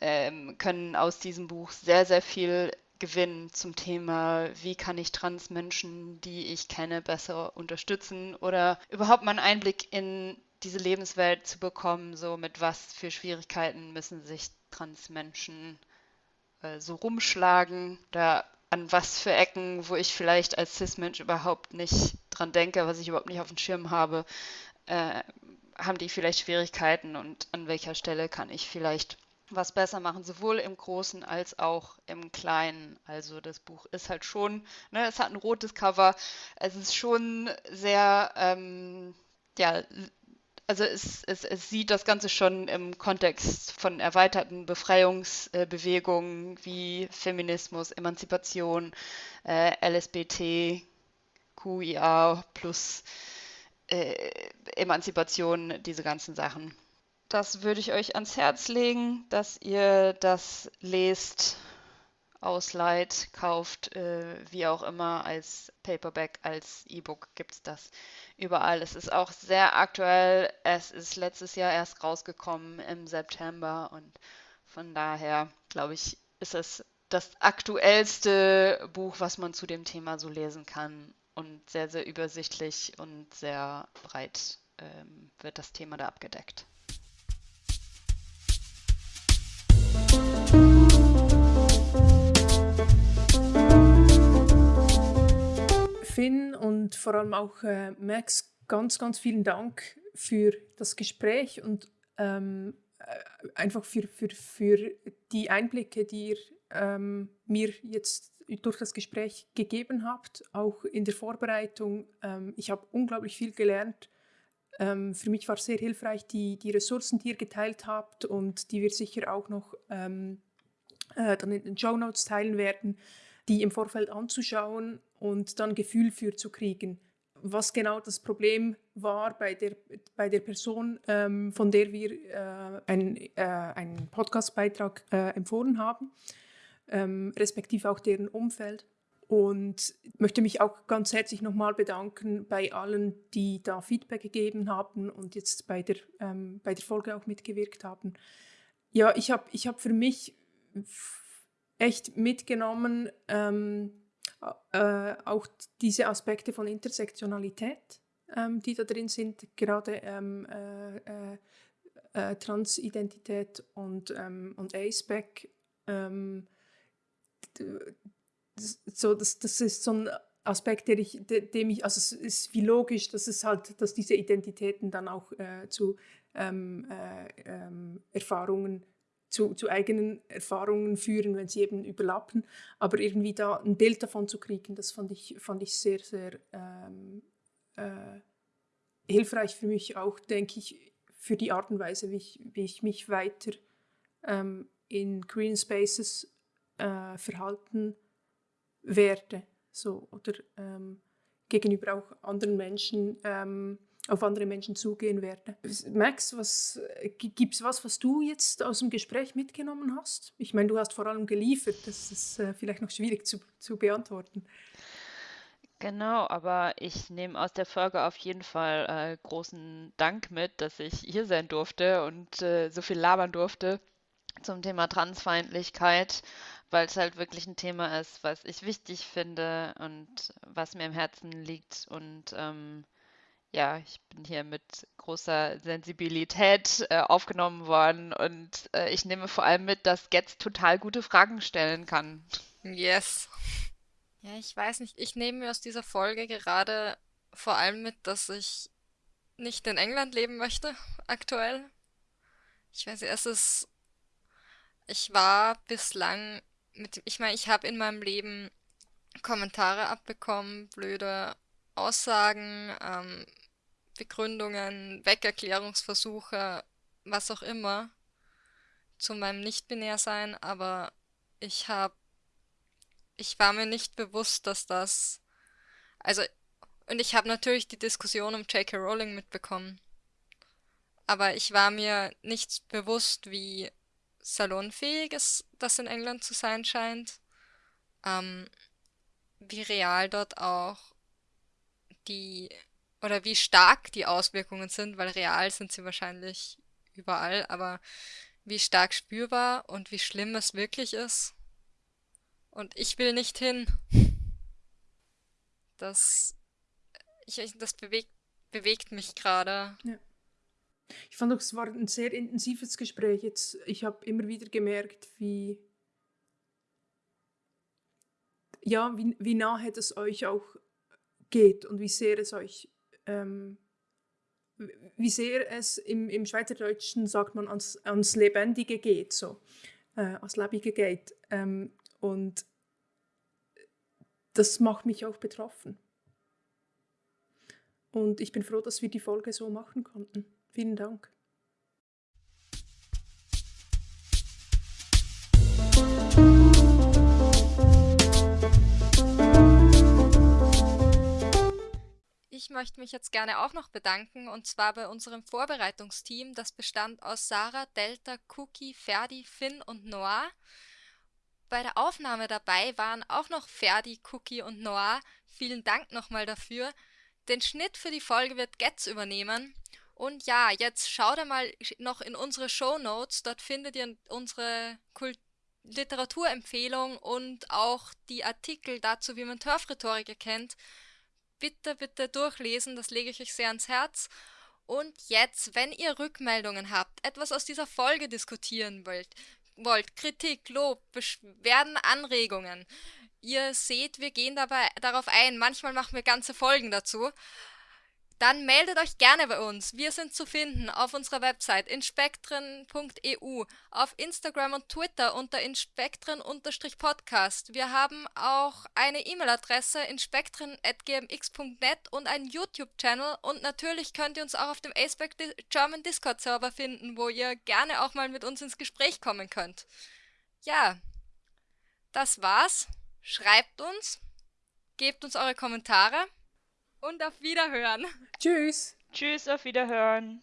ähm, können aus diesem Buch sehr, sehr viel gewinnen zum Thema, wie kann ich Transmenschen, die ich kenne, besser unterstützen oder überhaupt mal einen Einblick in diese Lebenswelt zu bekommen, so mit was für Schwierigkeiten müssen sich Transmenschen äh, so rumschlagen. Da an was für Ecken, wo ich vielleicht als Cis-Mensch überhaupt nicht dran denke, was ich überhaupt nicht auf dem Schirm habe, äh, haben die vielleicht Schwierigkeiten und an welcher Stelle kann ich vielleicht was besser machen, sowohl im Großen als auch im Kleinen. Also das Buch ist halt schon, ne, es hat ein rotes Cover, es ist schon sehr, ähm, ja, also es, es, es sieht das Ganze schon im Kontext von erweiterten Befreiungsbewegungen wie Feminismus, Emanzipation, äh, LSBT, QIA plus äh, Emanzipation, diese ganzen Sachen. Das würde ich euch ans Herz legen, dass ihr das lest, ausleiht, kauft, äh, wie auch immer, als Paperback, als E-Book gibt es das überall. Es ist auch sehr aktuell. Es ist letztes Jahr erst rausgekommen im September und von daher, glaube ich, ist es das aktuellste Buch, was man zu dem Thema so lesen kann und sehr, sehr übersichtlich und sehr breit ähm, wird das Thema da abgedeckt. Finn und vor allem auch äh, Max, ganz, ganz vielen Dank für das Gespräch und ähm, äh, einfach für, für, für die Einblicke, die ihr ähm, mir jetzt durch das Gespräch gegeben habt, auch in der Vorbereitung. Ähm, ich habe unglaublich viel gelernt. Ähm, für mich war es sehr hilfreich, die, die Ressourcen, die ihr geteilt habt und die wir sicher auch noch ähm, äh, dann in den Show Notes teilen werden, die im Vorfeld anzuschauen und dann Gefühl für zu kriegen, was genau das Problem war bei der, bei der Person, ähm, von der wir äh, ein, äh, einen Podcastbeitrag äh, empfohlen haben, ähm, respektive auch deren Umfeld. Und möchte mich auch ganz herzlich nochmal bedanken bei allen, die da Feedback gegeben haben und jetzt bei der, ähm, bei der Folge auch mitgewirkt haben. Ja, ich habe ich hab für mich echt mitgenommen, ähm, äh, auch diese Aspekte von Intersektionalität, ähm, die da drin sind, gerade ähm, äh, äh, äh Transidentität und, ähm, und ACEBAC. Ähm, so, das, das ist so ein Aspekt, der ich, dem ich, also es ist wie logisch, dass es halt, dass diese Identitäten dann auch äh, zu ähm, äh, ähm, Erfahrungen zu, zu, eigenen Erfahrungen führen, wenn sie eben überlappen. Aber irgendwie da ein Bild davon zu kriegen, das fand ich, fand ich sehr, sehr ähm, äh, hilfreich für mich auch, denke ich, für die Art und Weise, wie ich, wie ich mich weiter ähm, in Green Spaces äh, verhalten werde. So, oder ähm, gegenüber auch anderen Menschen ähm, auf andere Menschen zugehen werde. Max, was gibt es was, was du jetzt aus dem Gespräch mitgenommen hast? Ich meine, du hast vor allem geliefert, das ist äh, vielleicht noch schwierig zu, zu beantworten. Genau, aber ich nehme aus der Folge auf jeden Fall äh, großen Dank mit, dass ich hier sein durfte und äh, so viel labern durfte zum Thema Transfeindlichkeit, weil es halt wirklich ein Thema ist, was ich wichtig finde und was mir im Herzen liegt und ähm, ja, ich bin hier mit großer Sensibilität äh, aufgenommen worden und äh, ich nehme vor allem mit, dass Getz total gute Fragen stellen kann. Yes. Ja, ich weiß nicht. Ich nehme mir aus dieser Folge gerade vor allem mit, dass ich nicht in England leben möchte, aktuell. Ich weiß nicht, es ist. Ich war bislang mit. Ich meine, ich habe in meinem Leben Kommentare abbekommen, blöde Aussagen, ähm, Begründungen, Weckerklärungsversuche, was auch immer zu meinem Nicht-Binär-Sein, aber ich habe, ich war mir nicht bewusst, dass das, also, und ich habe natürlich die Diskussion um J.K. Rowling mitbekommen, aber ich war mir nicht bewusst, wie salonfähig es das in England zu sein scheint, ähm, wie real dort auch die oder wie stark die Auswirkungen sind, weil real sind sie wahrscheinlich überall, aber wie stark spürbar und wie schlimm es wirklich ist. Und ich will nicht hin. Das, ich, das bewegt, bewegt mich gerade. Ja. Ich fand auch, es war ein sehr intensives Gespräch. Jetzt, ich habe immer wieder gemerkt, wie, ja, wie, wie nahe das euch auch geht und wie sehr es euch ähm, wie sehr es im, im Schweizerdeutschen sagt man ans, ans Lebendige geht, so, äh, ans Lebige geht. Ähm, und das macht mich auch betroffen. Und ich bin froh, dass wir die Folge so machen konnten. Vielen Dank. Ich möchte mich jetzt gerne auch noch bedanken und zwar bei unserem Vorbereitungsteam. Das bestand aus Sarah, Delta, Cookie, Ferdi, Finn und Noah. Bei der Aufnahme dabei waren auch noch Ferdi, Cookie und Noah. Vielen Dank nochmal dafür. Den Schnitt für die Folge wird Getz übernehmen. Und ja, jetzt schaut einmal noch in unsere Show Notes. Dort findet ihr unsere Kult Literaturempfehlung und auch die Artikel dazu, wie man Turf-Rhetorik erkennt bitte, bitte durchlesen, das lege ich euch sehr ans Herz. Und jetzt, wenn ihr Rückmeldungen habt, etwas aus dieser Folge diskutieren wollt, wollt Kritik, Lob, Beschwerden, Anregungen, ihr seht, wir gehen dabei darauf ein. Manchmal machen wir ganze Folgen dazu dann meldet euch gerne bei uns. Wir sind zu finden auf unserer Website inspektren.eu, auf Instagram und Twitter unter inspektren-podcast. Wir haben auch eine E-Mail-Adresse inspektren.gmx.net und einen YouTube-Channel und natürlich könnt ihr uns auch auf dem Aceback German Discord-Server finden, wo ihr gerne auch mal mit uns ins Gespräch kommen könnt. Ja, das war's. Schreibt uns, gebt uns eure Kommentare und auf Wiederhören. Tschüss. Tschüss, auf Wiederhören.